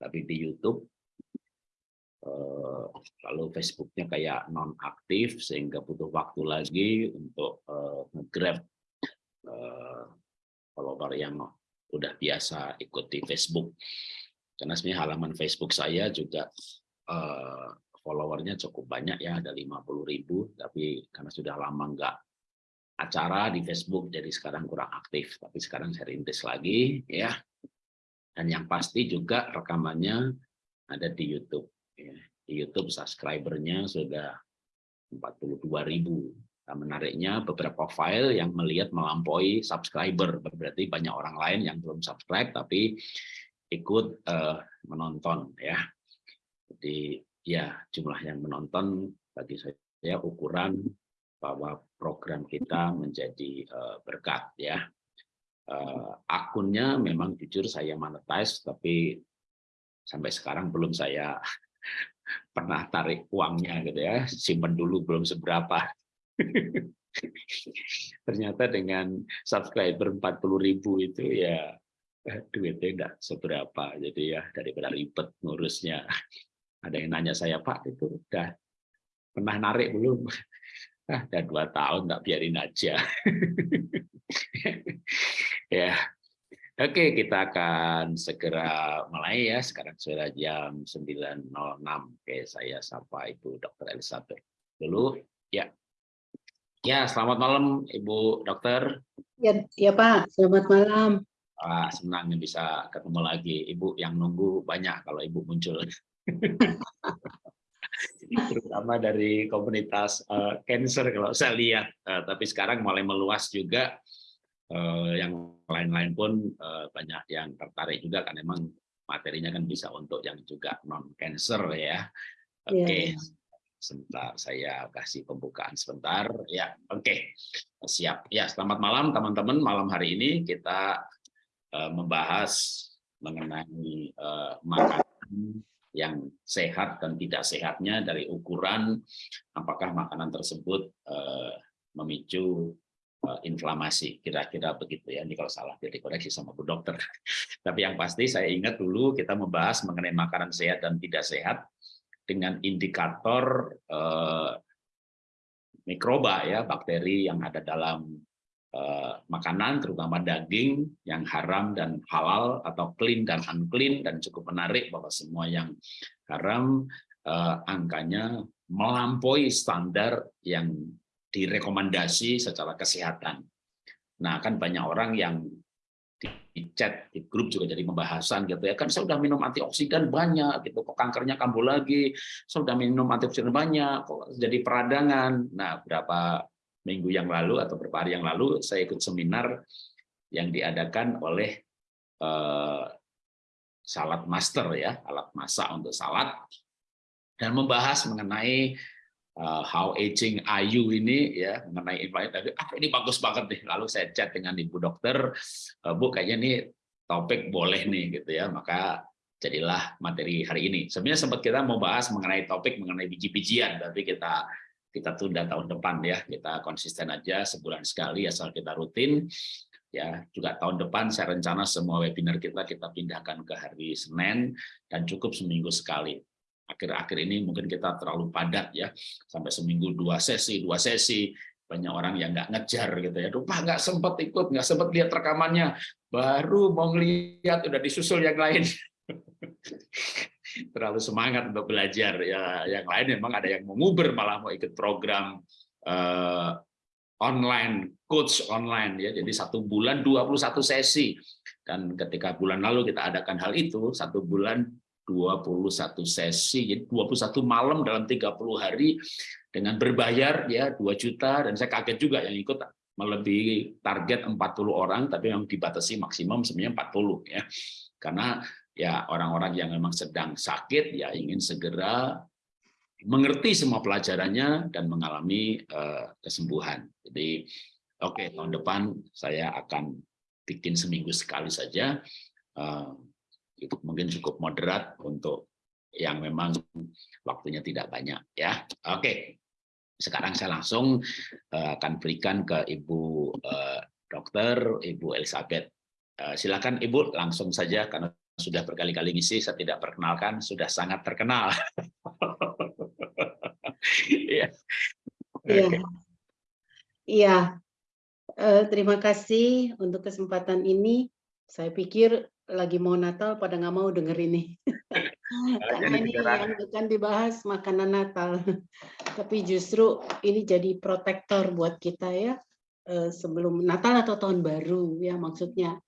tapi di YouTube eh, lalu Facebooknya kayak non aktif sehingga butuh waktu lagi untuk eh, nge-grab eh, follower yang udah biasa ikut di Facebook. Karena sebenarnya halaman Facebook saya juga followernya cukup banyak ya ada 50 ribu. Tapi karena sudah lama nggak acara di Facebook jadi sekarang kurang aktif. Tapi sekarang saya rintis lagi ya dan yang pasti juga rekamannya ada di YouTube ya. di YouTube subscribernya sudah 42 ribu nah, menariknya beberapa file yang melihat melampaui subscriber berarti banyak orang lain yang belum subscribe tapi ikut uh, menonton ya jadi ya jumlah yang menonton bagi saya ukuran bahwa program kita menjadi uh, berkat ya. Uh, akunnya memang jujur saya monetize tapi sampai sekarang belum saya pernah tarik uangnya gitu ya, simpan dulu belum seberapa. Ternyata dengan subscriber 40.000 itu ya eh, duitnya enggak seberapa. Jadi ya daripada ribet ngurusnya. Ada yang nanya saya, Pak itu udah pernah narik belum? Ah, udah dua tahun tak biarin aja. Ya. Oke kita akan segera mulai ya. Sekarang sudah jam 9.06 oke saya sapa ibu dokter Elizabeth dulu. Ya. Ya selamat malam ibu dokter. Ya ya pak. Selamat malam. Ah, senang bisa ketemu lagi. Ibu yang nunggu banyak kalau ibu muncul terutama dari komunitas uh, cancer kalau saya lihat. Uh, tapi sekarang mulai meluas juga. Uh, yang lain-lain pun uh, banyak yang tertarik juga kan memang materinya kan bisa untuk yang juga non cancer ya. Oke. Okay. Yeah. Sebentar saya kasih pembukaan sebentar. Ya, oke. Okay. Siap. Ya, selamat malam teman-teman. Malam hari ini kita uh, membahas mengenai uh, makanan yang sehat dan tidak sehatnya dari ukuran apakah makanan tersebut uh, memicu uh, inflamasi. Kira-kira begitu ya. Ini kalau salah jadi koreksi sama bu dokter. Tapi yang pasti saya ingat dulu kita membahas mengenai makanan sehat dan tidak sehat dengan indikator uh, mikroba ya bakteri yang ada dalam Eh, makanan, terutama daging yang haram dan halal atau clean dan unclean dan cukup menarik bahwa semua yang haram eh, angkanya melampaui standar yang direkomendasi secara kesehatan. Nah, kan banyak orang yang di chat di grup juga jadi pembahasan gitu ya. Kan saya sudah minum antioksidan banyak gitu kok kankernya kambuh lagi? Saya sudah minum antioksidan banyak kok jadi peradangan? Nah berapa minggu yang lalu atau beberapa hari yang lalu saya ikut seminar yang diadakan oleh uh, salad master ya alat masak untuk salad dan membahas mengenai uh, how aging ayu ini ya mengenai inflamasi ah ini bagus banget nih. Lalu saya chat dengan ibu dokter uh, bu kayaknya ini topik boleh nih gitu ya. Maka jadilah materi hari ini. Sebenarnya sempat kita mau bahas mengenai topik mengenai biji-bijian tapi kita kita tunda tahun depan ya kita konsisten aja sebulan sekali asal kita rutin. Ya juga tahun depan saya rencana semua webinar kita kita pindahkan ke hari Senin dan cukup seminggu sekali. Akhir-akhir ini mungkin kita terlalu padat ya sampai seminggu dua sesi dua sesi. Banyak orang yang nggak ngejar gitu ya. Lupa nggak sempat ikut nggak sempat lihat rekamannya. Baru mau ngelihat udah disusul yang lain terlalu semangat untuk belajar. Ya yang lain memang ada yang menguber malah mau ikut program uh, online coach online ya. Jadi satu bulan 21 sesi. Dan ketika bulan lalu kita adakan hal itu satu bulan 21 sesi jadi 21 malam dalam 30 hari dengan berbayar ya 2 juta. Dan saya kaget juga yang ikut melebihi target 40 orang tapi yang dibatasi maksimum sebenarnya 40 ya. Karena ya orang-orang yang memang sedang sakit ya ingin segera mengerti semua pelajarannya dan mengalami uh, kesembuhan. Jadi oke okay, tahun depan saya akan bikin seminggu sekali saja. Uh, itu mungkin cukup moderat untuk yang memang waktunya tidak banyak ya. Oke. Okay. Sekarang saya langsung uh, akan berikan ke Ibu Dokter Ibu Elizabeth. Silakan Ibu langsung saja karena sudah berkali-kali ngisi, saya tidak perkenalkan, sudah sangat terkenal. Iya. Iya. Iya. Uh, terima kasih untuk kesempatan ini. Saya pikir lagi mau Natal pada nggak mau denger ini. Karena ini yang akan dibahas makanan Natal. Tapi justru ini jadi protektor buat kita ya uh, sebelum Natal atau tahun baru ya maksudnya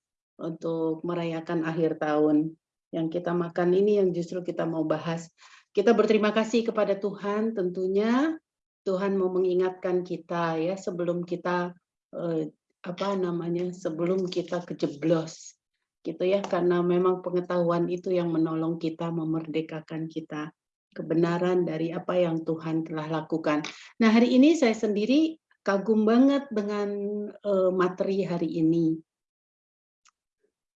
untuk merayakan akhir tahun. Yang kita makan ini yang justru kita mau bahas. Kita berterima kasih kepada Tuhan tentunya Tuhan mau mengingatkan kita ya sebelum kita eh, apa namanya sebelum kita kejeblos gitu ya karena memang pengetahuan itu yang menolong kita memerdekakan kita kebenaran dari apa yang Tuhan telah lakukan. Nah hari ini saya sendiri kagum banget dengan uh, materi hari ini.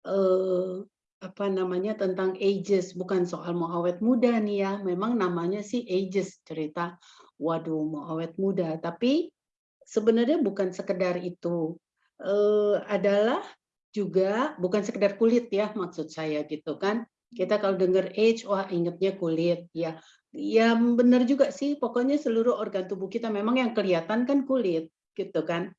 Uh, apa namanya tentang ages. Bukan soal mau awet muda nih ya. Memang namanya sih ages cerita. Waduh mau awet muda. Tapi sebenarnya bukan sekedar itu. Uh, adalah juga bukan sekedar kulit ya maksud saya gitu kan. Kita kalau dengar age wah ingetnya kulit. Ya ya benar juga sih. Pokoknya seluruh organ tubuh kita memang yang kelihatan kan kulit gitu kan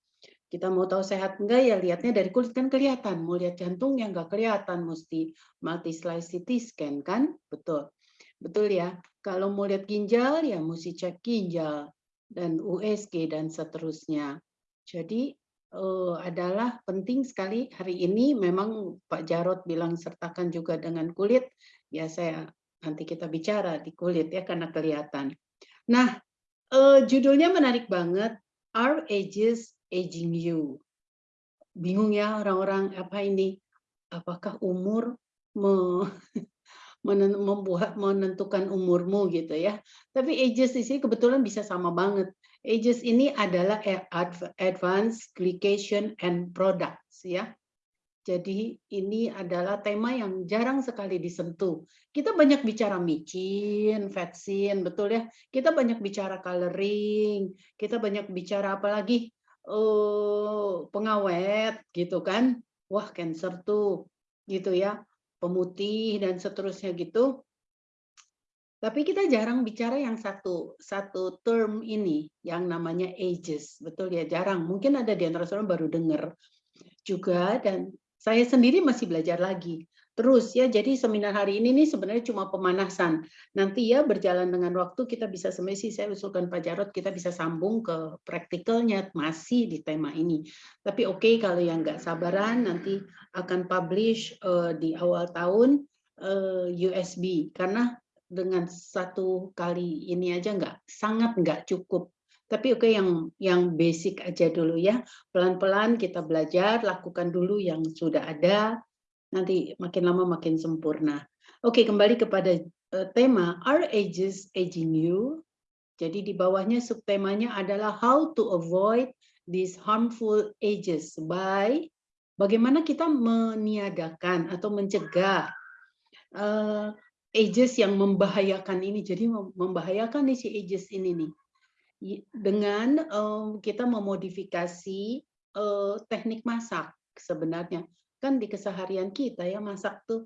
kita mau tahu sehat enggak ya lihatnya dari kulit kan kelihatan. Mau lihat jantung yang enggak kelihatan mesti multi slice CT scan kan? Betul. Betul ya. Kalau mau lihat ginjal ya mesti cek ginjal dan USG dan seterusnya. Jadi uh, adalah penting sekali hari ini memang Pak Jarot bilang sertakan juga dengan kulit. Ya saya nanti kita bicara di kulit ya karena kelihatan. Nah, uh, judulnya menarik banget. Our ages aging you. Bingung ya orang-orang apa ini? Apakah umur me, membuat menentukan umurmu gitu ya. Tapi ages di sini kebetulan bisa sama banget. Ages ini adalah advanced glycation and products ya. Jadi ini adalah tema yang jarang sekali disentuh. Kita banyak bicara micin, vaksin, betul ya. Kita banyak bicara coloring, kita banyak bicara apalagi uh, pengawet gitu kan? Wah cancer tuh gitu ya. Pemutih dan seterusnya gitu. Tapi kita jarang bicara yang satu satu term ini yang namanya ages. Betul ya jarang. Mungkin ada di antara saudara baru dengar juga dan saya sendiri masih belajar lagi terus ya jadi seminar hari ini nih sebenarnya cuma pemanasan. Nanti ya berjalan dengan waktu kita bisa semesi saya usulkan Pak Jarot kita bisa sambung ke praktikalnya masih di tema ini. Tapi oke okay, kalau yang nggak sabaran nanti akan publish uh, di awal tahun uh, eh, USB karena dengan satu kali ini aja nggak sangat nggak cukup. Tapi oke okay, yang yang basic aja dulu ya. Pelan-pelan kita belajar lakukan dulu yang sudah ada nanti makin lama makin sempurna. Oke, kembali kepada uh, tema Are Ages Aging You? Jadi di bawahnya subtemanya adalah How to Avoid these Harmful Ages by bagaimana kita meniadakan atau mencegah uh, ages yang membahayakan ini. Jadi membahayakan nih si ages ini nih dengan um, kita memodifikasi uh, teknik masak sebenarnya kan di keseharian kita ya masak tuh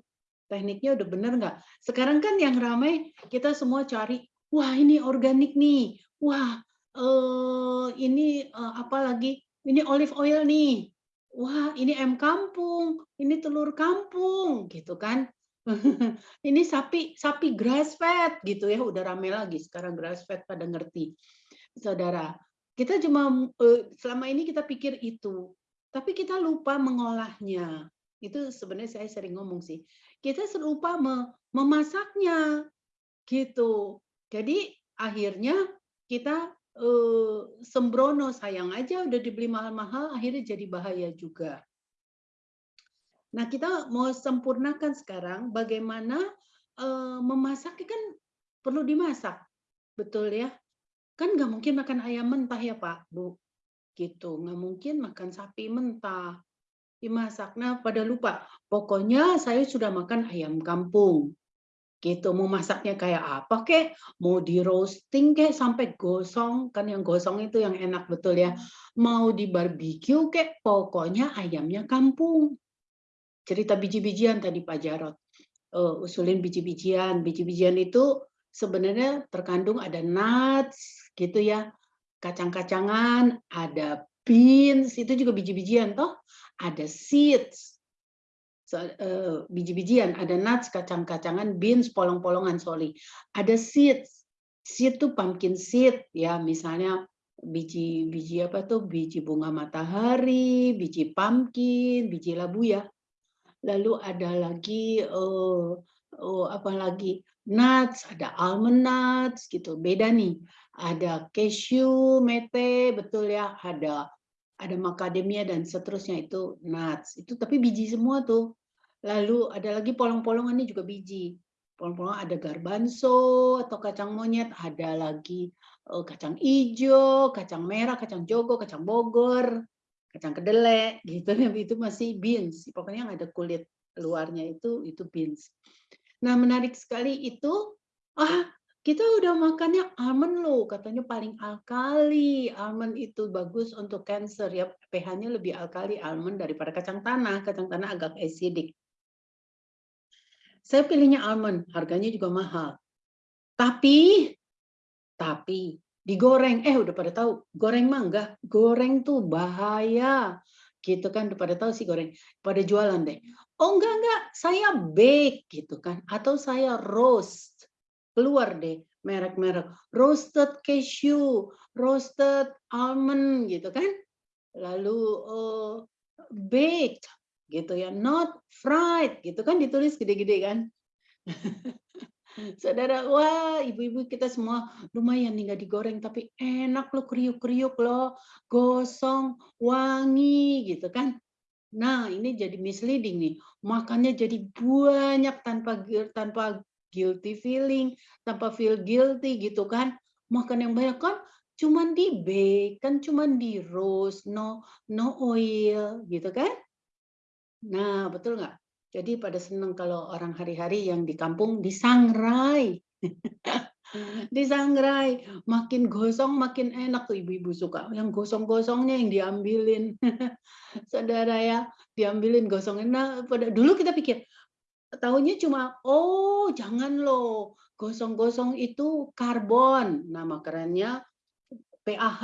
tekniknya udah bener nggak? Sekarang kan yang ramai kita semua cari, wah ini organik nih, wah uh, ini uh, apa lagi? Ini olive oil nih, wah ini em kampung, ini telur kampung, gitu kan? ini sapi sapi grass fed gitu ya, udah rame lagi sekarang grass fed pada ngerti, saudara. Kita cuma uh, selama ini kita pikir itu, tapi kita lupa mengolahnya. Itu sebenarnya saya sering ngomong sih. Kita lupa memasaknya gitu. Jadi akhirnya kita eh, sembrono sayang aja udah dibeli mahal-mahal akhirnya jadi bahaya juga. Nah, kita mau sempurnakan sekarang bagaimana uh, memasak kan perlu dimasak. Betul ya? Kan nggak mungkin makan ayam mentah ya Pak, Bu gitu. Nggak mungkin makan sapi mentah. Dimasak. Nah pada lupa. Pokoknya saya sudah makan ayam kampung. Gitu. Mau masaknya kayak apa kek? Mau di roasting kek? Sampai gosong. Kan yang gosong itu yang enak betul ya? Mau di barbeque kek? Pokoknya ayamnya kampung. Cerita biji-bijian tadi Pak Jarot eee, usulin biji-bijian. Biji-bijian itu sebenarnya terkandung ada nuts gitu ya, kacang-kacangan, ada beans itu juga biji-bijian toh, ada seeds, so eee, biji-bijian, ada nuts, kacang-kacangan, beans, polong-polongan, sorry, ada seeds. Seed tuh pumpkin seed ya, misalnya biji biji apa tuh, biji bunga matahari, biji pumpkin, biji labu ya. Lalu ada lagi, eee eee, apa lagi, nuts, ada almond nuts gitu, beda nih. Ada cashew, mete, betul ya, ada ada macadamia dan seterusnya itu nuts, itu tapi biji semua tuh. Lalu ada lagi polong-polongan ini juga biji. Polong-polongan ada garbanzo atau kacang monyet, ada lagi, eee, kacang ijo, kacang merah, kacang jogo, kacang bogor, kacang kedelai gitu itu masih beans, pokoknya yang ada kulit luarnya itu, itu beans. Nah menarik sekali itu, "Ah, kita udah makannya almond loh, katanya paling alkali, almond itu bagus untuk kanker ya, pH-nya lebih alkali almond daripada kacang tanah, kacang tanah agak acidic." Saya pilihnya almond, harganya juga mahal. Tapi tapi digoreng, eh udah pada tahu, goreng mah enggak, goreng tuh bahaya, gitu kan, udah pada tahu sih goreng, pada jualan deh, "Oh enggak enggak, saya bake," gitu kan, atau saya roast, keluar deh merek-merek, roasted cashew, roasted almond gitu kan. Lalu, eee, baked gitu ya, not fried gitu kan, ditulis gede-gede kan. Saudara, wah ibu-ibu kita semua, "Lumayan nih nggak digoreng tapi enak loh, kriuk-kriuk loh, gosong, wangi," gitu kan. Nah ini jadi misleading nih, makannya jadi banyak tanpa tanpa guilty feeling, tanpa feel guilty gitu kan. Makan yang banyak kan cuman di-bake, kan cuman di-roast, no no oil gitu kan. Nah betul nggak? Jadi pada senang kalau orang hari-hari yang di kampung disangrai. Disangrai, makin gosong makin enak tuh ibu-ibu suka, yang gosong-gosongnya yang diambilin. Saudara ya, diambilin gosongnya. Nah, pada dulu kita pikir, taunya cuma, "Oh jangan loh, gosong-gosong itu karbon," nama kerennya PAH,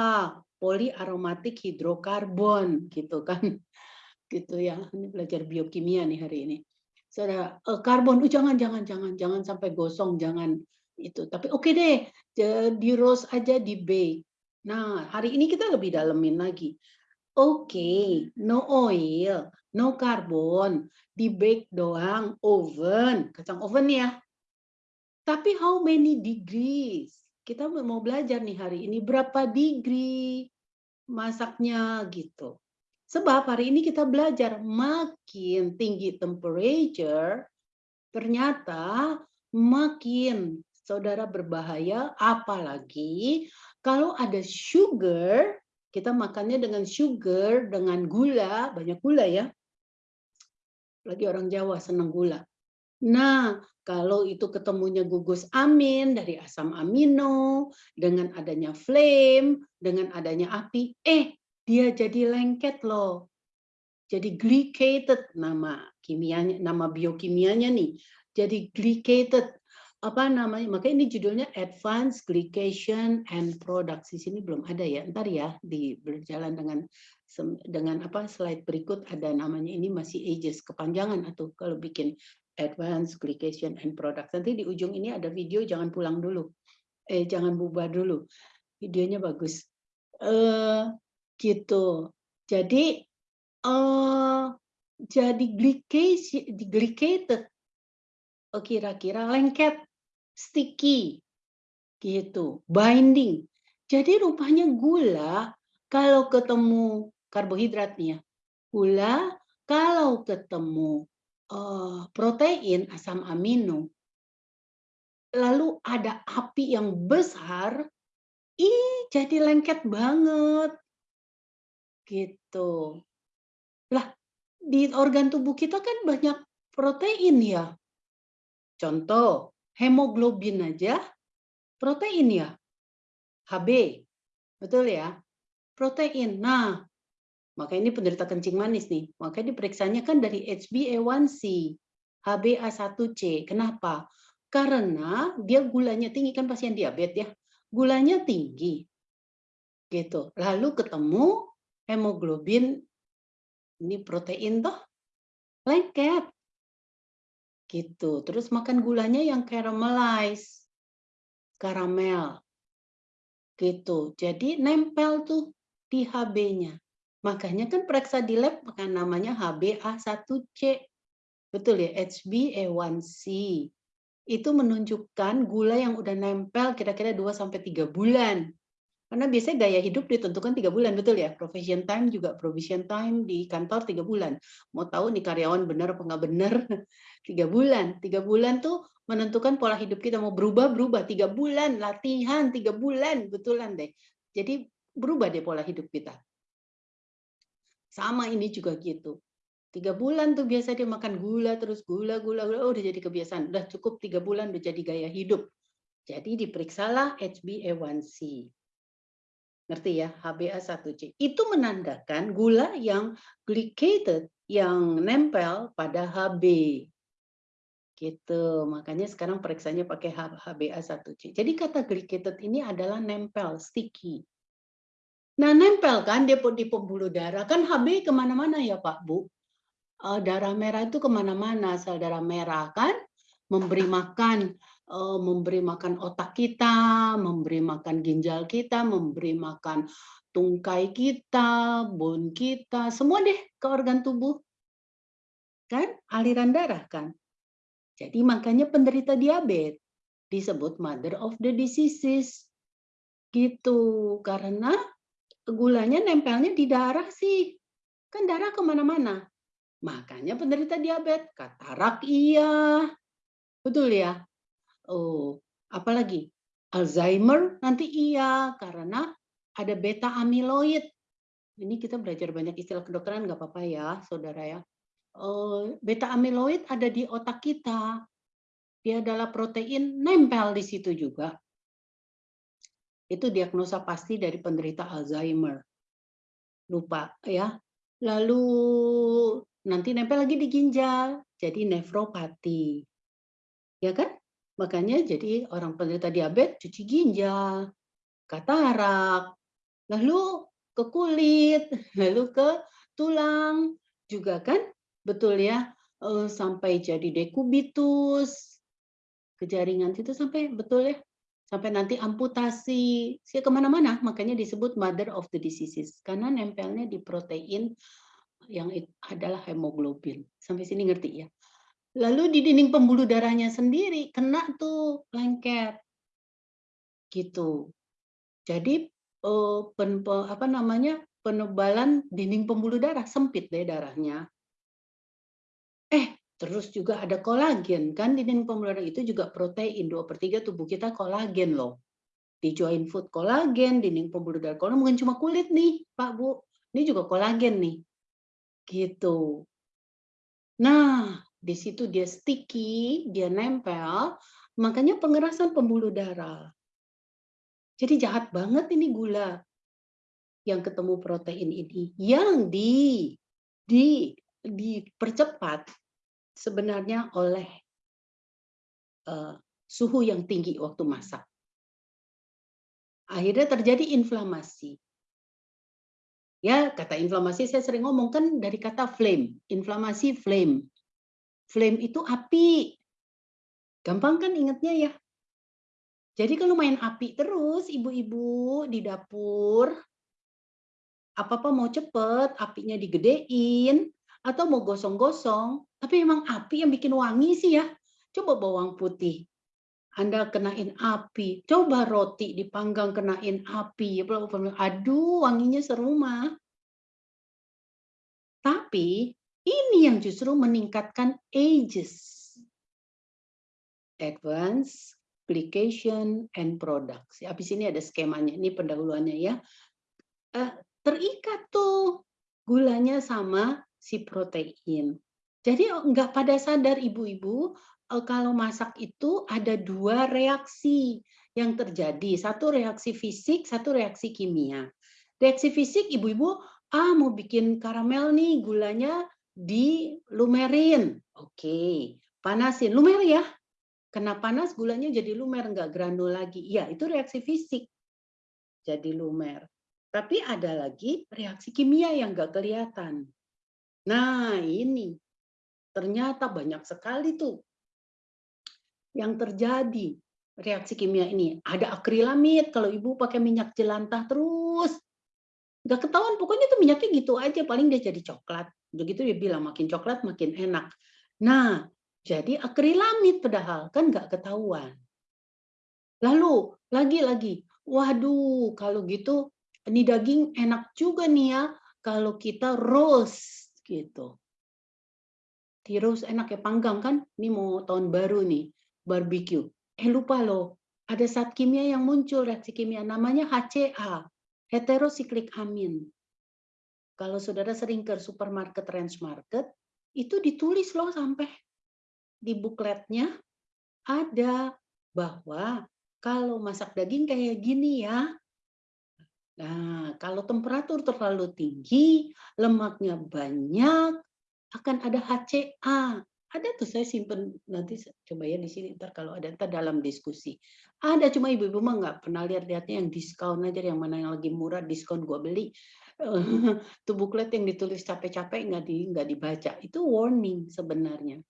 polyaromatic hydrocarbon gitu kan. Gitu ya, ini belajar biokimia nih hari ini. Saudara, eee, karbon, "Oh jangan jangan jangan, jangan sampai gosong, jangan itu." Tapi oke deh, ja di-roast aja, di-bake. Nah, hari ini kita lebih dalemin lagi. Oke, no oil, no karbon, di-bake doang, oven, kacang oven ya. Tapi how many degrees? Kita mau belajar nih hari ini, berapa degree masaknya gitu. Sebab hari ini kita belajar makin tinggi temperature, ternyata makin saudara berbahaya, apalagi kalau ada sugar, kita makannya dengan sugar, dengan gula, banyak gula ya. Lagi orang Jawa senang gula. Nah, kalau itu ketemunya gugus amin dari asam amino, dengan adanya flame, dengan adanya api, eh dia jadi lengket loh. Jadi glycated nama kimianya, nama biokimianya nih. Jadi glycated apa namanya? Makanya ini judulnya Advanced Glycation and Products. Di sini belum ada ya. Ntar ya di berjalan dengan dengan apa slide berikut ada namanya ini masih ages kepanjangan atau kalau bikin Advanced Glycation and Products. Nanti di ujung ini ada video jangan pulang dulu. Eh jangan bubar dulu. Videonya bagus. Eh gitu. Jadi eh jadi glycation glycated oh kira-kira lengket, sticky gitu, binding. Jadi rupanya gula kalau ketemu karbohidrat nih ya, gula kalau ketemu eh, protein asam amino, lalu ada api yang besar, ih jadi lengket banget. Gitu. Lah, di organ tubuh kita kan banyak protein ya. Contoh, hemoglobin aja protein ya. Hb, betul ya? Protein. Nah, maka ini penderita kencing manis nih. Makanya diperiksanya kan dari HbA1c. HbA1c. Kenapa? Karena dia gulanya tinggi kan pasien diabetes ya. Gulanya tinggi. Gitu. Lalu ketemu hemoglobin ini protein toh lengket. Gitu. Terus makan gulanya yang caramelize. Karamel. Gitu. Jadi nempel tuh di HB-nya. Makanya kan periksa di lab namanya HbA1c. Betul ya, HbA1c. Itu menunjukkan gula yang udah nempel kira-kira 2 sampai 3 bulan. Karena biasanya gaya hidup ditentukan tiga bulan, betul ya? Provision time juga provision time di kantor tiga bulan. Mau tahu nih karyawan benar apa nggak benar? Tiga bulan. Tiga bulan tuh menentukan pola hidup kita mau berubah berubah tiga bulan latihan tiga bulan betulan deh. Jadi berubah deh pola hidup kita. Sama ini juga gitu. Tiga bulan tuh biasa dia makan gula terus gula gula gula oh, udah jadi kebiasaan. Udah cukup tiga bulan udah jadi gaya hidup. Jadi diperiksalah HbA1c ngerti ya? HbA1c itu menandakan gula yang glycated yang nempel pada Hb gitu. Makanya sekarang periksanya pakai HbA1c jadi kata glycated ini adalah nempel sticky nah nempel kan dia di pembuluh darah. Kan Hb ke mana-mana ya Pak Bu? Uh, darah merah itu ke mana-mana. Sel darah merah kan memberi makan uh, memberi makan otak kita memberi makan ginjal kita memberi makan tungkai kita bone kita semua deh ke organ tubuh. Kan? Aliran darah kan? Jadi makanya penderita diabetes disebut mother of the diseases. Gitu. Karena gulanya nempelnya di darah sih kan darah ke mana-mana Makanya penderita diabetes, katarak iya. Betul ya? Oh, apalagi Alzheimer nanti iya karena ada beta amiloid. Ini kita belajar banyak istilah kedokteran nggak apa-apa ya, saudara ya. Oh, beta amiloid ada di otak kita. Dia adalah protein nempel di situ juga. Itu diagnosa pasti dari penderita Alzheimer. Lupa ya. Lalu nanti nempel lagi di ginjal, jadi nefropati. Ya kan? Makanya jadi orang penderita diabetes cuci ginjal, katarak, lalu ke kulit, lalu ke tulang juga kan? Betul ya? Eh, sampai jadi dekubitus, kejaringan itu sampai betul ya? Sampai nanti amputasi, sih ke mana-mana, makanya disebut mother of the diseases, karena nempelnya di protein yang adalah hemoglobin. Sampai sini ngerti ya? Lalu di dinding pembuluh darahnya sendiri kena tuh lengket. Gitu. Jadi eh, pen, apa namanya? penebalan dinding pembuluh darah sempit deh darahnya. Eh, terus juga ada kolagen kan di dinding pembuluh darah itu juga protein 2 per 3 tubuh kita kolagen loh. Di joint food kolagen, dinding pembuluh darah kolagen bukan cuma kulit nih, Pak Bu. Ini juga kolagen nih. Gitu. Nah, di situ dia sticky, dia nempel, makanya pengerasan pembuluh darah. Jadi jahat banget ini gula yang ketemu protein ini yang di di dipercepat sebenarnya oleh uh, suhu yang tinggi waktu masak. Akhirnya terjadi inflamasi. Ya, kata inflamasi saya sering ngomong kan dari kata flame, inflamasi flame. Flame itu api. Gampang kan ingatnya ya? Jadi kalau main api terus ibu-ibu di dapur, apa-apa mau cepet, apinya digedein, atau mau gosong-gosong, tapi emang api yang bikin wangi sih ya. Coba bawang putih, anda kenain api. Coba roti dipanggang kenain api. Aduh, wanginya serumah. Tapi ini yang justru meningkatkan ages. Advance, application, and products. Habis ini ada skemanya. Ini pendahuluannya ya. Eh, terikat tuh gulanya sama si protein. Jadi nggak pada sadar ibu-ibu Eh, kalau masak itu ada dua reaksi yang terjadi. Satu reaksi fisik, satu reaksi kimia. Reaksi fisik, ibu-ibu, ah mau bikin karamel nih, gulanya di lumerin. Oke. panasin, lumer ya. Kena panas gulanya jadi lumer, nggak granul lagi. Iya, itu reaksi fisik. Jadi lumer. Tapi ada lagi reaksi kimia yang nggak kelihatan. Nah, ini. Ternyata banyak sekali tuh yang terjadi. Reaksi kimia ini. Ada akrilamid kalau ibu pakai minyak jelantah terus. Nggak ketahuan pokoknya tuh minyaknya gitu aja paling dia jadi coklat. Begitu dia bilang makin coklat makin enak. Nah jadi akrilamid padahal kan nggak ketahuan. Lalu lagi-lagi waduh kalau gitu ini daging enak juga nih ya kalau kita roast gitu. Roast enak ya panggang kan? Ini mau tahun baru nih barbecue. Eh lupa loh ada zat kimia yang muncul reaksi kimia namanya HCA heterosiklik amin. Kalau saudara sering ke supermarket, range market, itu ditulis loh sampai di bukletnya ada bahwa kalau masak daging kayak gini ya, nah kalau temperatur terlalu tinggi, lemaknya banyak, akan ada HCA, ada tuh saya simpen nanti coba ya di sini ntar kalau ada ntar dalam diskusi. Ada cuma ibu-ibu mah nggak pernah lihat-lihatnya yang diskon aja yang mana yang lagi murah diskon gua beli. tuh buklet yang ditulis capek-capek nggak di nggak dibaca. Itu warning sebenarnya.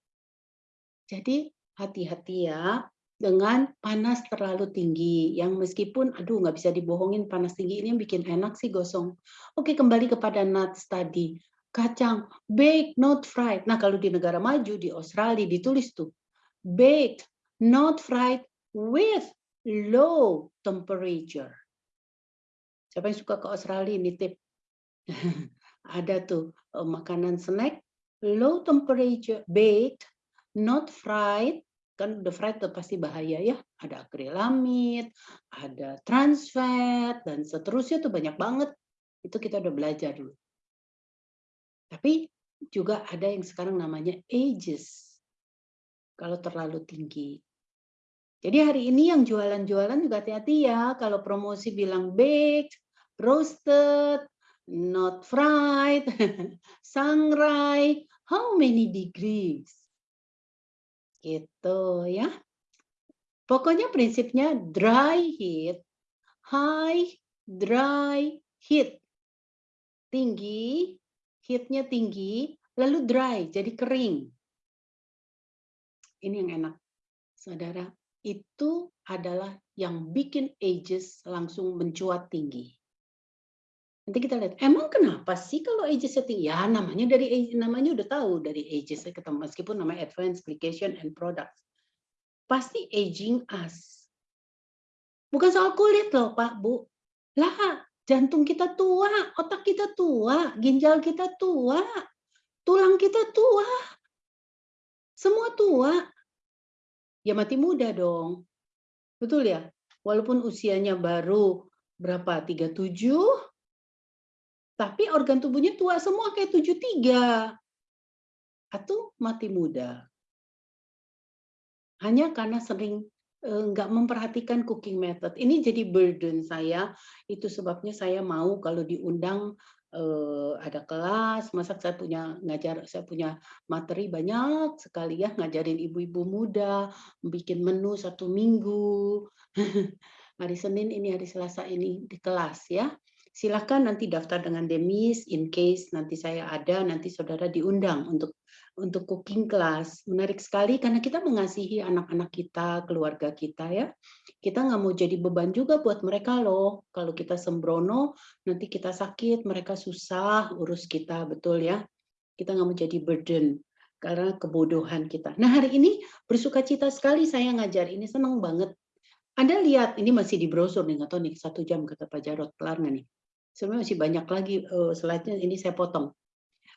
Jadi hati-hati ya dengan panas terlalu tinggi yang meskipun aduh nggak bisa dibohongin panas tinggi ini yang bikin enak sih gosong. Oke kembali kepada nuts tadi kacang baked not fried. Nah, kalau di negara maju di Australia ditulis tuh baked not fried with low temperature. Siapa yang suka ke Australia ini tip. Ada tuh eh, makanan snack low temperature baked not fried kan the fried pasti bahaya ya ada akrilamid ada trans fat dan seterusnya tuh banyak banget itu kita udah belajar dulu tapi juga ada yang sekarang namanya ages. Kalau terlalu tinggi. Jadi hari ini yang jualan-jualan juga hati-hati ya. Kalau promosi bilang baked, roasted, not fried, sangrai, how many degrees? Gitu ya. Pokoknya prinsipnya dry heat, high, dry heat. Tinggi, heatnya tinggi, lalu dry, jadi kering. Ini yang enak. Saudara, itu adalah yang bikin ages langsung mencuat tinggi. Nanti kita lihat, emang kenapa sih kalau ages tinggi? Ya namanya dari namanya udah tahu dari ages ketemu meskipun namanya advanced application and products. Pasti aging us. Bukan soal kulit loh Pak, Bu. Lah, Jantung kita tua, otak kita tua, ginjal kita tua, tulang kita tua. Semua tua. Ya mati muda dong. Betul ya? Walaupun usianya baru berapa? 37, tapi organ tubuhnya tua semua kayak 73. Atau mati muda. Hanya karena sering Eh, nggak memperhatikan cooking method. Ini jadi burden saya. Itu sebabnya saya mau kalau diundang eh, ada kelas, masak saya punya ngajar, saya punya materi banyak sekali ya ngajarin ibu-ibu muda, bikin menu satu minggu. hari Senin ini, hari Selasa ini di kelas ya. Silahkan nanti daftar dengan Demis, in case nanti saya ada, nanti saudara diundang untuk untuk cooking class. Menarik sekali karena kita mengasihi anak-anak kita, keluarga kita ya. Kita nggak mau jadi beban juga buat mereka loh. Kalau kita sembrono, nanti kita sakit, mereka susah urus kita, betul ya. Kita nggak mau jadi burden karena kebodohan kita. Nah hari ini bersuka cita sekali saya ngajar ini, senang banget. Anda lihat, ini masih di brosur nih, tahu nih, satu jam kata Pak Jarot, kelar nggak nih? Sebenarnya masih banyak lagi uh, slide-nya, ini saya potong.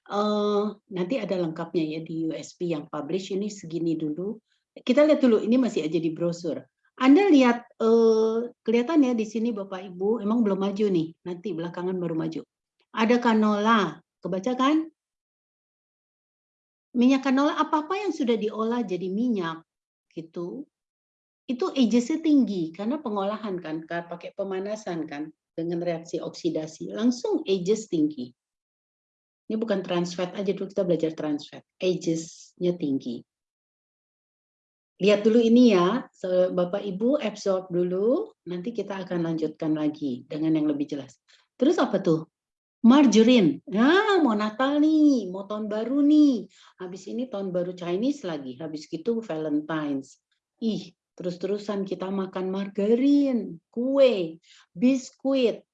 Uh, nanti ada lengkapnya ya di USB yang publish ini segini dulu. Kita lihat dulu ini masih aja di brosur. Anda lihat uh, kelihatan ya di sini Bapak Ibu emang belum maju nih. Nanti belakangan baru maju. Ada canola, kebaca kan? Minyak canola apa-apa yang sudah diolah jadi minyak gitu. Itu agesnya tinggi karena pengolahan kan, pakai pemanasan kan dengan reaksi oksidasi langsung ages tinggi. Ini bukan trans fat aja dulu kita belajar trans fat. Ages-nya tinggi. lihat dulu ini ya, Bapak Ibu absorb dulu, nanti kita akan lanjutkan lagi dengan yang lebih jelas. Terus apa tuh? Margarine. Nah, mau Natal nih, mau tahun baru nih. Habis ini tahun baru Chinese lagi, habis gitu Valentine's. Ih, terus-terusan kita makan margarin, kue, biskuit,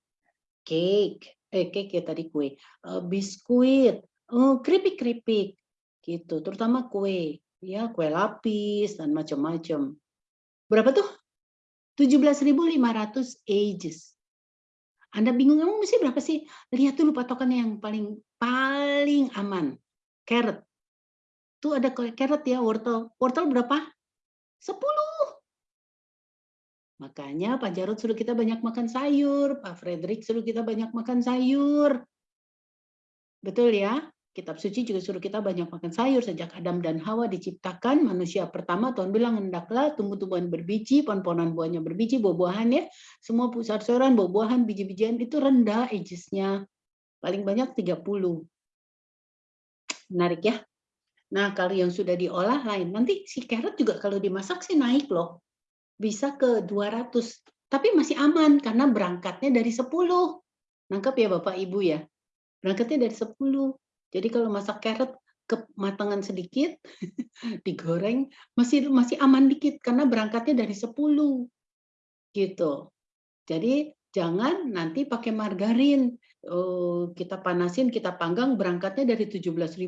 cake, eh cake ya tadi kue, uh, biskuit, uh, keripik-keripik, gitu. Terutama kue, ya kue lapis dan macam-macam. Berapa tuh? 17.500 ages. Anda bingung emang mesti berapa sih? Lihat dulu patokannya yang paling paling aman. Carrot. Tuh ada carrot ya, wortel. Wortel berapa? 10. Makanya Pak Jarod suruh kita banyak makan sayur, Pak Frederick suruh kita banyak makan sayur. Betul ya? Kitab suci juga suruh kita banyak makan sayur sejak Adam dan Hawa diciptakan manusia pertama Tuhan bilang hendaklah tumbuh-tumbuhan berbiji, pohon-pohonan buahnya berbiji, buah-buahan ya. Semua pusat sayuran, buah-buahan, biji-bijian itu rendah agesnya. Paling banyak 30. Menarik ya. Nah, kalau yang sudah diolah lain. Nanti si carrot juga kalau dimasak sih naik loh. Bisa ke 200. Tapi masih aman karena berangkatnya dari 10. Nangkap ya Bapak Ibu ya. Berangkatnya dari 10 jadi kalau masak carrot kematangan sedikit, digoreng masih masih aman dikit karena berangkatnya dari 10. Gitu. Jadi jangan nanti pakai margarin. Oh, kita panasin, kita panggang berangkatnya dari 17.500.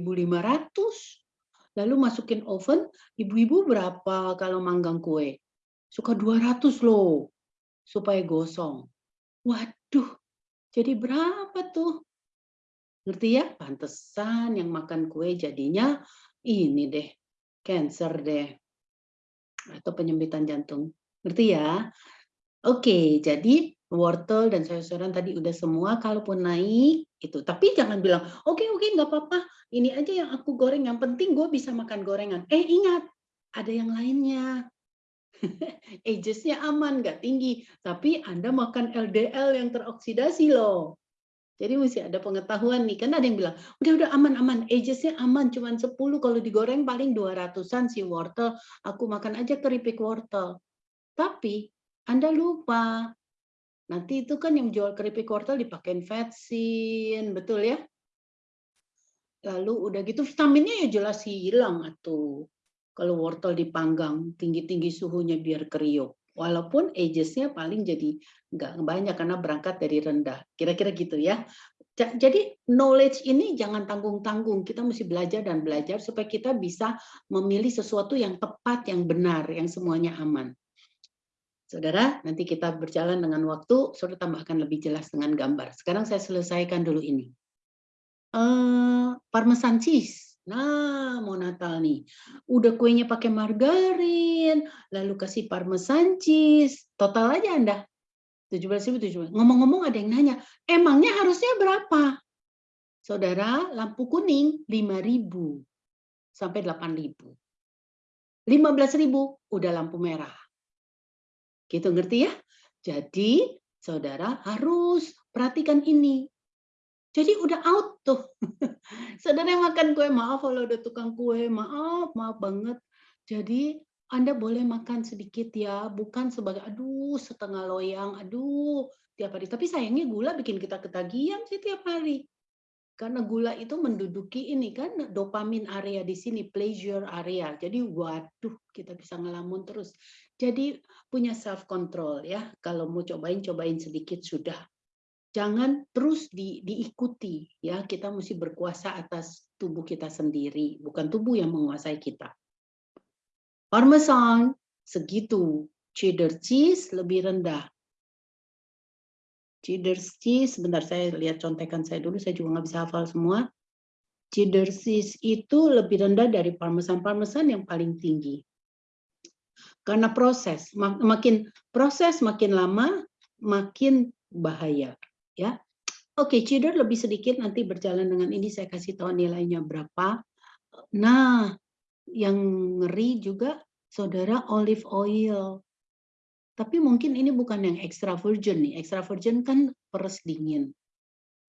Lalu masukin oven, ibu-ibu berapa kalau manggang kue? Suka 200 loh supaya gosong. Waduh, jadi berapa tuh? Ngerti ya? Pantesan yang makan kue jadinya ini deh, cancer deh. Atau penyempitan jantung. Ngerti ya? Oke, jadi wortel dan sayur-sayuran tadi udah semua kalaupun naik itu tapi jangan bilang oke okay, oke okay, nggak apa-apa ini aja yang aku goreng yang penting gue bisa makan gorengan eh ingat ada yang lainnya agesnya aman nggak tinggi. Tapi anda makan LDL yang teroksidasi loh. Jadi mesti ada pengetahuan nih, kan ada yang bilang, udah udah aman-aman, agesnya aman, cuma 10 kalau digoreng paling 200-an si wortel, aku makan aja keripik wortel. Tapi Anda lupa, nanti itu kan yang jual keripik wortel dipakein vetsin, betul ya? Lalu udah gitu vitaminnya ya jelas hilang atau kalau wortel dipanggang tinggi-tinggi suhunya biar kriuk. Walaupun agesnya paling jadi nggak banyak karena berangkat dari rendah. Kira-kira gitu ya. Jadi knowledge ini jangan tanggung-tanggung. Kita mesti belajar dan belajar supaya kita bisa memilih sesuatu yang tepat, yang benar, yang semuanya aman. Saudara, nanti kita berjalan dengan waktu, saudara tambahkan lebih jelas dengan gambar. Sekarang saya selesaikan dulu ini. Uh, parmesan cheese Nah, mau Natal nih. Udah kuenya pakai margarin, lalu kasih parmesan cheese. Total aja Anda. 17.000 Ngomong-ngomong ada yang nanya, emangnya harusnya berapa? Saudara, lampu kuning 5.000 sampai 8.000. 15.000 udah lampu merah. Gitu ngerti ya? Jadi, saudara harus perhatikan ini. Jadi udah out tuh. Saudara yang makan kue, maaf kalau udah tukang kue, maaf, maaf banget. Jadi Anda boleh makan sedikit ya, bukan sebagai aduh setengah loyang, aduh tiap hari. Tapi sayangnya gula bikin kita ketagihan sih tiap hari. Karena gula itu menduduki ini kan dopamin area di sini, pleasure area. Jadi waduh, kita bisa ngelamun terus. Jadi punya self control ya. Kalau mau cobain cobain sedikit sudah jangan terus di, diikuti ya. Kita mesti berkuasa atas tubuh kita sendiri bukan tubuh yang menguasai kita. Parmesan segitu. Cheddar cheese lebih rendah. Cheddar cheese sebentar saya lihat contekan saya dulu saya juga nggak bisa hafal semua. Cheddar cheese itu lebih rendah dari parmesan. Parmesan yang paling tinggi. Karena proses makin proses makin lama makin bahaya ya. Oke, cheddar lebih sedikit nanti berjalan dengan ini saya kasih tahu nilainya berapa. Nah, yang ngeri juga saudara olive oil. Tapi mungkin ini bukan yang extra virgin nih. Extra virgin kan peres dingin.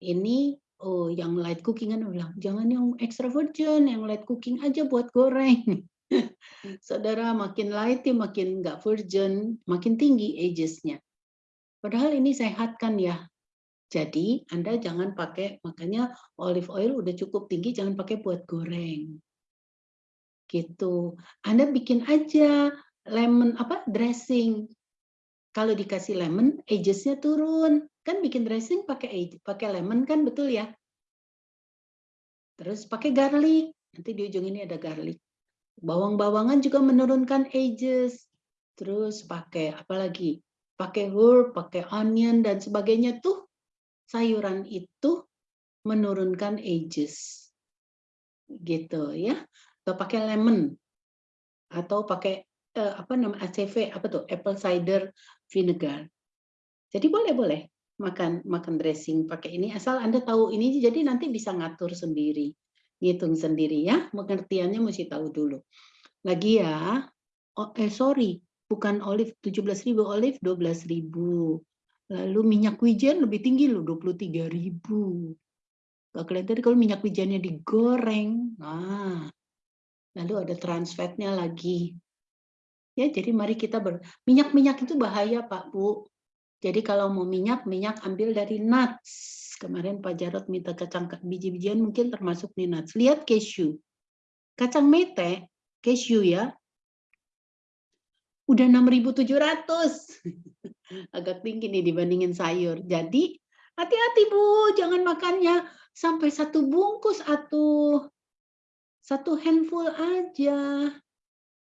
Ini oh yang light cooking kan bilang jangan yang extra virgin, yang light cooking aja buat goreng. Saudara makin light, makin nggak virgin, makin tinggi agesnya. Padahal ini sehat kan ya. Jadi Anda jangan pakai, makanya olive oil udah cukup tinggi, jangan pakai buat goreng. Gitu. Anda bikin aja lemon apa dressing. Kalau dikasih lemon, agesnya turun. Kan bikin dressing pakai pakai lemon kan betul ya? Terus pakai garlic. Nanti di ujung ini ada garlic. Bawang-bawangan juga menurunkan ages. Terus pakai apa lagi? Pakai herb, pakai onion dan sebagainya tuh sayuran itu menurunkan ages. Gitu ya. Atau pakai lemon atau pakai eh, apa nama ACV apa tuh apple cider vinegar. Jadi boleh-boleh makan makan dressing pakai ini asal Anda tahu ini jadi nanti bisa ngatur sendiri ngitung sendiri ya, pengertiannya mesti tahu dulu. Lagi ya, oh, eh sorry, bukan olive 17.000, olive 12.000. Lalu minyak wijen lebih tinggi loh, 23.000. Gak kelihatan kalau minyak wijennya digoreng. Nah, lalu ada trans fatnya lagi. Ya, jadi mari kita ber minyak-minyak itu bahaya, Pak, Bu. Jadi kalau mau minyak, minyak ambil dari nuts Kemarin Pak Jarot minta kacang biji-bijian mungkin termasuk nih nuts. Lihat cashew. Kacang mete, cashew ya, udah 6.700. Agak tinggi nih dibandingin sayur. Jadi hati-hati Bu, jangan makannya sampai satu bungkus atau satu handful aja.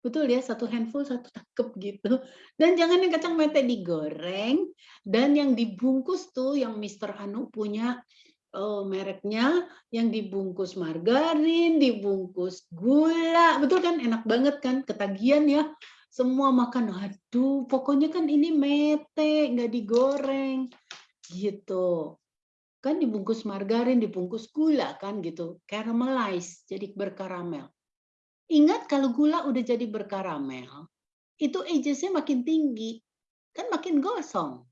Betul ya, satu handful, satu tangkep gitu. Dan jangan yang kacang mete digoreng, dan yang dibungkus tuh, yang Mister Anu punya oh, mereknya, yang dibungkus margarin, dibungkus gula, betul kan? Enak banget kan? Ketagihan ya. Semua makan, aduh, pokoknya kan ini mete, nggak digoreng, gitu. Kan dibungkus margarin, dibungkus gula kan gitu, caramelize, jadi berkaramel. Ingat kalau gula udah jadi berkaramel, itu agesnya makin tinggi, kan makin gosong.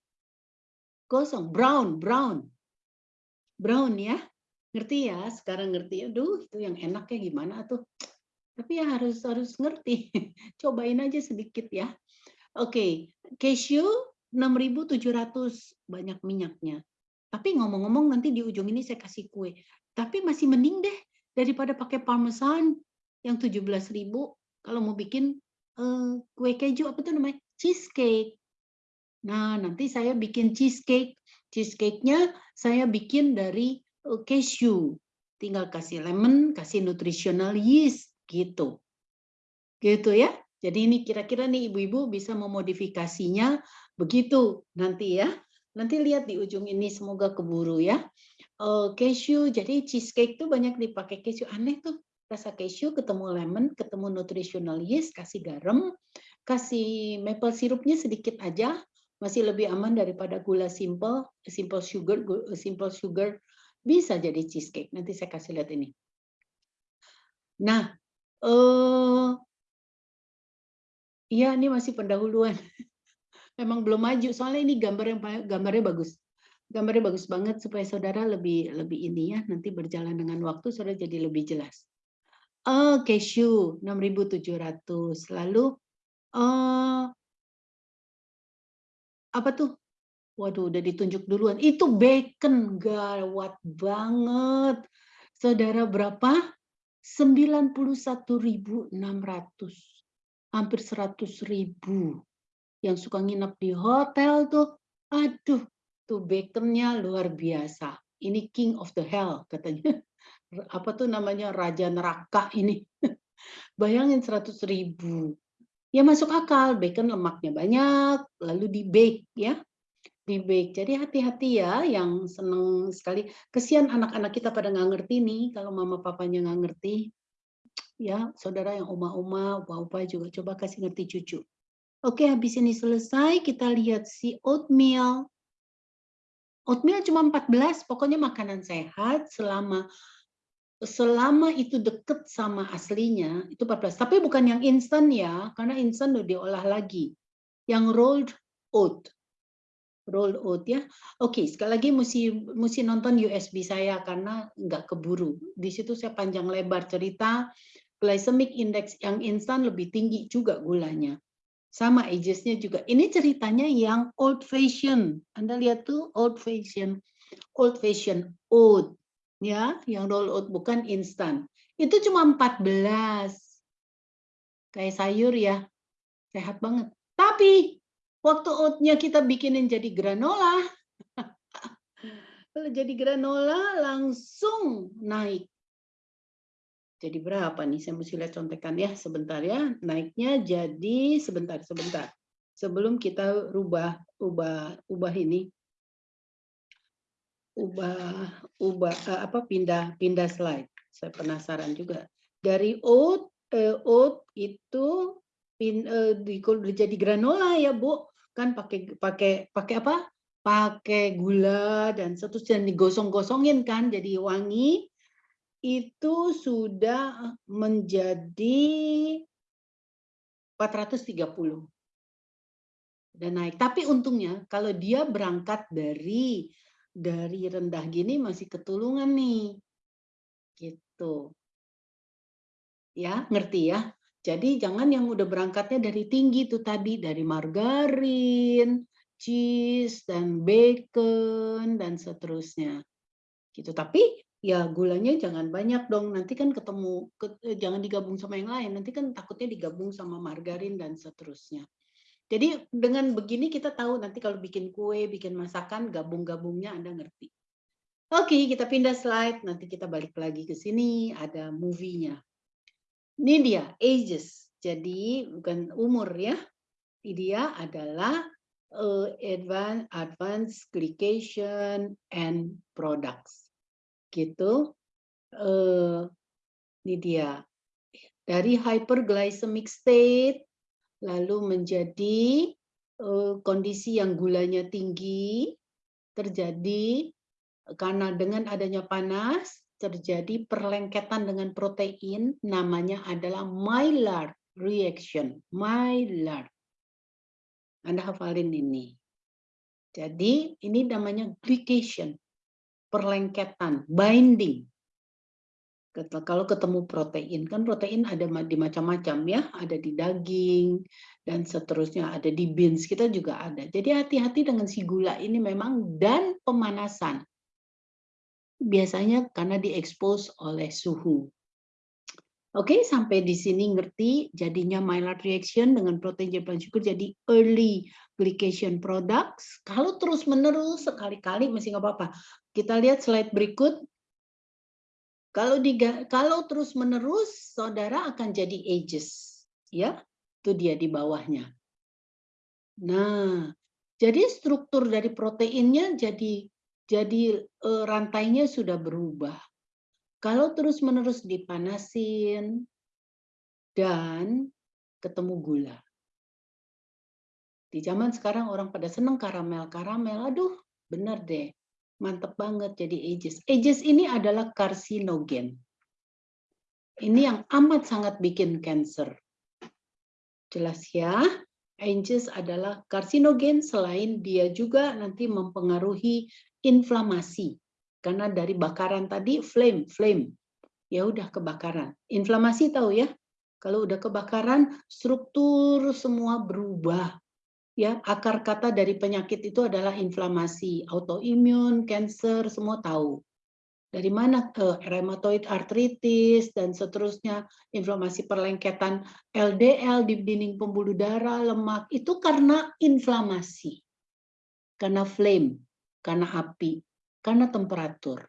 Gosong, brown, brown. Brown ya, ngerti ya? Sekarang ngerti, aduh itu yang enaknya gimana tuh. Tapi ya harus harus ngerti, cobain aja sedikit ya. Oke, cashew 6.700 banyak minyaknya. Tapi ngomong-ngomong nanti di ujung ini saya kasih kue. Tapi masih mending deh daripada pakai parmesan yang 17.000 kalau mau bikin uh, kue keju apa tuh namanya cheesecake. Nah, nanti saya bikin cheesecake. Cheesecake-nya saya bikin dari uh, cashew. Tinggal kasih lemon, kasih nutritional yeast gitu. Gitu ya. Jadi ini kira-kira nih ibu-ibu bisa memodifikasinya begitu nanti ya. Nanti lihat di ujung ini semoga keburu ya. Uh, cashew, jadi cheesecake tuh banyak dipakai cashew. Aneh tuh rasa cashew, ketemu lemon, ketemu nutritional yeast, kasih garam, kasih maple sirupnya sedikit aja, masih lebih aman daripada gula simple, simple sugar, simple sugar bisa jadi cheesecake. Nanti saya kasih lihat ini. Nah, eh, iya ini masih pendahuluan. Memang belum maju, soalnya ini gambar yang gambarnya bagus. Gambarnya bagus banget supaya saudara lebih lebih ini ya nanti berjalan dengan waktu saudara jadi lebih jelas. Oh, cashew 6.700. Lalu uh, apa tuh? Waduh, udah ditunjuk duluan. Itu bacon, gawat banget. Saudara berapa? 91.600. Hampir 100.000. Yang suka nginep di hotel tuh, aduh, tuh baconnya luar biasa. Ini king of the hell katanya apa tuh namanya raja neraka ini. Bayangin 100 ribu. Ya masuk akal, bacon lemaknya banyak, lalu di bake ya. Bake. Jadi hati-hati ya yang seneng sekali. Kesian anak-anak kita pada nggak ngerti nih kalau mama papanya nggak ngerti. Ya, saudara yang oma-oma, opa-opa juga coba kasih ngerti cucu. Oke, habis ini selesai, kita lihat si oatmeal. Oatmeal cuma 14, pokoknya makanan sehat selama selama itu deket sama aslinya itu 14 tapi bukan yang instan ya karena instan udah diolah lagi yang rolled oat rolled oat ya oke sekali lagi mesti mesti nonton USB saya karena nggak keburu di situ saya panjang lebar cerita glycemic index yang instan lebih tinggi juga gulanya. Sama agesnya juga. Ini ceritanya yang old fashion. Anda lihat tuh old fashion. Old fashion oat. Ya, yang roll oat bukan instan. Itu cuma 14. Kayak sayur ya. Sehat banget. Tapi waktu oatnya kita bikinin jadi granola, kalau jadi granola langsung naik. Jadi berapa nih? Saya mesti lihat contekan ya sebentar ya. Naiknya jadi sebentar sebentar. Sebelum kita rubah ubah ubah ini. Ubah ubah eh, apa pindah pindah slide. Saya penasaran juga. Dari oat eh, oat itu pin, eh, di, jadi granola ya, Bu. Kan pakai pakai pakai apa? pakai gula dan seterusnya digosong-gosongin kan jadi wangi. Itu sudah menjadi 430 dan naik. Tapi untungnya kalau dia berangkat dari dari rendah gini masih ketulungan nih. Gitu. Ya ngerti ya jadi jangan yang udah berangkatnya dari tinggi tuh tadi dari margarin cheese dan bacon dan seterusnya. Gitu. Tapi ya gulanya jangan banyak dong. Nanti kan ketemu ke, eh, jangan digabung sama yang lain. Nanti kan takutnya digabung sama margarin dan seterusnya. Jadi dengan begini kita tahu nanti kalau bikin kue, bikin masakan, gabung-gabungnya Anda ngerti. Oke, kita pindah slide. Nanti kita balik lagi ke sini. Ada movie-nya. Ini dia, ages. Jadi bukan umur ya. Ini dia adalah uh, advanced advanced glycation and products gitu uh, ini dia dari hyperglycemic state lalu menjadi uh, kondisi yang gulanya tinggi terjadi karena dengan adanya panas terjadi perlengketan dengan protein namanya adalah Maillard reaction Maillard anda hafalin ini. Jadi ini namanya glycation, perlengketan, binding. Kalau ketemu protein, kan protein ada di macam-macam ya, ada di daging dan seterusnya, ada di beans kita juga ada. Jadi hati-hati dengan si gula ini memang dan pemanasan. Biasanya karena diekspos oleh suhu. Oke, sampai di sini ngerti jadinya Maillard reaction dengan protein jadi syukur jadi early glycation products. Kalau terus menerus sekali-kali masih nggak apa-apa. Kita lihat slide berikut. Kalau di, kalau terus menerus saudara akan jadi ages, ya. Itu dia di bawahnya. Nah, jadi struktur dari proteinnya jadi jadi eh, rantainya sudah berubah. Kalau terus-menerus dipanasin dan ketemu gula. Di zaman sekarang orang pada seneng karamel-karamel. Aduh, benar deh. Mantep banget jadi ages. Ages ini adalah karsinogen. Ini yang amat sangat bikin cancer. Jelas ya? Ages adalah karsinogen selain dia juga nanti mempengaruhi inflamasi karena dari bakaran tadi flame, flame. Ya udah kebakaran. Inflamasi tahu ya? Kalau udah kebakaran, struktur semua berubah. Ya, akar kata dari penyakit itu adalah inflamasi, autoimun, cancer, semua tahu. Dari mana ke rheumatoid arthritis dan seterusnya, inflamasi perlengketan LDL di dinding pembuluh darah, lemak, itu karena inflamasi. Karena flame, karena api karena temperatur.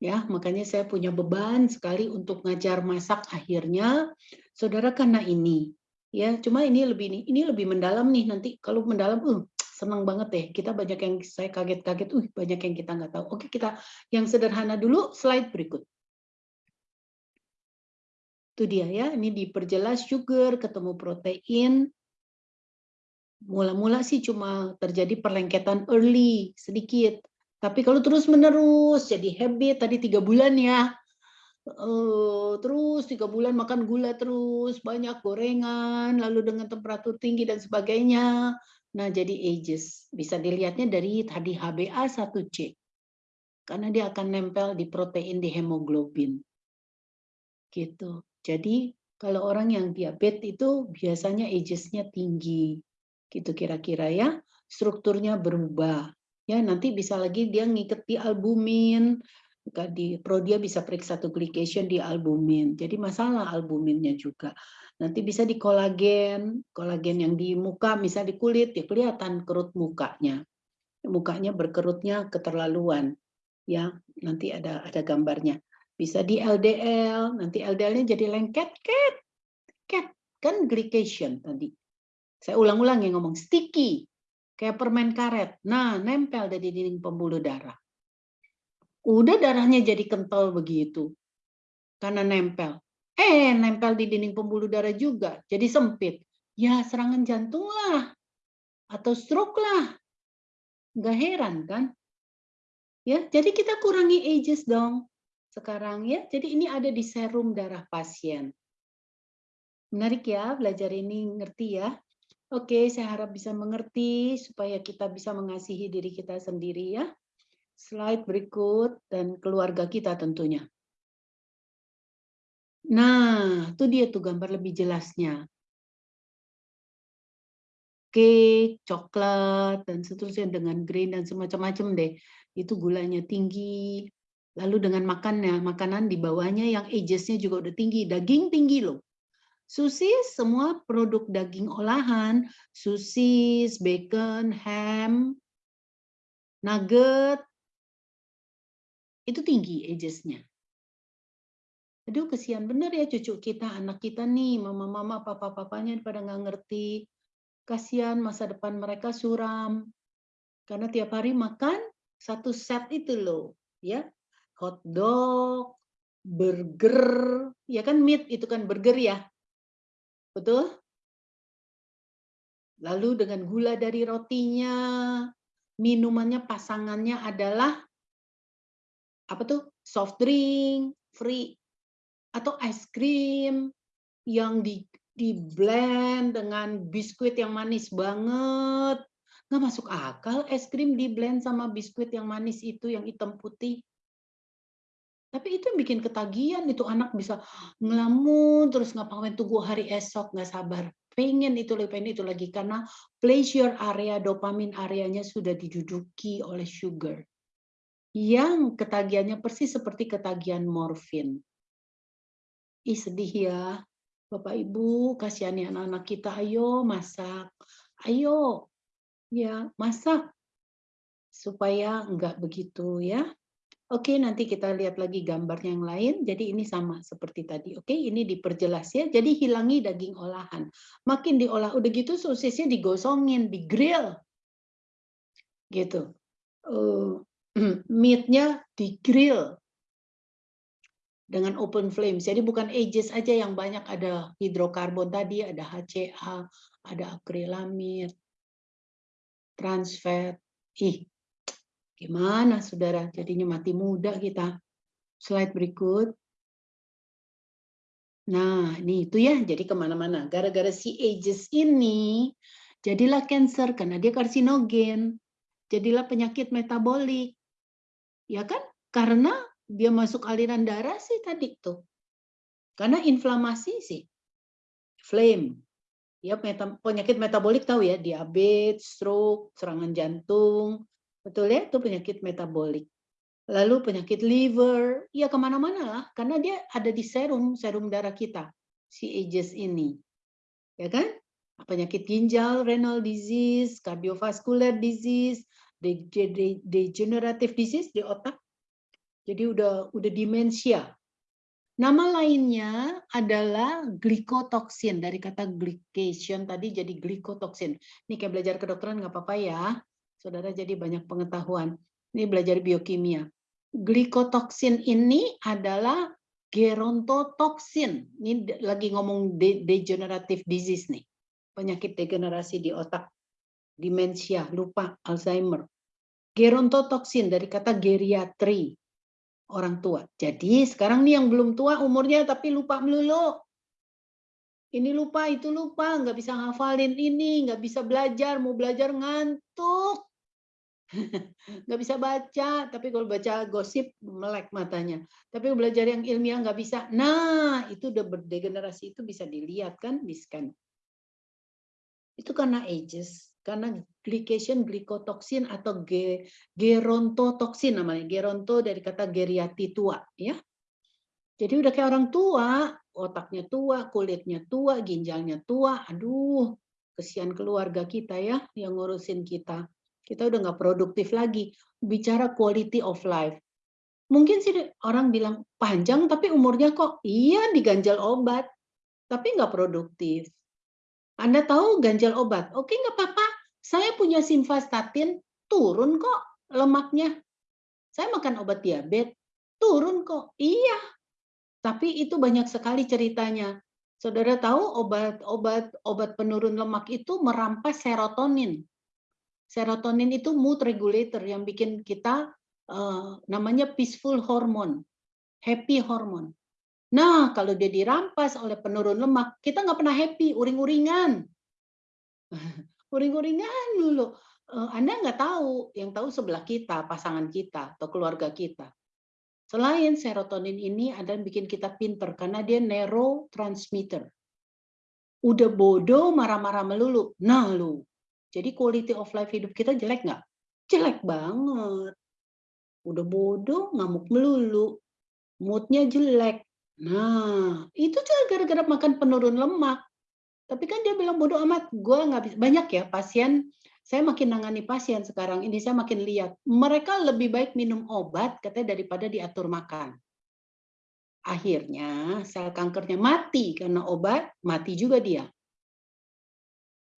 Ya, makanya saya punya beban sekali untuk ngajar masak akhirnya saudara karena ini. Ya, cuma ini lebih ini, ini lebih mendalam nih nanti kalau mendalam uh senang banget deh. Kita banyak yang saya kaget-kaget, uh banyak yang kita nggak tahu. Oke, kita yang sederhana dulu slide berikut. Itu dia ya, ini diperjelas sugar ketemu protein, Mula-mula sih cuma terjadi perlengketan early, sedikit. Tapi kalau terus-menerus jadi habit, tadi tiga bulan ya, Uh, terus tiga bulan makan gula terus, banyak gorengan, lalu dengan temperatur tinggi dan sebagainya. Nah, jadi ages. Bisa dilihatnya dari tadi HbA1c. Karena dia akan nempel di protein di hemoglobin. Gitu. Jadi kalau orang yang diabetes itu biasanya ages-nya tinggi. Gitu kira-kira ya. Strukturnya berubah. Ya, nanti bisa lagi dia ngikat di albumin, di pro dia bisa periksa tuh glycation di albumin. Jadi masalah albuminnya juga. Nanti bisa di kolagen, kolagen yang di muka, bisa di kulit, ya kelihatan kerut mukanya. Mukanya berkerutnya keterlaluan. Ya, nanti ada ada gambarnya. Bisa di LDL, nanti LDL-nya jadi lengket, ket, ket, kan glycation tadi. Saya ulang-ulang ya ngomong sticky, kayak permen karet. Nah, nempel di dinding pembuluh darah. Udah darahnya jadi kental begitu, karena nempel. Eh, nempel di dinding pembuluh darah juga, jadi sempit. Ya, serangan jantung lah, atau stroke lah. Nggak heran kan? Ya, jadi kita kurangi ages dong sekarang ya. Jadi ini ada di serum darah pasien. Menarik ya belajar ini ngerti ya. Oke, saya harap bisa mengerti supaya kita bisa mengasihi diri kita sendiri ya. Slide berikut dan keluarga kita tentunya. Nah, itu dia tuh gambar lebih jelasnya. Cake, coklat, dan seterusnya dengan grain dan semacam-macam deh. Itu gulanya tinggi, Lalu dengan makannya, makanan di bawahnya yang agesnya juga udah tinggi, daging tinggi loh. Sosis semua produk daging olahan, sosis, bacon, ham, nugget, itu tinggi agesnya. Aduh kesian bener ya cucu kita, anak kita nih, mama-mama, papa-papanya pada nggak ngerti. Kasihan masa depan mereka suram. Karena tiap hari makan satu set itu loh. ya hotdog, burger, ya kan meat itu kan burger ya. Betul? Lalu dengan gula dari rotinya, minumannya pasangannya adalah apa tuh? soft drink, free atau ice cream yang di di blend dengan biskuit yang manis banget. Nggak masuk akal es krim di blend sama biskuit yang manis itu yang hitam putih. Tapi itu yang bikin ketagihan, itu anak bisa ngelamun, terus ngapain tunggu hari esok, nggak sabar. Pengen itu lagi, pengen itu lagi. Karena pleasure area, dopamin areanya sudah diduduki oleh sugar. Yang ketagihannya persis seperti ketagihan morfin. Ih sedih ya, Bapak Ibu, kasihani anak-anak kita, ayo masak. Ayo, ya masak. Supaya enggak begitu ya. Oke, nanti kita lihat lagi gambarnya yang lain. Jadi ini sama seperti tadi. Oke, ini diperjelas ya. Jadi hilangi daging olahan. Makin diolah, udah gitu sosisnya digosongin, di grill. Gitu. Uh, meatnya di grill dengan open flame. Jadi bukan ages aja yang banyak ada hidrokarbon tadi, ada HCA, ada akrilamid, trans fat. Ih, Gimana saudara? Jadinya mati muda kita. Slide berikut. Nah, ini itu ya, jadi ke mana-mana. Gara-gara si ages ini, jadilah cancer karena dia karsinogen. Jadilah penyakit metabolik. Ya kan? Karena dia masuk aliran darah sih tadi tuh. Karena inflamasi sih. Flame. Ya, penyakit metabolik tahu ya, diabetes, stroke, serangan jantung, Betul ya, itu penyakit metabolik. Lalu penyakit liver, ya ke mana-mana lah, karena dia ada di serum, serum darah kita, si ages ini. Ya kan? Penyakit ginjal, renal disease, cardiovascular disease, degenerative disease di otak. Jadi udah udah demensia. Nama lainnya adalah glikotoksin dari kata glycation tadi jadi glikotoksin. Ini kayak belajar kedokteran nggak apa-apa ya. Saudara jadi banyak pengetahuan. Ini belajar biokimia. Glikotoksin ini adalah gerontotoksin. Ini lagi ngomong de degenerative disease nih. Penyakit degenerasi di otak. Demensia, lupa, Alzheimer. Gerontotoksin dari kata geriatri. Orang tua. Jadi sekarang nih yang belum tua umurnya tapi lupa melulu ini lupa, itu lupa, nggak bisa ngafalin ini, nggak bisa belajar, mau belajar ngantuk. Nggak bisa baca, tapi kalau baca gosip melek matanya. Tapi belajar yang ilmiah nggak bisa. Nah, itu udah berdegenerasi itu bisa dilihat kan di scan. Itu karena ages, karena glycation glycotoxin atau ge, gerontotoksin namanya. Geronto dari kata geriati tua, ya. Jadi udah kayak orang tua, otaknya tua, kulitnya tua, ginjalnya tua. Aduh, kesian keluarga kita ya yang ngurusin kita. Kita udah nggak produktif lagi. Bicara quality of life. Mungkin sih orang bilang panjang tapi umurnya kok iya diganjal obat, tapi nggak produktif. Anda tahu ganjal obat? Oke nggak apa-apa. Saya punya simvastatin, turun kok lemaknya. Saya makan obat diabetes, turun kok. Iya, tapi itu banyak sekali ceritanya. Saudara tahu obat-obat obat penurun lemak itu merampas serotonin. Serotonin itu mood regulator yang bikin kita uh, namanya peaceful hormone, happy hormone. Nah, kalau dia dirampas oleh penurun lemak, kita nggak pernah happy, uring-uringan. uring-uringan dulu. Uh, Anda nggak tahu, yang tahu sebelah kita, pasangan kita, atau keluarga kita. Selain serotonin ini ada yang bikin kita pinter karena dia neurotransmitter. Udah bodoh marah-marah melulu. Nah lu. Jadi quality of life hidup kita jelek nggak? Jelek banget. Udah bodoh ngamuk melulu. Moodnya jelek. Nah, itu juga gara-gara makan penurun lemak. Tapi kan dia bilang bodoh amat, gue nggak bisa. Banyak ya pasien saya makin nangani pasien sekarang ini, saya makin lihat, mereka lebih baik minum obat katanya daripada diatur makan. Akhirnya sel kankernya mati karena obat, mati juga dia.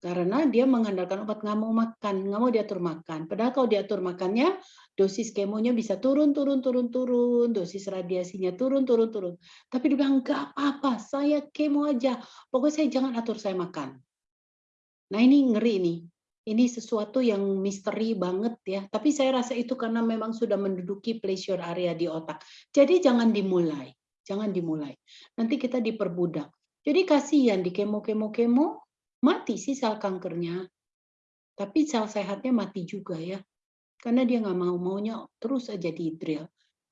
Karena dia mengandalkan obat, nggak mau makan, nggak mau diatur makan. Padahal kalau diatur makannya, dosis kemonya bisa turun, turun, turun, turun, dosis radiasinya turun, turun, turun. Tapi dia bilang, nggak apa-apa, saya kemo aja. Pokoknya saya jangan atur saya makan. Nah ini ngeri nih ini sesuatu yang misteri banget ya. Tapi saya rasa itu karena memang sudah menduduki pleasure area di otak. Jadi jangan dimulai, jangan dimulai. Nanti kita diperbudak. Jadi kasihan di kemo-kemo-kemo, mati sih sel kankernya. Tapi sel sehatnya mati juga ya. Karena dia nggak mau, maunya terus aja di drill.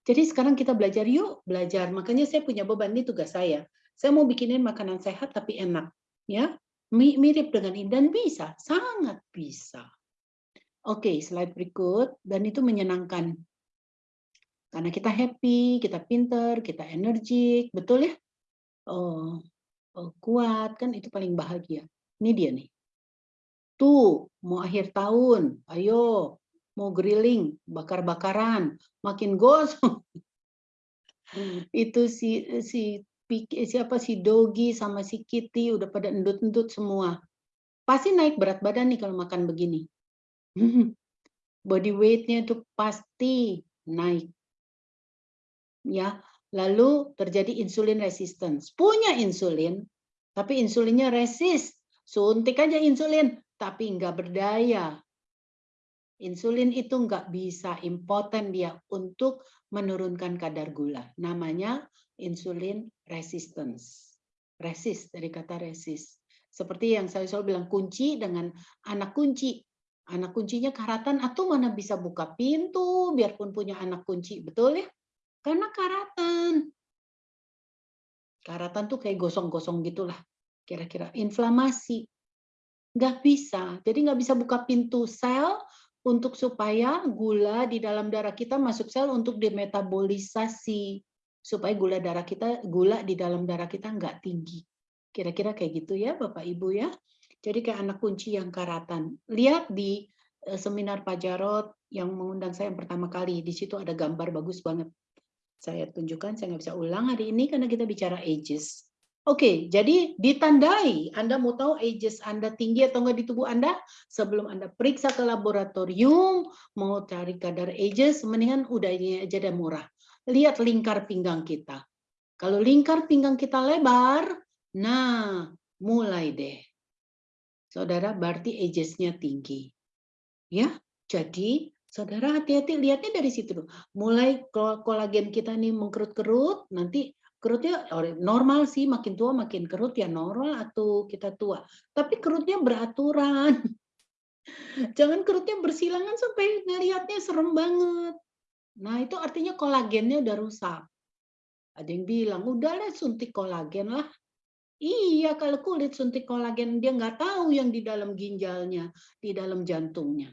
Jadi sekarang kita belajar yuk, belajar. Makanya saya punya beban, ini tugas saya. Saya mau bikinin makanan sehat tapi enak. ya mirip dengan ini dan bisa, sangat bisa. Oke, slide berikut dan itu menyenangkan. Karena kita happy, kita pinter, kita energik, betul ya? Oh, oh, kuat kan itu paling bahagia. Ini dia nih. Tuh, mau akhir tahun, ayo mau grilling, bakar-bakaran, makin gosong. itu si si siapa si Dogi sama si Kitty udah pada endut-endut semua. Pasti naik berat badan nih kalau makan begini. Body weight-nya itu pasti naik. Ya, lalu terjadi insulin resistance. Punya insulin, tapi insulinnya resist. Suntik aja insulin, tapi nggak berdaya. Insulin itu nggak bisa impoten dia untuk menurunkan kadar gula. Namanya insulin resistance. Resist dari kata resist. Seperti yang saya selalu bilang kunci dengan anak kunci. Anak kuncinya karatan atau mana bisa buka pintu biarpun punya anak kunci. Betul ya? Karena karatan. Karatan tuh kayak gosong-gosong gitulah. Kira-kira inflamasi. Nggak bisa. Jadi nggak bisa buka pintu sel untuk supaya gula di dalam darah kita masuk sel untuk dimetabolisasi supaya gula darah kita gula di dalam darah kita nggak tinggi. Kira-kira kayak gitu ya Bapak Ibu ya. Jadi kayak anak kunci yang karatan. Lihat di eh, seminar Pak Jarot yang mengundang saya yang pertama kali. Di situ ada gambar bagus banget. Saya tunjukkan, saya nggak bisa ulang hari ini karena kita bicara ages. Oke, jadi ditandai Anda mau tahu ages Anda tinggi atau enggak di tubuh Anda sebelum Anda periksa ke laboratorium mau cari kadar ages mendingan udah ini aja deh murah lihat lingkar pinggang kita. Kalau lingkar pinggang kita lebar, nah mulai deh. Saudara berarti agesnya tinggi. Ya, jadi saudara hati-hati lihatnya dari situ. Mulai kolagen kita nih mengkerut-kerut, nanti kerutnya normal sih makin tua makin kerut ya normal atau kita tua. Tapi kerutnya beraturan. Jangan kerutnya bersilangan sampai ngelihatnya serem banget. Nah, itu artinya kolagennya udah rusak. Ada yang bilang, "Udahlah suntik kolagen lah." Iya, kalau kulit suntik kolagen, dia nggak tahu yang di dalam ginjalnya, di dalam jantungnya.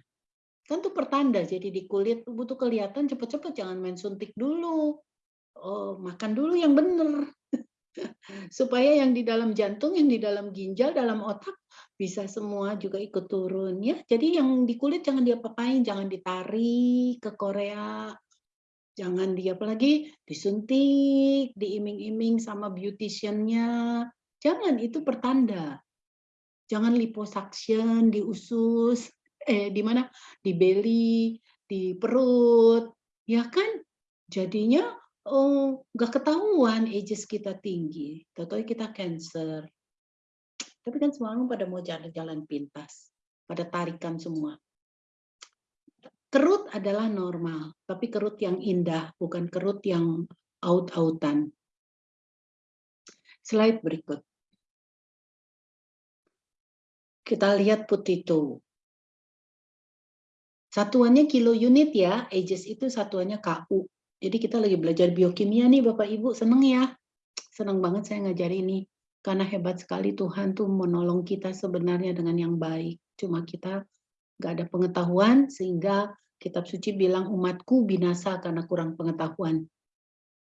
Kan tuh pertanda, jadi di kulit butuh kelihatan cepet-cepet, jangan main suntik dulu. Oh, makan dulu yang bener. Supaya yang di dalam jantung, yang di dalam ginjal, dalam otak bisa semua juga ikut turun ya. Jadi yang di kulit jangan diapa-apain, jangan ditarik ke Korea. Jangan dia apalagi disuntik, diiming-iming sama beautician-nya. Jangan, itu pertanda. Jangan liposuction di usus, eh di mana? Di belly, di perut, ya kan? Jadinya oh nggak ketahuan ages kita tinggi, tahu kita cancer. Tapi kan semua pada mau jalan-jalan pintas, pada tarikan semua. Kerut adalah normal, tapi kerut yang indah, bukan kerut yang out-outan. Slide berikut. Kita lihat potato. Satuannya kilo unit ya, ages itu satuannya KU. Jadi kita lagi belajar biokimia nih Bapak Ibu, seneng ya? Seneng banget saya ngajar ini. Karena hebat sekali Tuhan tuh menolong kita sebenarnya dengan yang baik. Cuma kita nggak ada pengetahuan sehingga kitab suci bilang umatku binasa karena kurang pengetahuan.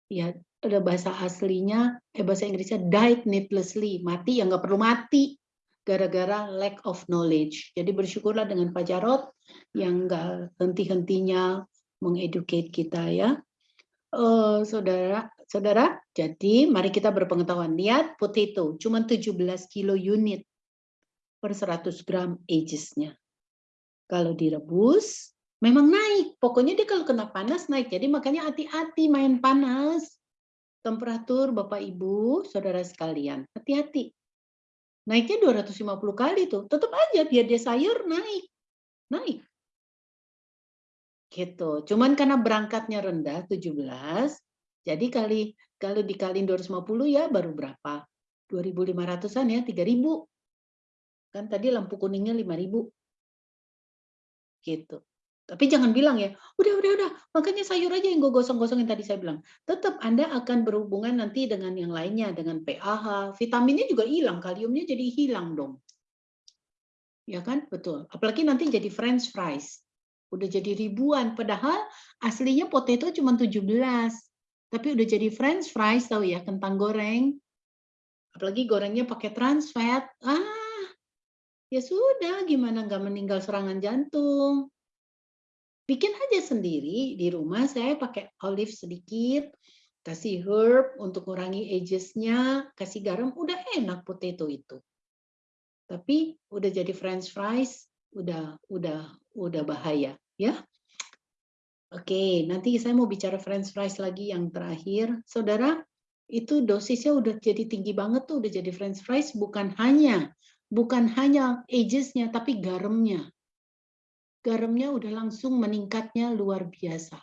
Ya, ada bahasa aslinya, eh bahasa Inggrisnya died needlessly, mati yang nggak perlu mati gara-gara lack of knowledge. Jadi bersyukurlah dengan Pak Jarot yang nggak henti-hentinya mengeducate kita ya. Uh, saudara, saudara, jadi mari kita berpengetahuan. Lihat potato, cuma 17 kilo unit per 100 gram agesnya. Kalau direbus, memang naik. Pokoknya dia kalau kena panas naik. Jadi makanya hati-hati main panas. Temperatur Bapak Ibu, saudara sekalian, hati-hati. Naiknya 250 kali tuh. Tetap aja biar dia sayur naik. Naik. Gitu. Cuman karena berangkatnya rendah 17, jadi kali kalau dikaliin 250 ya baru berapa? 2.500-an ya, 3.000. Kan tadi lampu kuningnya 5.000. Gitu. Tapi jangan bilang ya, udah, udah, udah, makanya sayur aja yang gue gosong-gosongin tadi saya bilang. Tetap Anda akan berhubungan nanti dengan yang lainnya, dengan PAH, vitaminnya juga hilang, kaliumnya jadi hilang dong. Ya kan? Betul. Apalagi nanti jadi french fries udah jadi ribuan padahal aslinya potato cuma 17 tapi udah jadi french fries tahu ya kentang goreng. Apalagi gorengnya pakai trans fat. Ah ya sudah gimana nggak meninggal serangan jantung? Bikin aja sendiri di rumah saya pakai olive sedikit kasih herb untuk kurangi agesnya kasih garam udah enak potato itu. Tapi udah jadi french fries udah udah udah bahaya ya. Oke, nanti saya mau bicara french fries lagi yang terakhir. Saudara, itu dosisnya udah jadi tinggi banget tuh, udah jadi french fries bukan hanya bukan hanya agesnya tapi garamnya. Garamnya udah langsung meningkatnya luar biasa.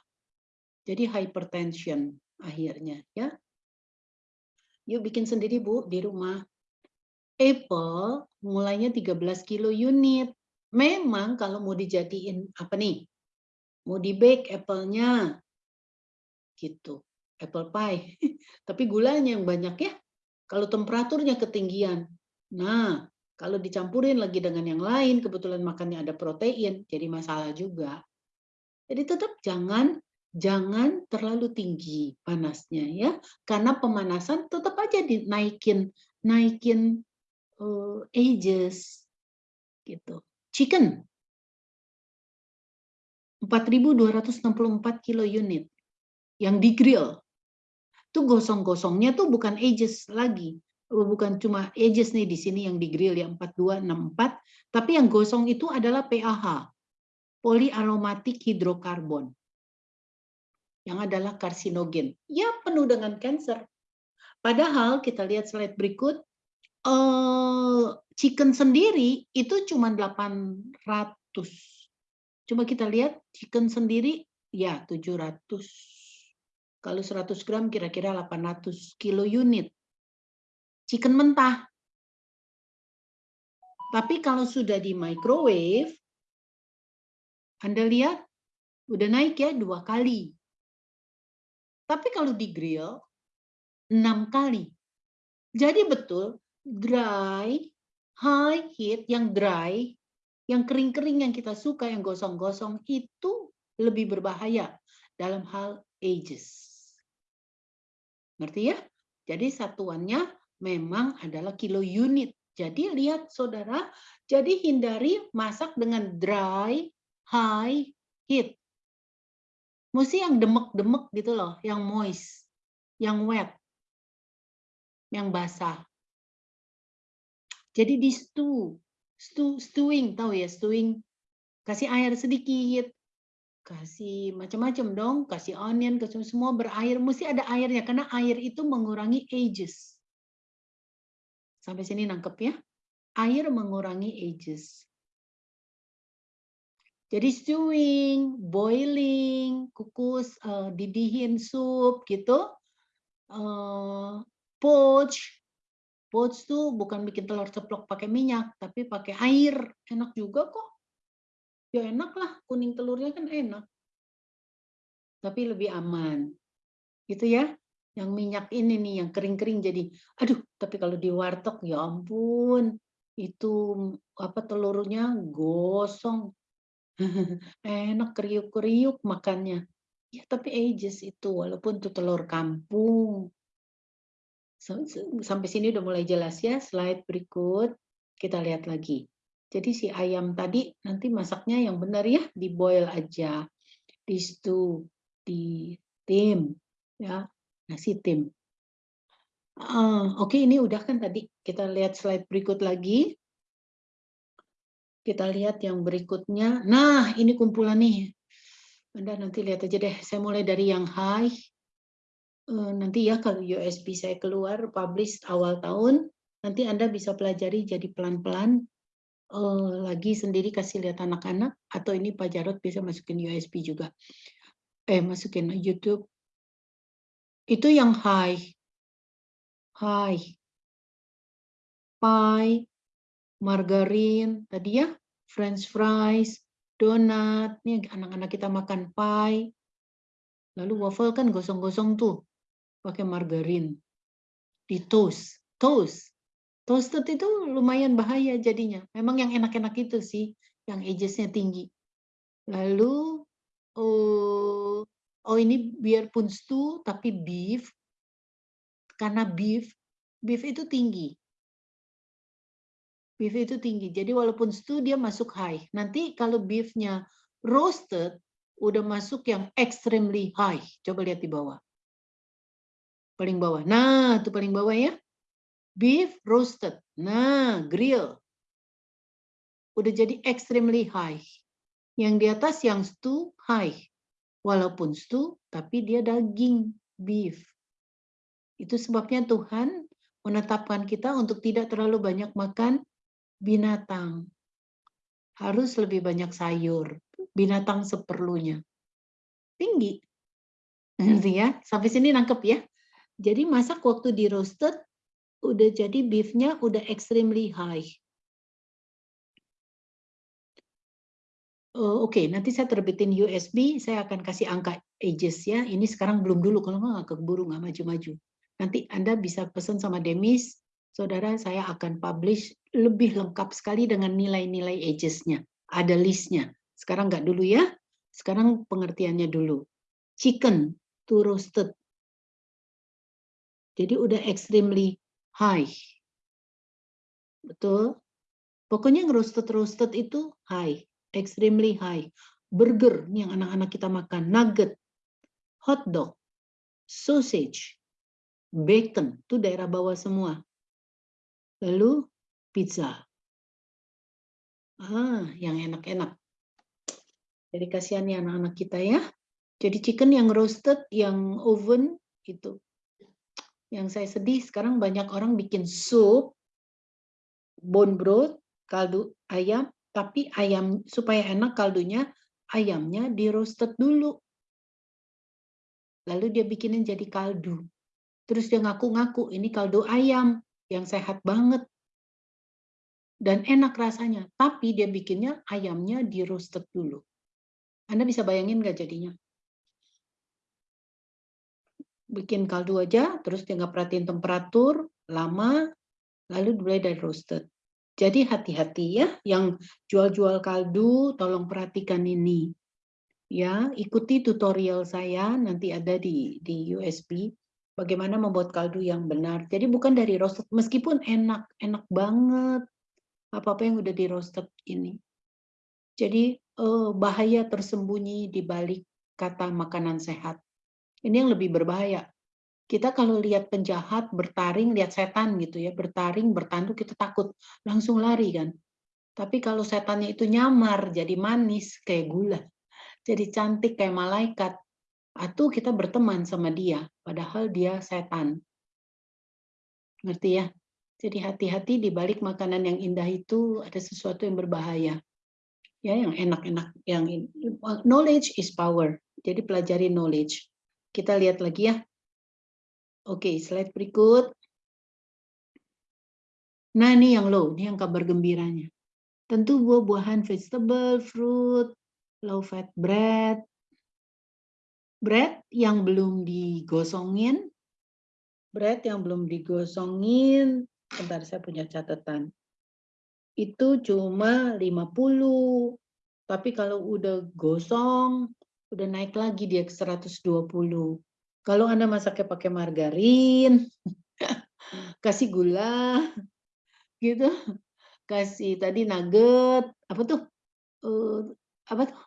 Jadi hypertension akhirnya ya. Yuk bikin sendiri Bu di rumah. Apple mulainya 13 kilo unit. Memang kalau mau dijadiin apa nih? Mau di bake apple-nya. Gitu. Apple pie. Tapi gulanya yang banyak ya. Kalau temperaturnya ketinggian. Nah, kalau dicampurin lagi dengan yang lain, kebetulan makannya ada protein, jadi masalah juga. Jadi tetap jangan jangan terlalu tinggi panasnya ya, karena pemanasan tetap aja dinaikin naikin uh, ages gitu. Chicken 4.264 kilo unit yang di grill. Itu gosong-gosongnya tuh bukan ages lagi. Bukan cuma ages nih di sini yang di grill ya 4264, tapi yang gosong itu adalah PAH, poliaromatik hidrokarbon. Yang adalah karsinogen. Ya penuh dengan cancer. Padahal kita lihat slide berikut, uh, chicken sendiri itu cuma 800. Coba kita lihat chicken sendiri ya 700. Kalau 100 gram kira-kira 800 kilo unit. Chicken mentah. Tapi kalau sudah di microwave Anda lihat, udah naik ya dua kali. Tapi kalau di grill, enam kali. Jadi betul, dry, high heat, yang dry, yang kering-kering yang kita suka, yang gosong-gosong, itu lebih berbahaya dalam hal ages. Ngerti ya? Jadi satuannya memang adalah kilo unit. Jadi lihat saudara, jadi hindari masak dengan dry, high, heat. Mesti yang demek-demek gitu loh, yang moist, yang wet, yang basah. Jadi di stew, stew stewing, tahu ya stewing, kasih air sedikit, kasih macam-macam dong, kasih onion, kasih semua berair, mesti ada airnya karena air itu mengurangi ages. Sampai sini nangkep ya. Air mengurangi ages. Jadi stewing, boiling, kukus, uh, didihin sup gitu. Uh, poach, poach tuh bukan bikin telur ceplok pakai minyak, tapi pakai air. Enak juga kok. Ya enak lah kuning telurnya kan enak. Tapi lebih aman. Gitu ya yang minyak ini nih yang kering-kering jadi aduh tapi kalau di warteg ya ampun itu apa telurnya gosong. Enak kriuk-kriuk makannya. Ya tapi ages itu walaupun itu telur kampung sampai sini udah mulai jelas ya slide berikut kita lihat lagi jadi si ayam tadi nanti masaknya yang benar ya, di boil aja, di stew, di tim, ya nasi tim. Uh, Oke, okay, ini udah kan tadi. Kita lihat slide berikut lagi. Kita lihat yang berikutnya. Nah, ini kumpulan nih. Anda nanti lihat aja deh. Saya mulai dari yang high. Uh, nanti ya kalau USB saya keluar, publish awal tahun, nanti Anda bisa pelajari jadi pelan-pelan uh, lagi sendiri kasih lihat anak-anak atau ini Pak Jarot bisa masukin USB juga. Eh, masukin YouTube. Itu yang high. High. Pie, margarin, tadi ya, french fries, donat. Nih anak-anak kita makan pie. Lalu waffle kan gosong-gosong tuh pakai margarin. Di toast. Toast Toasted itu lumayan bahaya jadinya. Memang yang enak-enak itu sih, yang agesnya tinggi. Lalu, oh, oh ini biarpun stew, tapi beef, karena beef, beef itu tinggi. Beef itu tinggi. Jadi walaupun stew dia masuk high. Nanti kalau beefnya roasted, udah masuk yang extremely high. Coba lihat di bawah. Paling bawah. Nah, itu paling bawah ya beef roasted. Nah, grill. Udah jadi extremely high. Yang di atas yang stew high. Walaupun stew, tapi dia daging beef. Itu sebabnya Tuhan menetapkan kita untuk tidak terlalu banyak makan binatang. Harus lebih banyak sayur. Binatang seperlunya. Tinggi. Ngerti ya? Sampai sini nangkep ya. Jadi masak waktu di roasted udah jadi beefnya udah extremely high. Oh, Oke, okay. nanti saya terbitin USB, saya akan kasih angka ages ya. Ini sekarang belum dulu, kalau nggak keburu, nggak maju-maju. Nanti Anda bisa pesan sama Demis, saudara saya akan publish lebih lengkap sekali dengan nilai-nilai agesnya. Ada listnya. Sekarang nggak dulu ya. Sekarang pengertiannya dulu. Chicken to roasted. Jadi udah extremely high. Betul? Pokoknya roasted-roasted itu high, extremely high. Burger, yang anak-anak kita makan, nugget, hot dog, sausage, bacon, itu daerah bawah semua. Lalu pizza. Ah, yang enak-enak. Jadi kasihan ya anak-anak kita ya. Jadi chicken yang roasted, yang oven, itu yang saya sedih sekarang banyak orang bikin sup, bone broth, kaldu ayam, tapi ayam supaya enak kaldunya, ayamnya di roasted dulu. Lalu dia bikinin jadi kaldu. Terus dia ngaku-ngaku ini kaldu ayam yang sehat banget. Dan enak rasanya, tapi dia bikinnya ayamnya di roasted dulu. Anda bisa bayangin nggak jadinya? Bikin kaldu aja, terus dia nggak perhatiin temperatur, lama, lalu mulai dari roasted. Jadi hati-hati ya, yang jual-jual kaldu, tolong perhatikan ini. Ya, ikuti tutorial saya, nanti ada di, di USB, bagaimana membuat kaldu yang benar. Jadi bukan dari roasted, meskipun enak, enak banget, apa-apa yang udah di roasted ini. Jadi eh, bahaya tersembunyi di balik kata makanan sehat. Ini yang lebih berbahaya. Kita kalau lihat penjahat bertaring, lihat setan gitu ya, bertaring, bertanduk, kita takut, langsung lari kan. Tapi kalau setannya itu nyamar, jadi manis, kayak gula, jadi cantik kayak malaikat, atau kita berteman sama dia, padahal dia setan. Ngerti ya? Jadi hati-hati di balik makanan yang indah itu ada sesuatu yang berbahaya. Ya, yang enak-enak, yang knowledge is power. Jadi pelajari knowledge. Kita lihat lagi ya. Oke, slide berikut. Nah, ini yang low, ini yang kabar gembiranya. Tentu buah-buahan, vegetable, fruit, low fat bread, bread yang belum digosongin, bread yang belum digosongin, bentar saya punya catatan. Itu cuma 50, tapi kalau udah gosong, udah naik lagi dia ke 120. Kalau Anda masaknya pakai margarin, kasih gula, gitu, kasih tadi nugget, apa tuh, uh, apa tuh,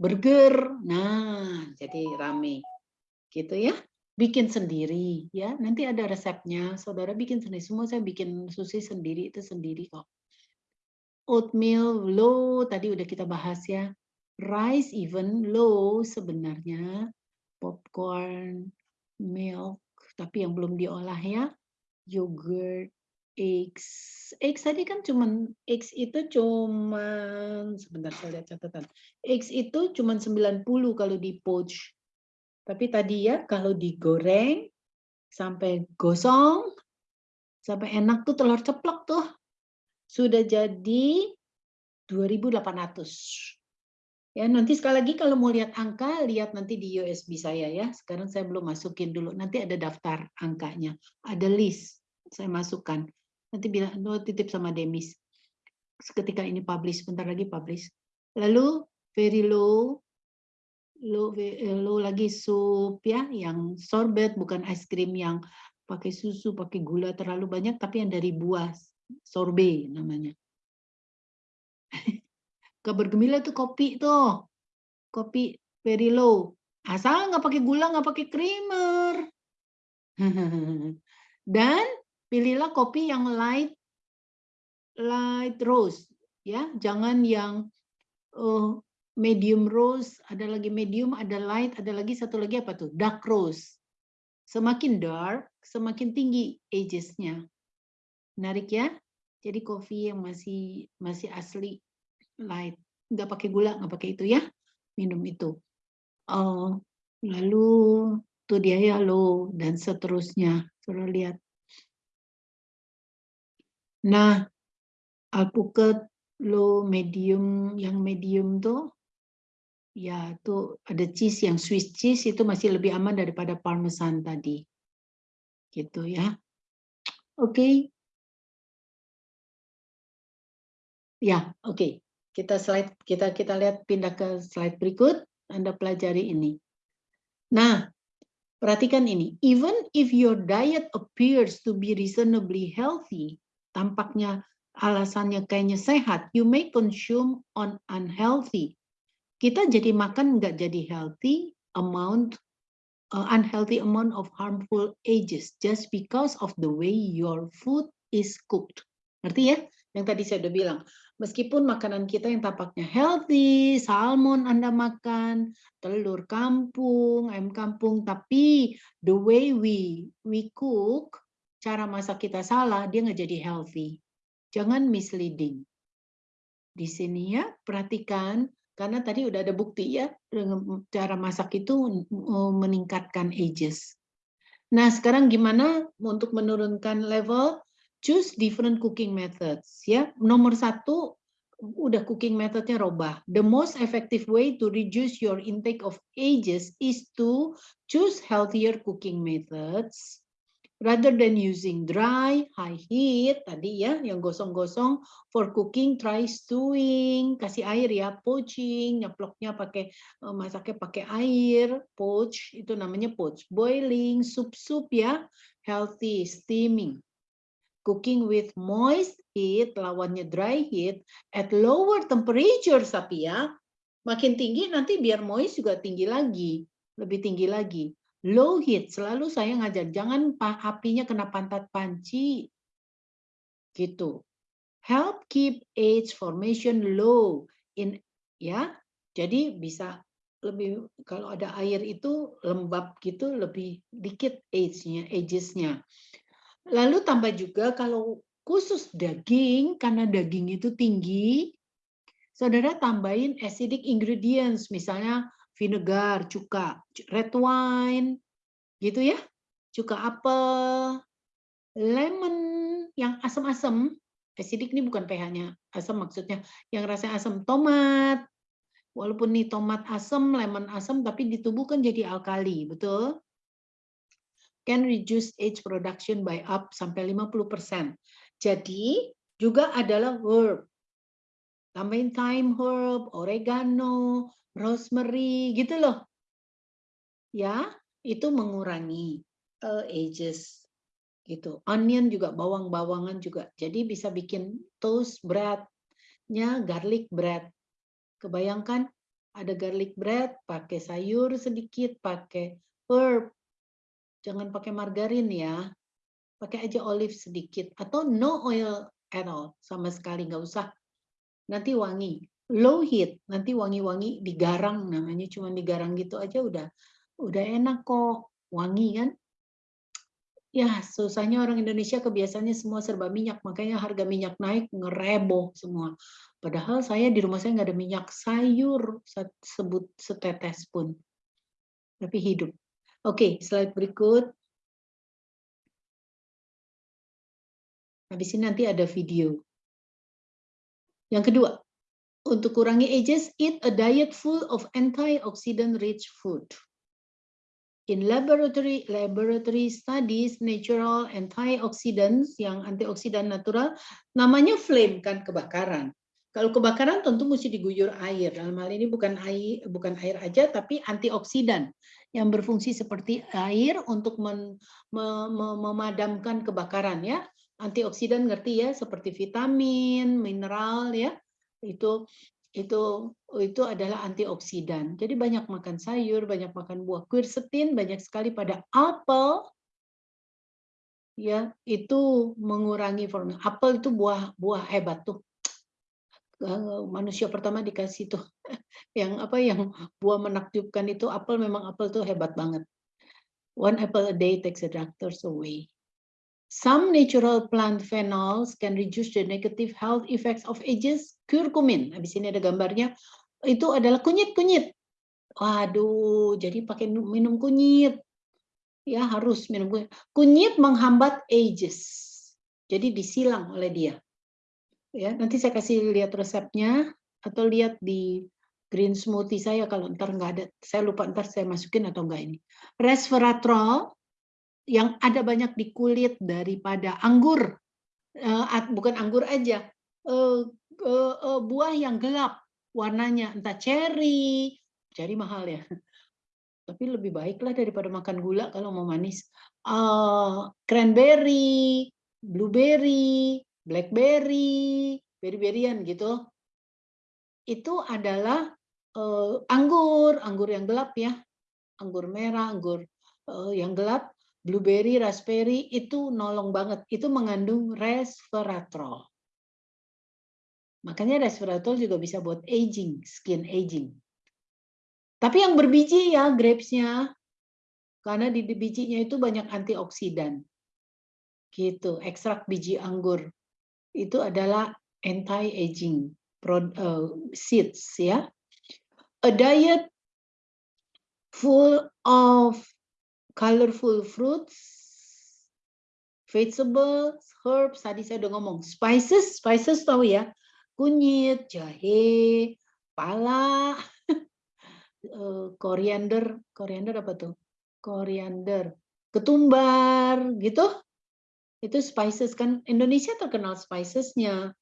burger, nah jadi rame, gitu ya. Bikin sendiri, ya. Nanti ada resepnya, saudara bikin sendiri. Semua saya bikin sushi sendiri itu sendiri kok. Oatmeal low tadi udah kita bahas ya. Rice even low sebenarnya popcorn, milk, tapi yang belum diolah ya, yogurt, eggs. Eggs tadi kan cuman eggs itu cuman sebentar saya lihat catatan. Eggs itu cuman 90 kalau di poach. Tapi tadi ya kalau digoreng sampai gosong sampai enak tuh telur ceplok tuh sudah jadi 2800 Ya, nanti sekali lagi kalau mau lihat angka, lihat nanti di USB saya ya. Sekarang saya belum masukin dulu. Nanti ada daftar angkanya, ada list saya masukkan. Nanti bilang oh, titip sama Demis. Ketika ini publish, bentar lagi publish. Lalu very low, low, eh, low lagi sup ya, yang sorbet bukan es krim yang pakai susu, pakai gula terlalu banyak, tapi yang dari buah sorbet namanya. Kabar gembira tuh kopi tuh. Kopi very low. Asal nggak pakai gula, nggak pakai creamer. Dan pilihlah kopi yang light light roast ya, jangan yang uh, medium roast, ada lagi medium, ada light, ada lagi satu lagi apa tuh? Dark roast. Semakin dark, semakin tinggi agesnya. Menarik ya? Jadi kopi yang masih masih asli light. Nggak pakai gula nggak pakai itu ya. Minum itu. Uh, lalu tuh dia ya lo dan seterusnya. Suruh lihat. Nah alpukat lo medium yang medium tuh ya tuh ada cheese yang Swiss cheese itu masih lebih aman daripada parmesan tadi. Gitu ya. Oke. Okay. ya oke. okay. Kita slide kita kita lihat pindah ke slide berikut, Anda pelajari ini. Nah, perhatikan ini. Even if your diet appears to be reasonably healthy, tampaknya alasannya kayaknya sehat, you may consume on unhealthy. Kita jadi makan nggak jadi healthy amount uh, unhealthy amount of harmful agents just because of the way your food is cooked. Ngerti ya? Yang tadi saya udah bilang, Meskipun makanan kita yang tampaknya healthy, salmon Anda makan, telur kampung, ayam kampung, tapi the way we we cook, cara masak kita salah, dia nggak jadi healthy. Jangan misleading. Di sini ya, perhatikan, karena tadi udah ada bukti ya, cara masak itu uh, meningkatkan ages. Nah, sekarang gimana untuk menurunkan level? Choose different cooking methods ya nomor satu udah cooking methodnya robah. The most effective way to reduce your intake of ages is to choose healthier cooking methods rather than using dry, high heat tadi ya yang gosong-gosong for cooking try stewing, kasih air ya, poaching, nyeploknya pakai eh, masaknya pakai air, poach itu namanya poach, boiling, sup-sup ya, healthy, steaming. Cooking with moist heat, lawannya dry heat, at lower temperature, tapi ya. Makin tinggi nanti biar moist juga tinggi lagi, lebih tinggi lagi. Low heat, selalu saya ngajar, jangan apinya kena pantat panci. Gitu. Help keep age formation low in ya. Jadi bisa lebih kalau ada air itu lembab gitu lebih dikit age-nya, ages-nya. Lalu tambah juga kalau khusus daging, karena daging itu tinggi, saudara tambahin acidic ingredients, misalnya vinegar, cuka, red wine, gitu ya, cuka apel, lemon yang asam-asam, acidic ini bukan pH-nya, asam maksudnya, yang rasa asam, tomat, walaupun nih tomat asam, lemon asam, tapi di tubuh kan jadi alkali, betul? Can reduce age production by up sampai 50%. Jadi juga adalah herb. Tambahin thyme herb, oregano, rosemary gitu loh. Ya, itu mengurangi uh, ages gitu. Onion juga bawang-bawangan juga. Jadi bisa bikin toast bread-nya garlic bread. Kebayangkan ada garlic bread, pakai sayur sedikit, pakai herb, Jangan pakai margarin ya. Pakai aja olive sedikit. Atau no oil at all. Sama sekali nggak usah. Nanti wangi. Low heat. Nanti wangi-wangi digarang namanya. Cuma digarang gitu aja udah udah enak kok. Wangi kan. Ya, susahnya orang Indonesia kebiasaannya semua serba minyak, makanya harga minyak naik ngereboh semua. Padahal saya di rumah saya nggak ada minyak sayur sebut setetes pun. Tapi hidup. Oke, slide berikut. Habis ini nanti ada video. Yang kedua, untuk kurangi ages, eat a diet full of antioxidant-rich food. In laboratory laboratory studies, natural antioxidants yang antioksidan natural, namanya flame kan kebakaran. Kalau kebakaran tentu mesti diguyur air. Dalam hal ini bukan air, bukan air aja, tapi antioksidan yang berfungsi seperti air untuk men, me, me, memadamkan kebakaran ya. Antioksidan ngerti ya seperti vitamin, mineral ya. Itu itu itu adalah antioksidan. Jadi banyak makan sayur, banyak makan buah. Quercetin banyak sekali pada apel ya, itu mengurangi formalin. Apel itu buah buah hebat tuh manusia pertama dikasih tuh yang apa yang buah menakjubkan itu apel memang apel tuh hebat banget. One apple a day takes the doctors away. Some natural plant phenols can reduce the negative health effects of ages. Curcumin, habis ini ada gambarnya. Itu adalah kunyit-kunyit. Waduh, jadi pakai minum kunyit. Ya, harus minum kunyit. Kunyit menghambat ages. Jadi disilang oleh dia ya nanti saya kasih lihat resepnya atau lihat di green smoothie saya kalau ntar nggak ada. Saya lupa ntar saya masukin atau enggak ini. Resveratrol yang ada banyak di kulit daripada anggur. Uh, bukan anggur aja. Uh, uh, buah yang gelap warnanya. Entah cherry. Cherry mahal ya. Tapi lebih baiklah daripada makan gula kalau mau manis. Cranberry blueberry blackberry, berry-berryan gitu. Itu adalah uh, anggur, anggur yang gelap ya. Anggur merah, anggur uh, yang gelap, blueberry, raspberry itu nolong banget. Itu mengandung resveratrol. Makanya resveratrol juga bisa buat aging, skin aging. Tapi yang berbiji ya grapes-nya. Karena di bijinya itu banyak antioksidan. Gitu, ekstrak biji anggur itu adalah anti-aging uh, seeds ya. A diet full of colorful fruits, vegetables, herbs, tadi saya udah ngomong, spices, spices tahu ya, kunyit, jahe, pala, eee, koriander koriander apa tuh? Koriander, ketumbar, gitu. Itu spices kan, Indonesia terkenal spices-nya.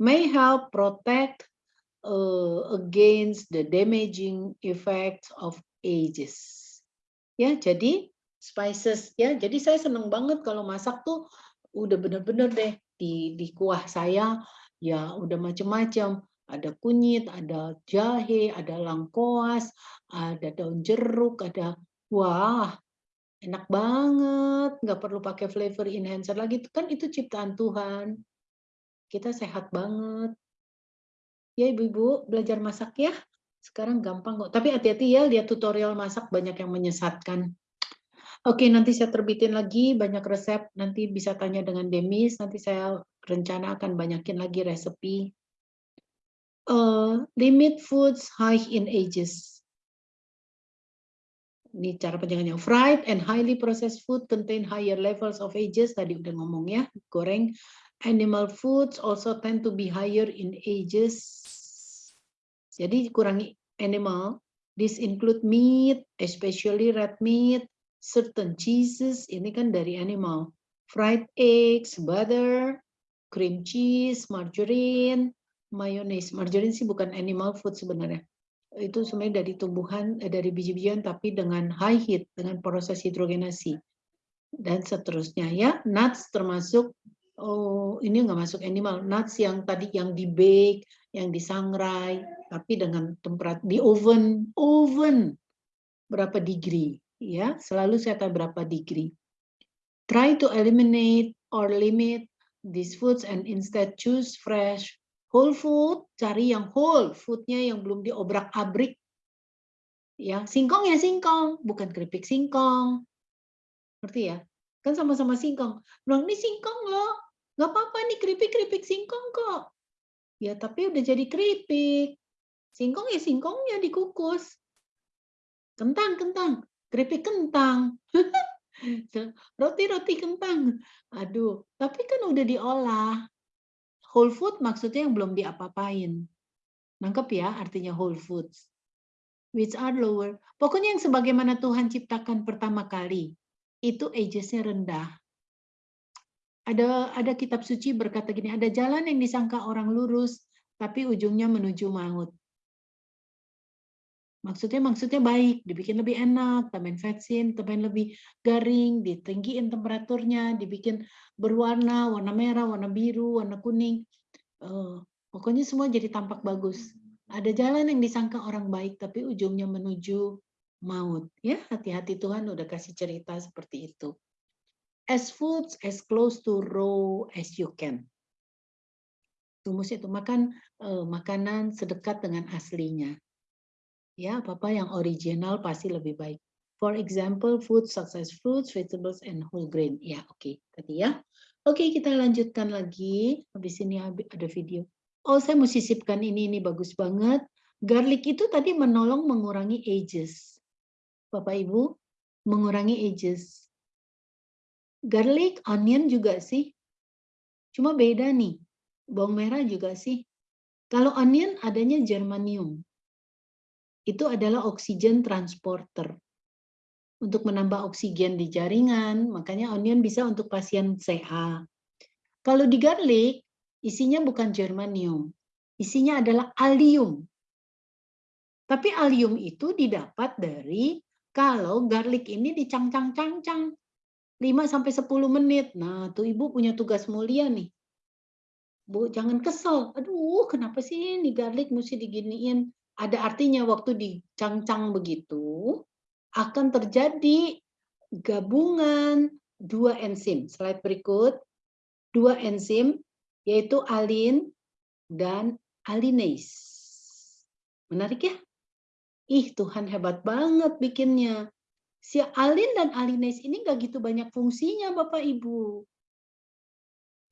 May help protect, eee, against the damaging effects of ages. Ya, jadi spices ya, jadi saya senang banget kalau masak tuh udah bener-bener deh di di kuah saya, ya udah macem-macem, ada kunyit, ada jahe, ada lengkoas, ada daun jeruk, ada wah, enak banget, nggak perlu pakai flavor enhancer lagi, kan itu ciptaan Tuhan. Kita sehat banget. Ya Ibu-ibu, belajar masak ya. Sekarang gampang kok, tapi hati-hati ya lihat tutorial masak banyak yang menyesatkan. Oke, nanti saya terbitin lagi banyak resep, nanti bisa tanya dengan Demis, nanti saya rencana akan banyakin lagi resepi. Eee, limit foods high in ages. Ini cara penjagaan fried and highly processed food contain higher levels of ages, tadi udah ngomong ya, goreng. Animal foods also tend to be higher in ages. Jadi kurangi animal, this include meat, especially red meat, certain cheeses, ini kan dari animal. Fried eggs, butter, cream cheese, margarine, mayonnaise. Margarine sih bukan animal food sebenarnya. Itu sebenarnya dari tumbuhan, eh, dari biji-bijian tapi dengan high heat, dengan proses hidrogenasi. Dan seterusnya ya, nuts termasuk oh ini nggak masuk animal, nuts yang tadi yang di bake, yang disangrai, tapi dengan temperatur di oven, oven berapa degree ya selalu saya tahu berapa degree. Try to eliminate or limit these foods and instead choose fresh whole food. Cari yang whole foodnya yang belum diobrak-abrik. Ya, singkong ya singkong, bukan keripik singkong. Ngerti ya? Kan sama-sama singkong. Bilang, ini singkong loh. Nggak apa-apa nih keripik-keripik singkong kok. Ya, tapi udah jadi keripik. Singkong ya singkongnya dikukus. Kentang, kentang keripik kentang. Roti-roti kentang. Aduh, tapi kan udah diolah. Whole food maksudnya yang belum diapa-apain. Nangkep ya artinya whole foods. Which are lower. Pokoknya yang sebagaimana Tuhan ciptakan pertama kali. Itu agesnya rendah. Ada ada kitab suci berkata gini, ada jalan yang disangka orang lurus, tapi ujungnya menuju maut. Maksudnya maksudnya baik, dibikin lebih enak, tambahin vaksin, tambahin lebih garing, ditinggiin temperaturnya, dibikin berwarna, warna merah, warna biru, warna kuning. Uh, pokoknya semua jadi tampak bagus. Ada jalan yang disangka orang baik, tapi ujungnya menuju maut. Ya, hati-hati Tuhan udah kasih cerita seperti itu. As foods as close to raw as you can. Rumus itu makan uh, makanan sedekat dengan aslinya Ya, apa-apa yang original pasti lebih baik. For example, food such as fruits, vegetables, and whole grain. Ya, oke. Okay. Tadi ya. Oke, okay, kita lanjutkan lagi. Habis ini ada video. Oh, saya mau sisipkan ini. Ini bagus banget. Garlic itu tadi menolong mengurangi ages. Bapak Ibu, mengurangi ages. Garlic, onion juga sih. Cuma beda nih. Bawang merah juga sih. Kalau onion adanya germanium itu adalah oksigen transporter. Untuk menambah oksigen di jaringan, makanya onion bisa untuk pasien CA. Kalau di garlic, isinya bukan germanium, isinya adalah allium. Tapi allium itu didapat dari kalau garlic ini dicangcang-cangcang 5 sampai 10 menit. Nah, tuh Ibu punya tugas mulia nih. Bu, jangan kesel. Aduh, kenapa sih ini garlic mesti diginiin? Ada artinya waktu dicangcang begitu akan terjadi gabungan dua enzim. Slide berikut. Dua enzim yaitu alin dan alinase. Menarik ya? Ih, Tuhan hebat banget bikinnya. Si alin dan alinase ini nggak gitu banyak fungsinya Bapak Ibu.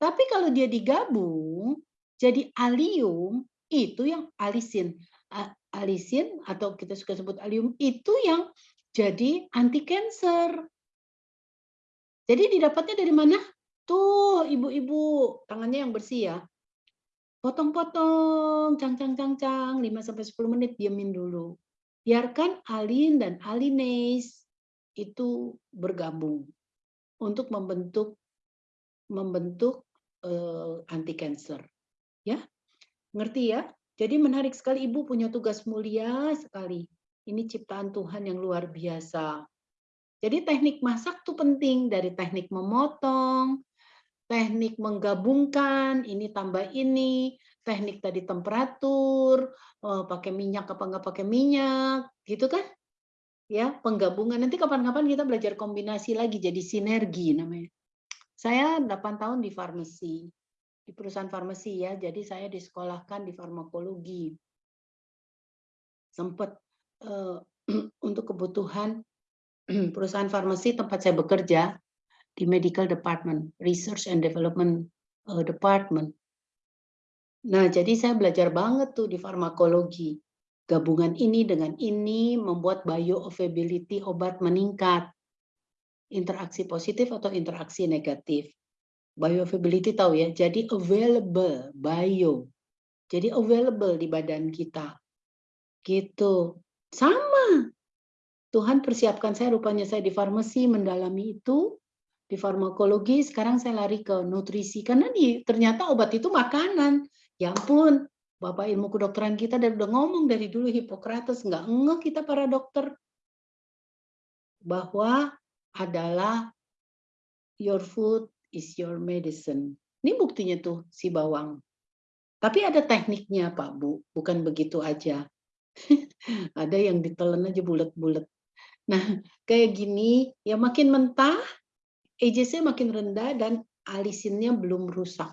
Tapi kalau dia digabung jadi alium itu yang alisin alisin atau kita suka sebut alium itu yang jadi anti cancer. Jadi didapatnya dari mana? Tuh, ibu-ibu, tangannya yang bersih ya. Potong-potong, cang cang cang cang, 5 sampai 10 menit diamin dulu. Biarkan alin dan alinase itu bergabung untuk membentuk membentuk uh, anti cancer. Ya. Ngerti ya? Jadi menarik sekali Ibu punya tugas mulia sekali. Ini ciptaan Tuhan yang luar biasa. Jadi teknik masak tuh penting dari teknik memotong, teknik menggabungkan, ini tambah ini, teknik tadi temperatur, oh, pakai minyak apa enggak pakai minyak, gitu kan? Ya, penggabungan. Nanti kapan-kapan kita belajar kombinasi lagi jadi sinergi namanya. Saya 8 tahun di farmasi, di perusahaan farmasi ya, jadi saya disekolahkan di farmakologi. Sempat uh, untuk kebutuhan perusahaan farmasi tempat saya bekerja di medical department, research and development uh, department. Nah, jadi saya belajar banget tuh di farmakologi. Gabungan ini dengan ini membuat bioavailability obat meningkat. Interaksi positif atau interaksi negatif. Bioavailability tahu ya, jadi available, bio. Jadi available di badan kita. Gitu. Sama Tuhan persiapkan saya, rupanya saya di farmasi mendalami itu, di farmakologi, sekarang saya lari ke nutrisi. Karena di, ternyata obat itu makanan. Ya ampun, Bapak ilmu kedokteran kita dari udah ngomong dari dulu Hippocrates, nggak ngeh kita para dokter. Bahwa adalah your food is your medicine. Ini buktinya tuh si bawang. Tapi ada tekniknya Pak Bu, bukan begitu aja. ada yang ditelan aja bulat-bulat. Nah, kayak gini, ya makin mentah, AJC makin rendah dan alisinnya belum rusak.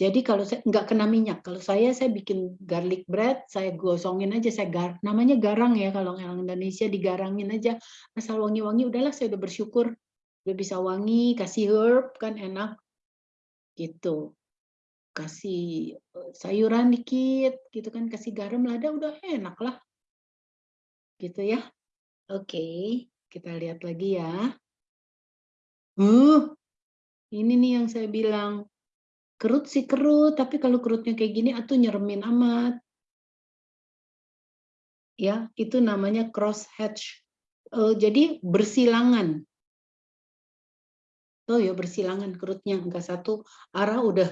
Jadi kalau saya nggak kena minyak, kalau saya saya bikin garlic bread, saya gosongin aja, saya gar, namanya garang ya kalau orang Indonesia digarangin aja, asal wangi-wangi, udahlah saya udah bersyukur, udah bisa wangi, kasih herb kan enak, gitu, kasih eh, sayuran dikit, gitu kan, kasih garam lada udah enak lah, gitu ya. Oke, kita lihat lagi ya. Uh, ini nih yang saya bilang. Kerut sih kerut, tapi kalau kerutnya kayak gini atuh nyeremin amat. Ya, itu namanya cross hatch. Uh, jadi bersilangan. Oh ya bersilangan kerutnya enggak satu arah udah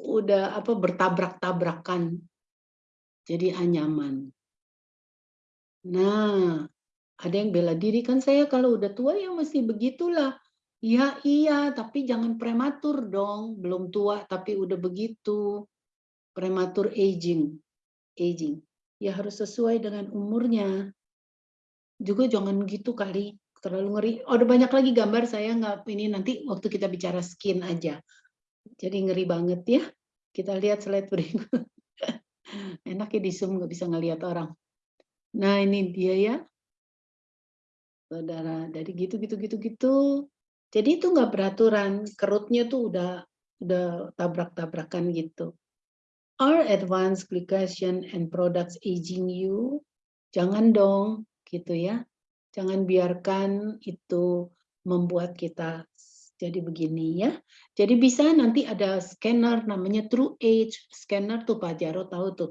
udah apa bertabrak-tabrakan. Jadi anyaman. Nah, ada yang bela diri, kan saya kalau udah tua ya masih begitulah. Ya iya, tapi jangan prematur dong. Belum tua tapi udah begitu. Prematur aging. Aging. Ya harus sesuai dengan umurnya. Juga jangan gitu kali. Terlalu ngeri. Oh, ada banyak lagi gambar saya nggak ini nanti waktu kita bicara skin aja. Jadi ngeri banget ya. Kita lihat slide berikut. Enak ya di Zoom nggak bisa ngelihat orang. Nah ini dia ya saudara dari gitu gitu gitu gitu jadi itu nggak beraturan kerutnya tuh udah udah tabrak-tabrakan gitu are advanced glycation and products aging you jangan dong gitu ya jangan biarkan itu membuat kita jadi begini ya. Jadi bisa nanti ada scanner namanya True Age. Scanner tuh Pak Jarot tahu tuh.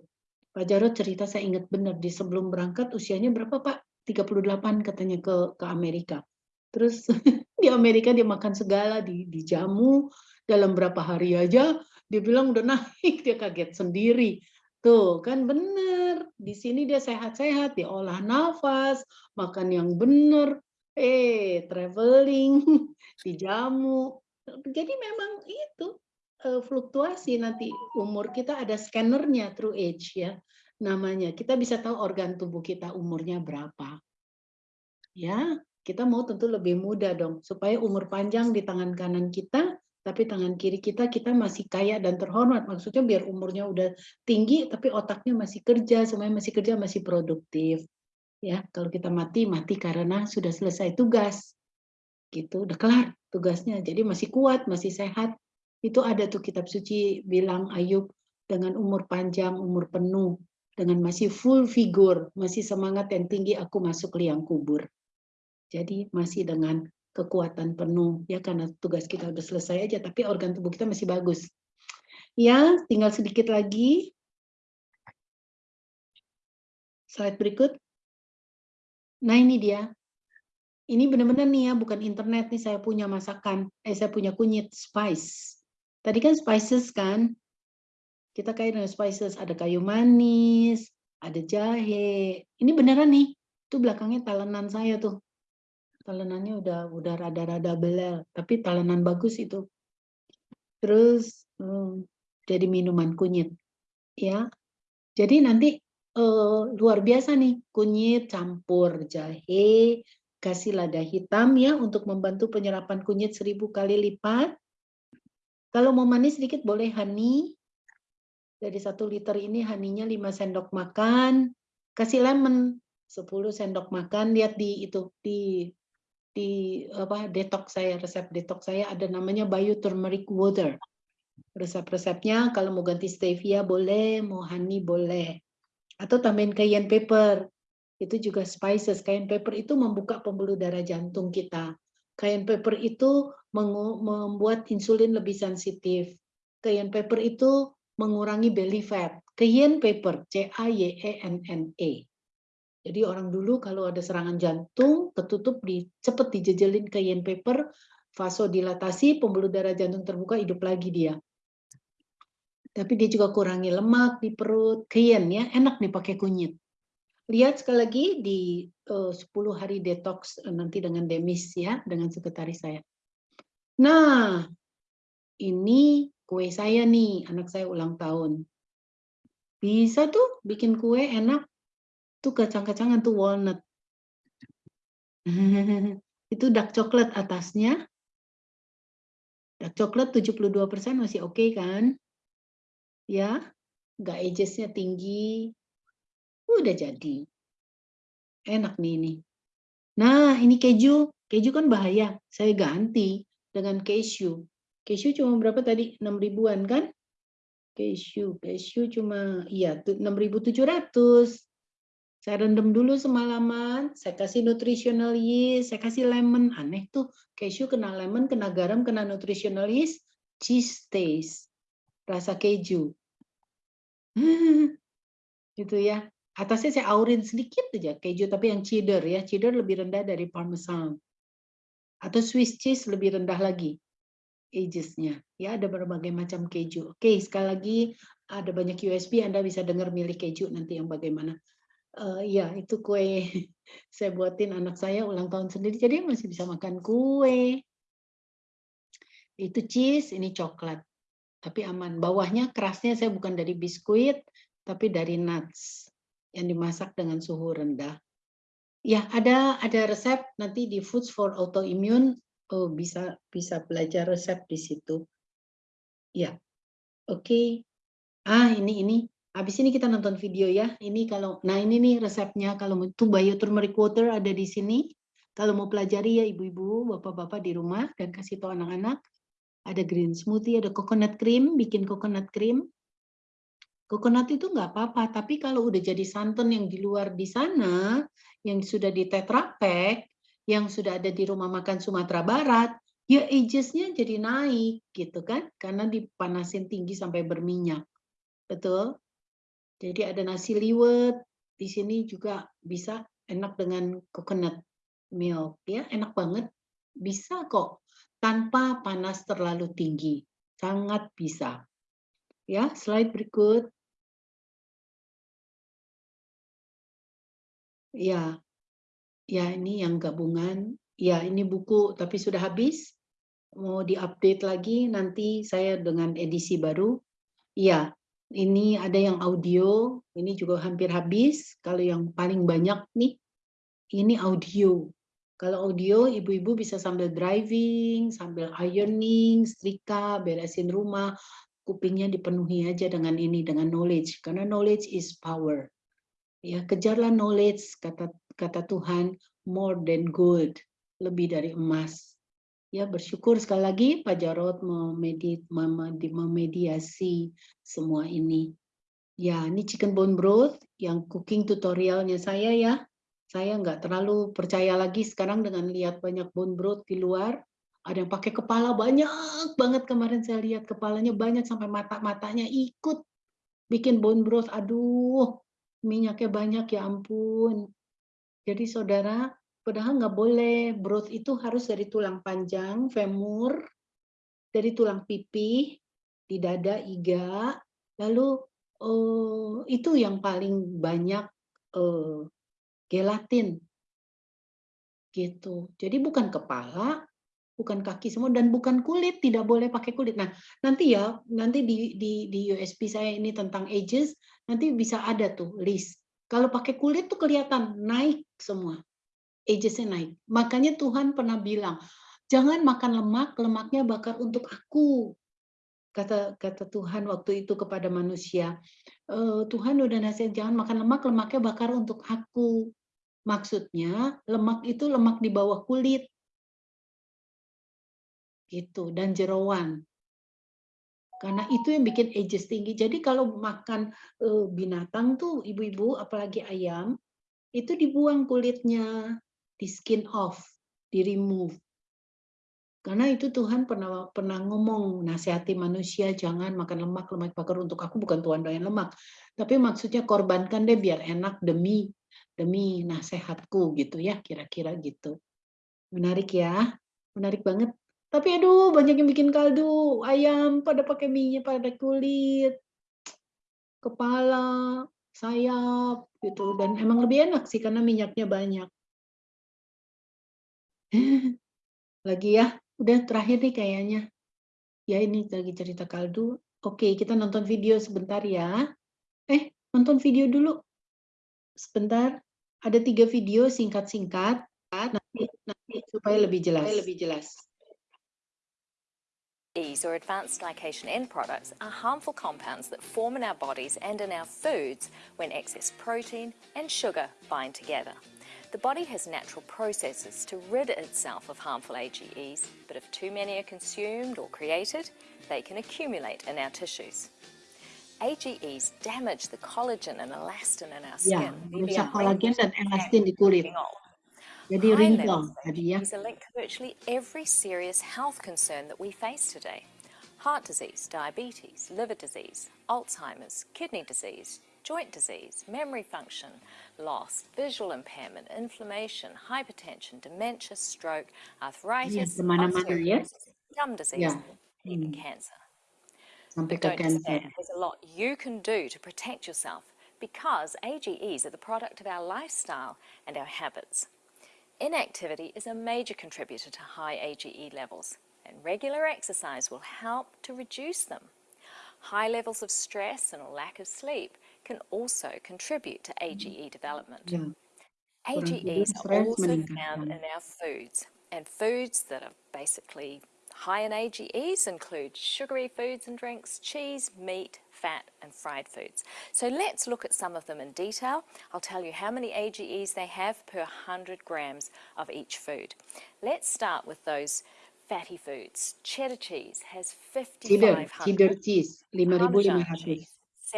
Pak Jarot cerita saya ingat benar di sebelum berangkat usianya berapa Pak? 38 katanya ke ke Amerika. Terus di Amerika dia makan segala, di dijamu dalam berapa hari aja dia bilang udah naik, dia kaget sendiri. Tuh kan bener, di sini dia sehat-sehat, dia olah nafas, makan yang bener, eh traveling, dijamu. Jadi memang itu eh, fluktuasi nanti umur kita ada scannernya True Age ya namanya. Kita bisa tahu organ tubuh kita umurnya berapa. Ya, kita mau tentu lebih muda dong, supaya umur panjang di tangan kanan kita, tapi tangan kiri kita kita masih kaya dan terhormat. Maksudnya biar umurnya udah tinggi, tapi otaknya masih kerja, semuanya masih kerja, masih produktif. Ya, kalau kita mati, mati karena sudah selesai tugas. Gitu, udah kelar tugasnya. Jadi masih kuat, masih sehat. Itu ada tuh kitab suci bilang Ayub dengan umur panjang, umur penuh dengan masih full figure, masih semangat yang tinggi, aku masuk liang kubur. Jadi masih dengan kekuatan penuh, ya karena tugas kita sudah selesai aja, tapi organ tubuh kita masih bagus. Ya, tinggal sedikit lagi. Slide berikut. Nah, ini dia. Ini benar-benar nih ya, bukan internet nih saya punya masakan. Eh, saya punya kunyit spice. Tadi kan spices kan? Kita kayak dengan spices, ada kayu manis, ada jahe. Ini beneran nih. Itu belakangnya talenan saya tuh. Talenannya udah udah rada-rada belel, tapi talenan bagus itu. Terus hmm, jadi minuman kunyit. Ya. Jadi nanti eh, luar biasa nih, kunyit campur jahe, kasih lada hitam ya untuk membantu penyerapan kunyit seribu kali lipat. Kalau mau manis sedikit boleh honey. Dari satu liter ini haninya 5 sendok makan. Kasih lemon 10 sendok makan. Lihat di itu di di apa detox saya resep detox saya ada namanya bio turmeric water. Resep-resepnya kalau mau ganti stevia boleh, mau honey boleh. Atau tambahin cayenne pepper. Itu juga spices. Cayenne pepper itu membuka pembuluh darah jantung kita. Cayenne pepper itu membuat insulin lebih sensitif. Cayenne pepper itu mengurangi belly fat. Cayenne pepper, C-A-Y-E-N-N-E. Jadi orang dulu kalau ada serangan jantung, ketutup di cepet dijejelin cayenne pepper, vasodilatasi, pembuluh darah jantung terbuka, hidup lagi dia. Tapi dia juga kurangi lemak di perut, cayenne ya, enak nih pakai kunyit. Lihat sekali lagi di eh, uh, 10 hari detox uh, nanti dengan Demis ya, dengan sekretaris saya. Nah, ini kue saya nih, anak saya ulang tahun. Bisa tuh bikin kue enak. Tuh kacang-kacangan tuh walnut. itu dark coklat atasnya. Dark coklat 72% masih oke okay, kan? Ya, nggak agesnya tinggi, udah jadi. Enak nih ini. Nah, ini keju. Keju kan bahaya. Saya ganti dengan keju. Keju cuma berapa tadi? 6 ribuan kan? Keju. Keju cuma, iya, 6.700. Saya rendam dulu semalaman, saya kasih nutritional yeast, saya kasih lemon. Aneh tuh, keju kena lemon, kena garam, kena nutritional yeast, cheese taste. Rasa keju. itu ya. Atasnya saya aurin sedikit aja keju, tapi yang cheddar ya. Cheddar lebih rendah dari parmesan. Atau Swiss cheese lebih rendah lagi agesnya. Ya, ada berbagai macam keju. Oke, sekali lagi ada banyak USB, Anda bisa dengar milik keju nanti yang bagaimana. Uh, ya, itu kue saya buatin anak saya ulang tahun sendiri, jadi masih bisa makan kue. Itu cheese, ini coklat. Tapi aman. Bawahnya kerasnya saya bukan dari biskuit, tapi dari nuts yang dimasak dengan suhu rendah. Ya, ada ada resep nanti di Foods for Autoimmune oh, bisa bisa belajar resep di situ. Ya. Oke. Okay. Ah, ini ini. Habis ini kita nonton video ya. Ini kalau nah ini nih resepnya kalau itu bio turmeric water ada di sini. Kalau mau pelajari ya ibu-ibu, bapak-bapak di rumah dan kasih tahu anak-anak. Ada green smoothie, ada coconut cream, bikin coconut cream. Coconut itu nggak apa-apa, tapi kalau udah jadi santan yang di luar di sana, yang sudah di Tetra Pak, yang sudah ada di rumah makan Sumatera Barat, ya agesnya jadi naik gitu kan, karena dipanasin tinggi sampai berminyak. Betul? Jadi ada nasi liwet, di sini juga bisa enak dengan coconut milk ya, enak banget. Bisa kok tanpa panas terlalu tinggi. Sangat bisa. Ya, slide berikut. Ya, ya ini yang gabungan. Ya ini buku tapi sudah habis. Mau diupdate lagi nanti saya dengan edisi baru. Ya, ini ada yang audio. Ini juga hampir habis. Kalau yang paling banyak nih, ini audio. Kalau audio, ibu-ibu bisa sambil driving, sambil ironing, setrika, beresin rumah, kupingnya dipenuhi aja dengan ini, dengan knowledge. Karena knowledge is power. Ya, kejarlah knowledge kata kata Tuhan more than gold, lebih dari emas. Ya, bersyukur sekali lagi Pak memedi, memediasi semua ini. Ya, ini chicken bone broth yang cooking tutorialnya saya ya. Saya nggak terlalu percaya lagi sekarang dengan lihat banyak bone broth di luar. Ada yang pakai kepala banyak banget kemarin saya lihat kepalanya banyak sampai mata-matanya ikut bikin bone broth. Aduh, minyaknya banyak ya ampun. Jadi saudara, padahal nggak boleh broth itu harus dari tulang panjang, femur, dari tulang pipi, di dada, iga, lalu eh, itu yang paling banyak eh, gelatin gitu. Jadi bukan kepala, bukan kaki semua dan bukan kulit, tidak boleh pakai kulit. Nah, nanti ya, nanti di di di USB saya ini tentang ages, nanti bisa ada tuh list. Kalau pakai kulit tuh kelihatan naik semua. Agesnya naik. Makanya Tuhan pernah bilang, jangan makan lemak, lemaknya bakar untuk aku. Kata kata Tuhan waktu itu kepada manusia, e, Tuhan udah nasihat jangan makan lemak, lemaknya bakar untuk aku. Maksudnya lemak itu lemak di bawah kulit, gitu dan jeroan karena itu yang bikin ages tinggi jadi kalau makan uh, binatang tuh ibu-ibu apalagi ayam itu dibuang kulitnya di skin off di remove. Karena itu Tuhan pernah pernah ngomong nasihati manusia jangan makan lemak lemak bakar untuk aku bukan Tuhan doyan lemak. Tapi maksudnya korbankan deh biar enak demi demi nasihatku gitu ya kira-kira gitu. Menarik ya menarik banget. Tapi aduh banyak yang bikin kaldu ayam pada pakai minyak pada kulit, kepala, sayap gitu. Dan emang lebih enak sih karena minyaknya banyak. Lagi ya, udah terakhir nih kayaknya. Ya ini lagi cerita kaldu. Oke, kita nonton video sebentar ya. Eh, nonton video dulu. Sebentar. Ada tiga video singkat-singkat. Nanti, nanti supaya lebih jelas. Supaya lebih jelas. AGEs or advanced glycation end products are harmful compounds that form in our bodies and in our foods when excess protein and sugar bind together. The body has natural processes to rid itself of harmful AGEs, but if too many are consumed or created, they can accumulate in our tissues. AGEs damage the collagen and elastin in our skin. our kolagen dan elastin di kulit. getting old. Jadi High wrinkle levels of tadi ya. Are linked to virtually every serious health concern that we face today. Heart disease, diabetes, liver disease, Alzheimer's, kidney disease, joint disease, memory function loss, visual impairment, inflammation, hypertension, dementia, stroke, arthritis, kemana-mana ya. osteoporosis, gum disease, and even Hmm. cancer. Sampai But don't cancer. There's a lot you can do to protect yourself because AGEs are the product of our lifestyle and our habits. Inactivity is a major contributor to high AGE levels, and regular exercise will help to reduce them. High levels of stress and a lack of sleep can also contribute to AGE development. Kurang AGEs are also found in our foods, and foods that are basically high in AGEs include sugary foods and drinks, cheese, meat, fat, and fried foods. So let's look at some of them in detail. I'll tell you how many AGEs they have per 100 grams of each food. Let's start with those fatty foods. Cheddar cheese has Cheddar, 5,500. cheddar cheese 5.500.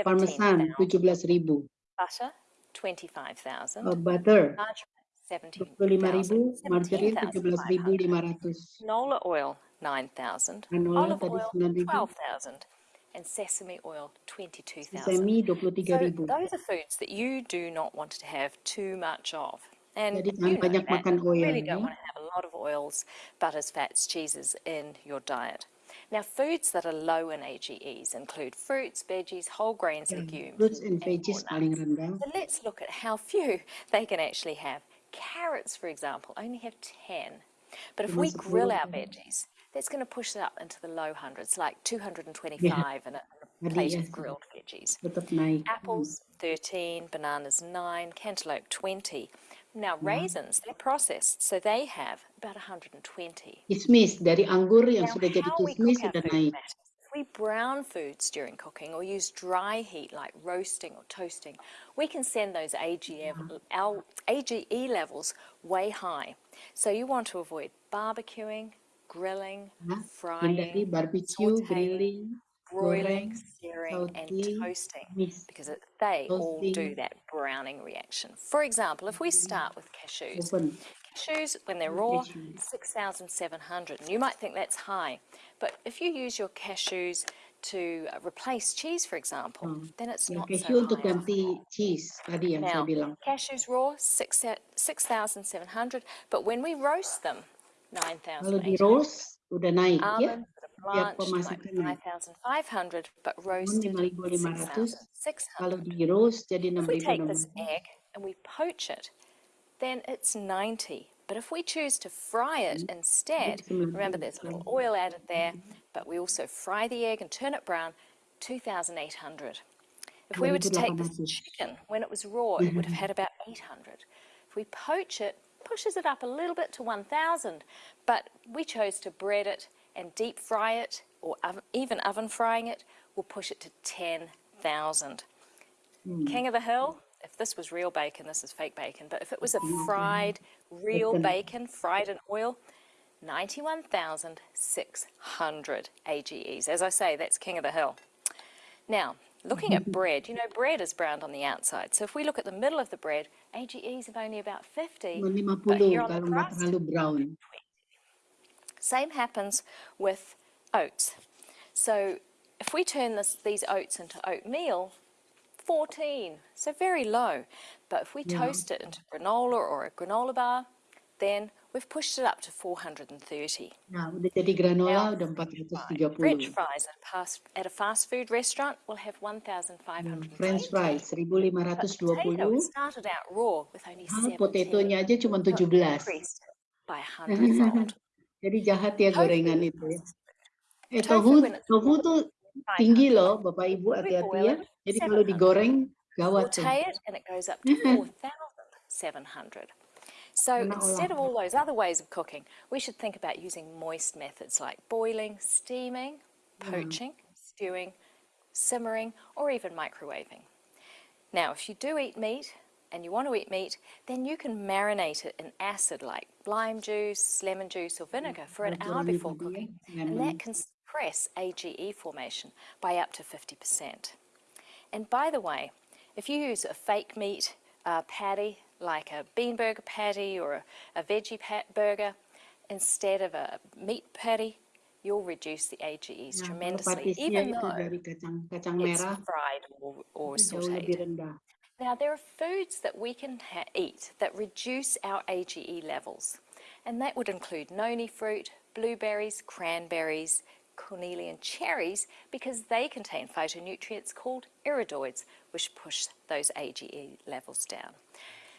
Parmesan 17,000. 17.000. Butter, 25,000. Uh, butter Margarine, 25.000, 17,000, margarine 17,500. 17.500. Canola oil, 9,000. Canola Olive oil, 12,000. And sesame oil, 22,000. So those are foods that you do not want to have too much of. And Jadi you know that. You really don't want to have a lot of oils, butters, fats, cheeses in your diet. Now, foods that are low in AGEs include fruits, veggies, whole grains, Ya, legumes, Fruits and and veggies walnuts. paling rendah. So let's look at how few they can actually have. Carrots, for example, only have 10. But if we grill our veggies, that's going to push it up into the low hundreds, like 225 in a, in a plate of grilled veggies. Apples, 13, bananas, 9, cantaloupe, 20. Now, raisins, they're processed, so they have about 120. Kismis dari anggur yang Now, sudah jadi kismis sudah naik. we brown foods during cooking or use dry heat like roasting or toasting, we can send those AGE, our AGE levels way high. So you want to avoid barbecuing, grilling, frying, barbecue, grilling, broiling, searing, and toasting because it, they all do that browning reaction. For example, if we start with cashews, cashews when they're raw, 6,700. And you might think that's high, but if you use your cashews to replace cheese, for example, Hmm. then it's not so untuk high. ganti cheese tadi yang saya Now, bilang. cashews raw, six 6,700, but when we roast them, Kalau di 9,800. roast udah naik ya. Almonds that are Tiap blanched might be pemasukannya. 5,500, but roasted 5.500. 6,600. Kalau di roast jadi If we take this egg and we poach it, then it's 90. But if we choose to fry it Hmm. instead, remember there's a little oil added there, but we also fry the egg and turn it brown, 2,800. If we were to take this chicken when it was raw, it would have had about 800. If we poach it, pushes it up a little bit to 1,000, but we chose to bread it and deep fry it, or oven, even oven frying it, will push it to 10,000. King of the Hill, if this was real bacon, this is fake bacon, but if it was a fried, real bacon, fried in oil, 91,600 AGEs. As I say, that's King of the Hill. Now, looking at bread, you know, bread is browned on the outside. So if we look at the middle of the bread, AGEs of only about 50, but here on the crust. Same happens with oats. So if we turn this, these oats into oatmeal, 14, so very low. But if we Yeah. toast it into granola or a granola bar, then we've pushed it up to 430. Nah, jadi granola Now, udah French 430. fries at a fast, at a fast food restaurant will have 1,520. French fries But potato, 1520. it started out raw with only Ah, 17. potetonya aja cuma So it 17. increased by a hundredfold. Jadi jahat ya gorengan itu ya. Eh Tofu tofu, when it's tofu raw, tuh tinggi loh Bapak Ibu hati-hati ya. Jadi kalau digoreng gawat tuh. And it goes up to 4,700. So instead of all those other ways of cooking, we should think about using moist methods like boiling, steaming, poaching, stewing, simmering, or even microwaving. Now, if you do eat meat and you want to eat meat, then you can marinate it in acid like lime juice, lemon juice, or vinegar for an hour before cooking. And that can suppress AGE formation by up to 50%. And by the way, if you use a fake meat uh, patty, like a bean burger patty or a, a veggie pat burger, instead of a meat patty, you'll reduce the AGEs Nah, tremendously, even though dari kacang kacang it's fried or, or itu jauh lebih sauteed. Now, there are foods that we can eat that reduce our AGE levels, and that would include noni fruit, blueberries, cranberries, cornelian cherries, because they contain phytonutrients called iridoids, which push those AGE levels down.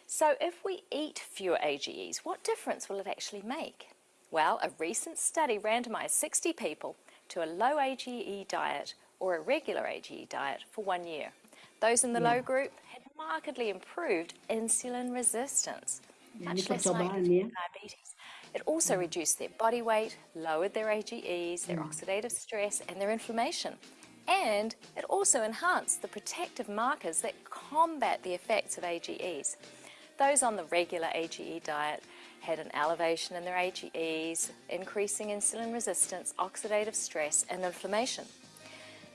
So, if we eat fewer AGEs, what difference will it actually make? Well, a recent study randomized 60 people to a low AGE diet or a regular AGE diet for one year. Those in the low hmm. group had markedly improved insulin resistance, much less likely to ya. get diabetes. It also reduced their body weight, lowered their AGEs, their mm. oxidative stress, and their inflammation. And it also enhanced the protective markers that combat the effects of AGEs. Those on the regular AGE diet had an elevation in their AGEs, increasing insulin resistance, oxidative stress, and inflammation.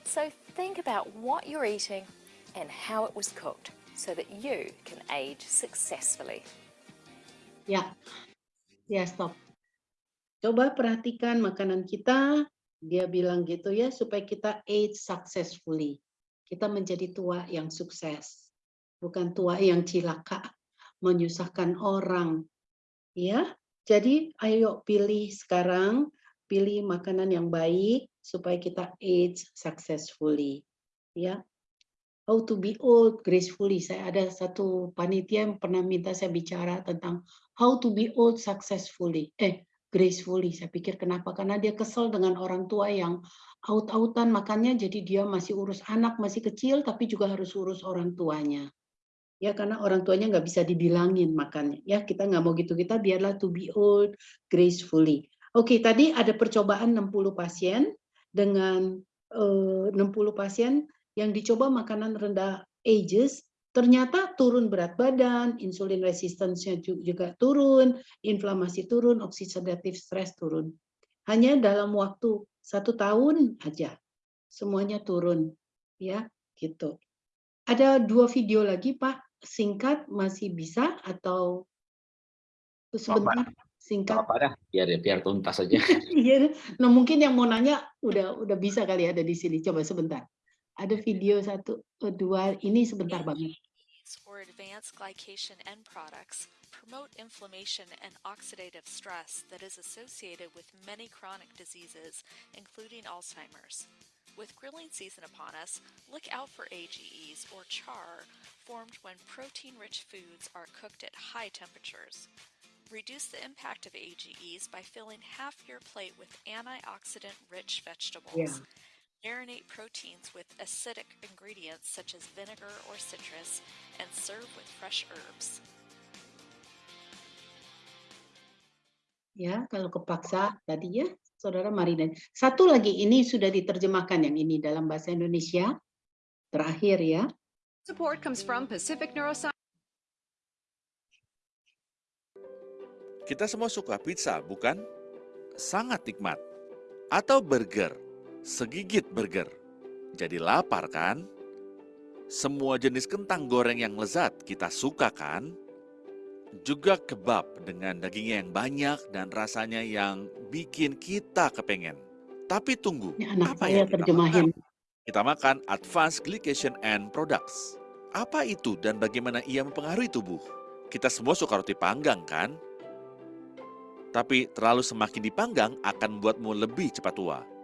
So think about what you're eating and how it was cooked so that you can age successfully. Ya, ya stop. Coba perhatikan makanan kita. Dia bilang gitu ya supaya kita age successfully. Kita menjadi tua yang sukses, bukan tua yang cilaka, menyusahkan orang. Ya, jadi ayo pilih sekarang, pilih makanan yang baik supaya kita age successfully. Ya, how to be old gracefully. Saya ada satu panitia yang pernah minta saya bicara tentang how to be old successfully. Eh, gracefully. Saya pikir kenapa? Karena dia kesel dengan orang tua yang out-outan makannya jadi dia masih urus anak masih kecil tapi juga harus urus orang tuanya. Ya karena orang tuanya nggak bisa dibilangin makannya. Ya kita nggak mau gitu kita biarlah to be old gracefully. Oke tadi ada percobaan 60 pasien dengan eh, 60 pasien yang dicoba makanan rendah ages ternyata turun berat badan, insulin resistance-nya ju- juga turun, inflamasi turun, oxidative stress turun. Hanya dalam waktu satu tahun aja. semuanya turun ya gitu. Ada dua video lagi Pak, singkat masih bisa atau sebentar singkat? Apa biar biar tuntas saja. Iya, nah mungkin yang mau nanya udah udah bisa kali ada di sini. Coba sebentar. Ada video satu, eh, dua, ini sebentar banget. or advanced glycation end products promote inflammation and oxidative stress that is associated with many chronic diseases, including Alzheimer's. With grilling season upon us, look out for AGEs or char formed when protein rich foods are cooked at high temperatures. Reduce the impact of AGEs by filling half your plate with antioxidant rich vegetables. Yeah. Marinate proteins with acidic ingredients such as vinegar or citrus and serve with fresh herbs. Ya, kalau kepaksa tadi ya, Saudara Marina. Satu lagi ini sudah diterjemahkan yang ini dalam bahasa Indonesia. Terakhir ya. Support comes from Pacific Neuroscience. Kita semua suka pizza, bukan? Sangat nikmat. Atau burger, segigit burger. Jadi lapar kan? Semua jenis kentang goreng yang lezat kita suka kan? Juga kebab dengan dagingnya yang banyak dan rasanya yang bikin kita kepengen. Tapi tunggu, Ini anak apa saya yang kita terjemahin. makan? Kita makan Advanced Glycation and Products. Apa itu dan bagaimana ia mempengaruhi tubuh? Kita semua suka roti panggang kan? Tapi terlalu semakin dipanggang akan membuatmu lebih cepat tua.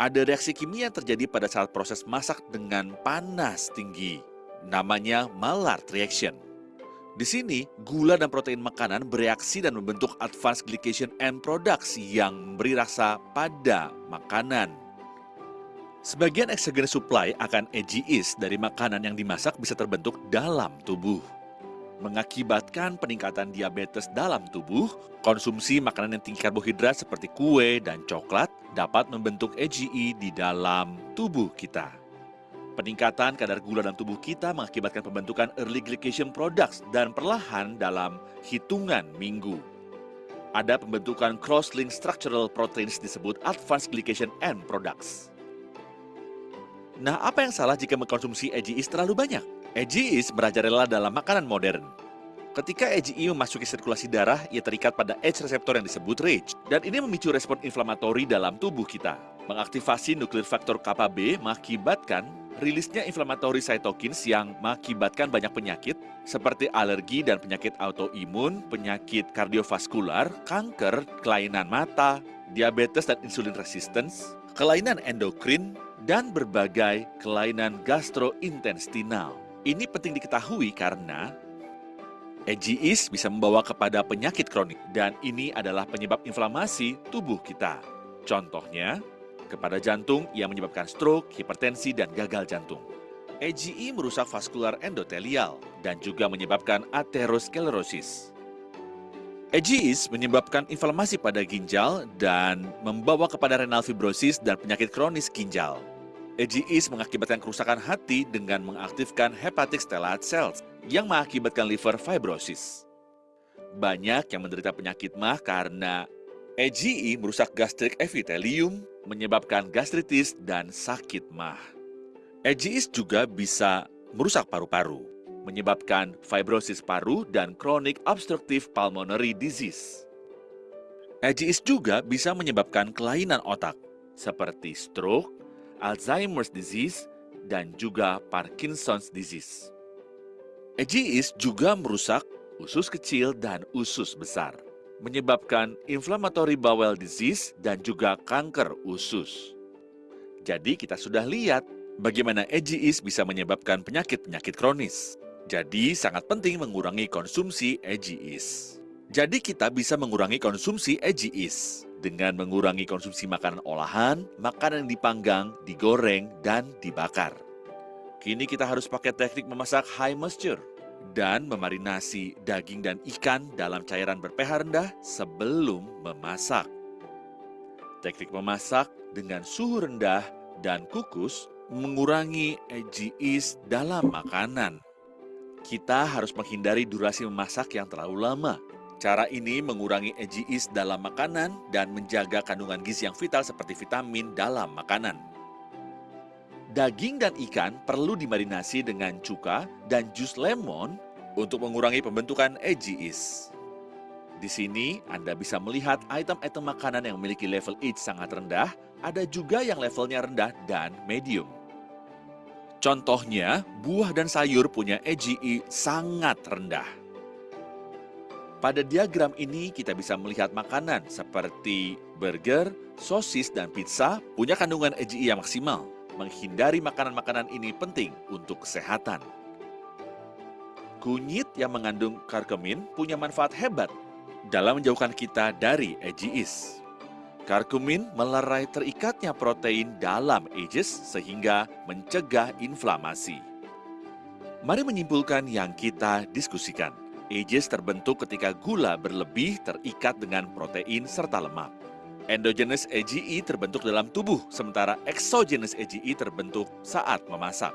Ada reaksi kimia yang terjadi pada saat proses masak dengan panas tinggi. Namanya Maillard reaction. Di sini, gula dan protein makanan bereaksi dan membentuk advanced glycation end products yang memberi rasa pada makanan. Sebagian exogenous supply akan AGEs dari makanan yang dimasak bisa terbentuk dalam tubuh. Mengakibatkan peningkatan diabetes dalam tubuh, konsumsi makanan yang tinggi karbohidrat seperti kue dan coklat dapat membentuk AGE di dalam tubuh kita. Peningkatan kadar gula dalam tubuh kita mengakibatkan pembentukan early glycation products dan perlahan dalam hitungan minggu. Ada pembentukan cross-link structural proteins disebut advanced glycation end products. Nah, apa yang salah jika mengkonsumsi AGEs terlalu banyak? AGEs merajalela dalam makanan modern. Ketika AGE memasuki sirkulasi darah, ia terikat pada H reseptor yang disebut RAGE, dan ini memicu respon inflamatori dalam tubuh kita. Mengaktifasi nuklir faktor kappa B mengakibatkan rilisnya inflamatori cytokines yang mengakibatkan banyak penyakit seperti alergi dan penyakit autoimun, penyakit kardiovaskular, kanker, kelainan mata, diabetes dan insulin resistance, kelainan endokrin, dan berbagai kelainan gastrointestinal. Ini penting diketahui karena AGEs bisa membawa kepada penyakit kronik dan ini adalah penyebab inflamasi tubuh kita. Contohnya, kepada jantung yang menyebabkan stroke, hipertensi, dan gagal jantung. AGE merusak vaskular endotelial dan juga menyebabkan atherosclerosis. AGEs menyebabkan inflamasi pada ginjal dan membawa kepada renal fibrosis dan penyakit kronis ginjal. AGEs mengakibatkan kerusakan hati dengan mengaktifkan hepatic stellate cells yang mengakibatkan liver fibrosis. Banyak yang menderita penyakit mah karena AGE merusak gastrik epithelium, menyebabkan gastritis dan sakit mah. AGEs juga bisa merusak paru-paru, menyebabkan fibrosis paru dan chronic obstructive pulmonary disease. AGEs juga bisa menyebabkan kelainan otak, seperti stroke, Alzheimer's disease, dan juga Parkinson's disease. AGEs juga merusak usus kecil dan usus besar, menyebabkan inflammatory bowel disease dan juga kanker usus. Jadi kita sudah lihat bagaimana AGEs bisa menyebabkan penyakit-penyakit kronis. Jadi sangat penting mengurangi konsumsi AGEs. Jadi kita bisa mengurangi konsumsi AGEs dengan mengurangi konsumsi makanan olahan, makanan yang dipanggang, digoreng, dan dibakar. Kini kita harus pakai teknik memasak high moisture dan memarinasi daging dan ikan dalam cairan berpH rendah sebelum memasak. Teknik memasak dengan suhu rendah dan kukus mengurangi AGEs dalam makanan. Kita harus menghindari durasi memasak yang terlalu lama. Cara ini mengurangi AGEs dalam makanan dan menjaga kandungan gizi yang vital seperti vitamin dalam makanan. Daging dan ikan perlu dimarinasi dengan cuka dan jus lemon untuk mengurangi pembentukan AGEs. Di sini Anda bisa melihat item-item makanan yang memiliki level H sangat rendah, ada juga yang levelnya rendah dan medium. Contohnya, buah dan sayur punya AGE sangat rendah. Pada diagram ini kita bisa melihat makanan seperti burger, sosis, dan pizza punya kandungan AGE yang maksimal. Menghindari makanan-makanan ini penting untuk kesehatan. Kunyit yang mengandung karkemin punya manfaat hebat dalam menjauhkan kita dari AGEs. Karkumin melerai terikatnya protein dalam AGEs sehingga mencegah inflamasi. Mari menyimpulkan yang kita diskusikan. AGEs terbentuk ketika gula berlebih terikat dengan protein serta lemak. Endogenous AGE terbentuk dalam tubuh, sementara exogenous AGE terbentuk saat memasak.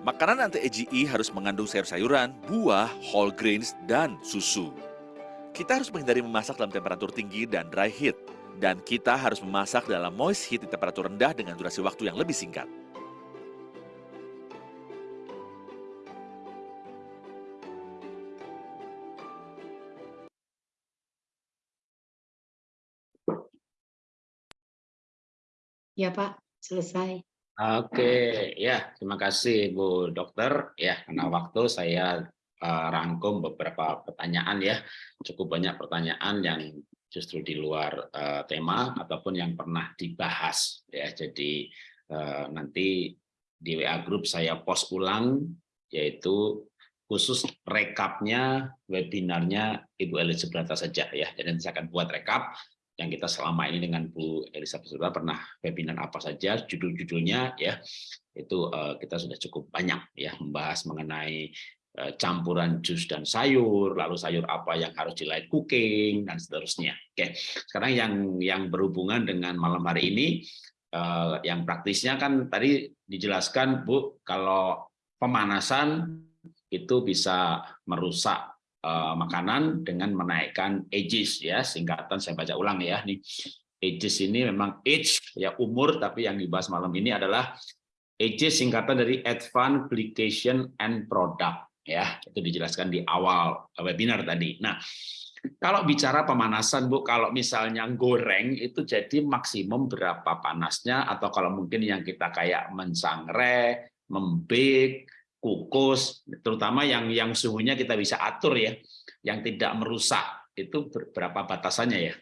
Makanan anti-AGE harus mengandung sayur-sayuran, buah, whole grains, dan susu. Kita harus menghindari memasak dalam temperatur tinggi dan dry heat. Dan kita harus memasak dalam moist heat di temperatur rendah dengan durasi waktu yang lebih singkat. Ya Pak, selesai. Oke, ya terima kasih Bu Dokter. Ya karena waktu saya uh, rangkum beberapa pertanyaan ya, cukup banyak pertanyaan yang justru di luar uh, tema ataupun yang pernah dibahas ya. Jadi uh, nanti di WA Group saya post ulang yaitu khusus rekapnya webinarnya Ibu Elizabeth saja ya. Jadi saya akan buat rekap yang kita selama ini dengan Bu Elizabeth Sutra pernah webinar apa saja judul-judulnya ya itu uh, kita sudah cukup banyak ya membahas mengenai uh, campuran jus dan sayur lalu sayur apa yang harus di light cooking dan seterusnya oke. Sekarang yang yang berhubungan dengan malam hari ini uh, yang praktisnya kan tadi dijelaskan Bu kalau pemanasan itu bisa merusak makanan dengan menaikkan ages ya. Singkatan saya baca ulang ya nih. Ages ini memang age ya umur tapi yang dibahas malam ini adalah ages singkatan dari advanced application and product ya. Itu dijelaskan di awal webinar tadi. Nah kalau bicara pemanasan Bu kalau misalnya goreng itu jadi maksimum berapa panasnya? Atau kalau mungkin yang kita kayak mensangre membake kukus, terutama yang yang suhunya kita bisa atur ya, yang tidak merusak. Itu berapa batasannya ya?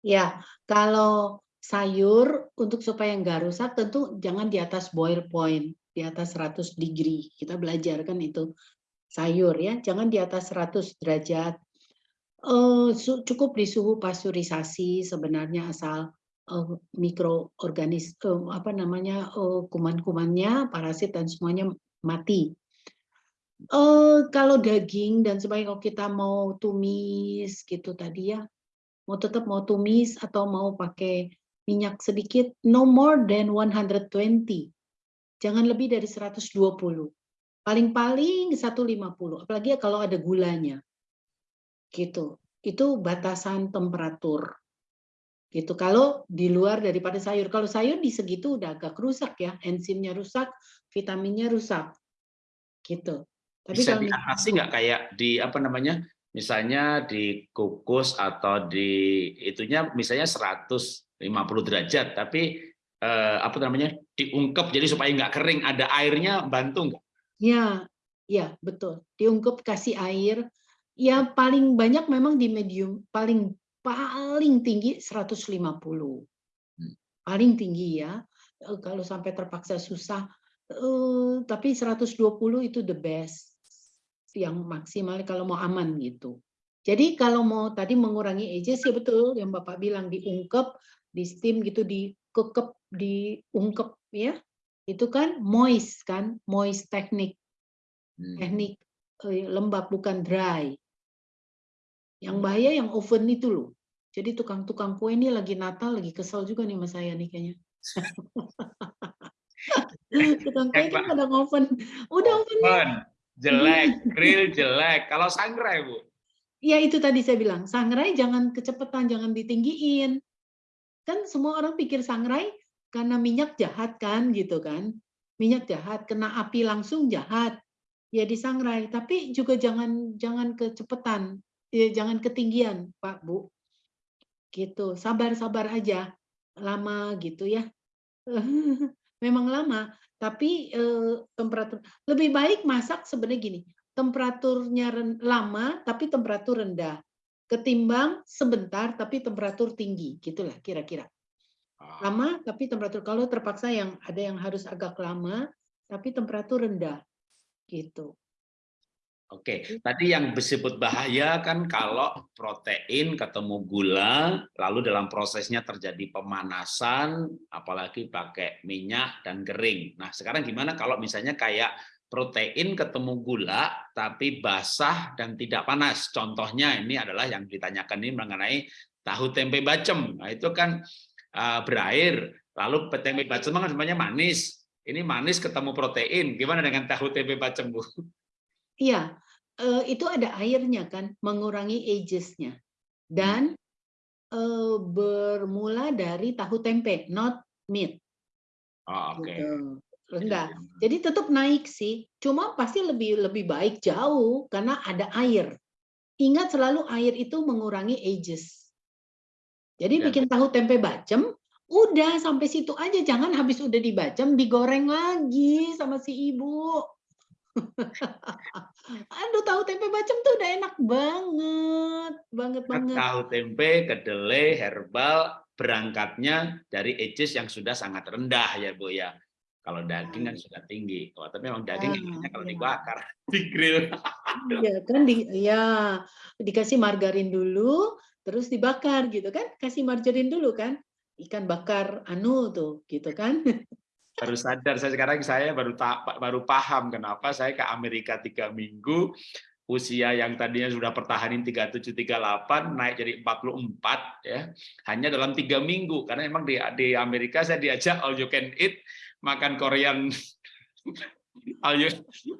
Ya, kalau sayur untuk supaya nggak rusak tentu jangan di atas boil point, di atas 100 degree. Kita belajar kan itu sayur ya, jangan di atas 100 derajat. Uh, cukup di suhu pasteurisasi sebenarnya asal uh, mikroorganis uh, apa namanya uh, kuman-kumannya, parasit dan semuanya mati. Uh, kalau daging dan sebagai kalau kita mau tumis gitu tadi ya, mau tetap mau tumis atau mau pakai minyak sedikit, no more than 120. Jangan lebih dari 120. Paling-paling 150, apalagi ya kalau ada gulanya. Gitu. Itu batasan temperatur. Gitu. Kalau di luar daripada sayur. Kalau sayur di segitu udah agak rusak ya, enzimnya rusak, vitaminnya rusak. Gitu. Tapi Bisa kalau diatasi nggak kayak di apa namanya? Misalnya di kukus atau di itunya misalnya 150 derajat, tapi eh, apa namanya? diungkep jadi supaya nggak kering, ada airnya bantu nggak? Ya, ya betul. Diungkep kasih air. Ya paling banyak memang di medium, paling paling tinggi 150. Hmm. Paling tinggi ya. Eh, kalau sampai terpaksa susah Uh, tapi 120 itu the best yang maksimal kalau mau aman gitu. Jadi kalau mau tadi mengurangi ages ya betul yang Bapak bilang diungkep, di steam gitu, dikekep, diungkep ya. Itu kan moist kan, moist teknik. Hmm. Teknik eh, lembab bukan dry. Yang bahaya yang oven itu loh. Jadi tukang-tukang kue ini lagi Natal lagi kesel juga nih mas saya nih kayaknya. Tukang kue kan pada ngoven. Udah oven. Jelek, grill jelek. Kalau sangrai, Bu? Ya itu tadi saya bilang, sangrai jangan kecepatan, jangan ditinggiin. Kan semua orang pikir sangrai karena minyak jahat kan gitu kan. Minyak jahat, kena api langsung jahat. Ya disangrai, tapi juga jangan jangan kecepatan, ya jangan ketinggian, Pak Bu. Gitu, sabar-sabar aja. Lama gitu ya. Memang lama, tapi eh, temperatur lebih baik masak sebenarnya gini, temperaturnya lama tapi temperatur rendah ketimbang sebentar tapi temperatur tinggi gitulah kira-kira Ah, lama tapi temperatur kalau terpaksa yang ada yang harus agak lama tapi temperatur rendah gitu Oke, tadi yang disebut bahaya kan kalau protein ketemu gula, lalu dalam prosesnya terjadi pemanasan, apalagi pakai minyak dan kering. Nah, sekarang gimana kalau misalnya kayak protein ketemu gula, tapi basah dan tidak panas? Contohnya ini adalah yang ditanyakan ini mengenai tahu tempe bacem. Nah, itu kan uh, berair, lalu tempe bacem kan sebenarnya manis. Ini manis ketemu protein. Gimana dengan tahu tempe bacem, Bu? Iya, eh, itu ada airnya kan, mengurangi ages-nya. Dan eh, bermula dari tahu tempe, not meat. Oh, oke. Gitu. Rendah. Jadi tetap naik sih, cuma pasti lebih lebih baik jauh karena ada air. Ingat selalu air itu mengurangi ages. Jadi Ya. bikin tahu tempe bacem, udah sampai situ aja, jangan habis udah dibacem digoreng lagi sama si ibu. Aduh, tahu tempe bacem tuh udah enak banget, banget banget. Tahu tempe, kedelai, herbal, berangkatnya dari ages yang sudah sangat rendah ya Bu ya. Kalau daging kan sudah tinggi. Oh, tapi memang daging Ah, enaknya kalau iya. dibakar, di grill. Iya kan di ya dikasih margarin dulu, terus dibakar gitu kan? Kasih margarin dulu kan? Ikan bakar anu tuh, gitu kan? Baru sadar saya sekarang saya baru ta- baru paham kenapa saya ke Amerika tiga minggu usia yang tadinya sudah pertahanin 37 38 naik jadi 44 ya. Hanya dalam tiga minggu karena emang di di Amerika saya diajak all you can eat makan Korean all you,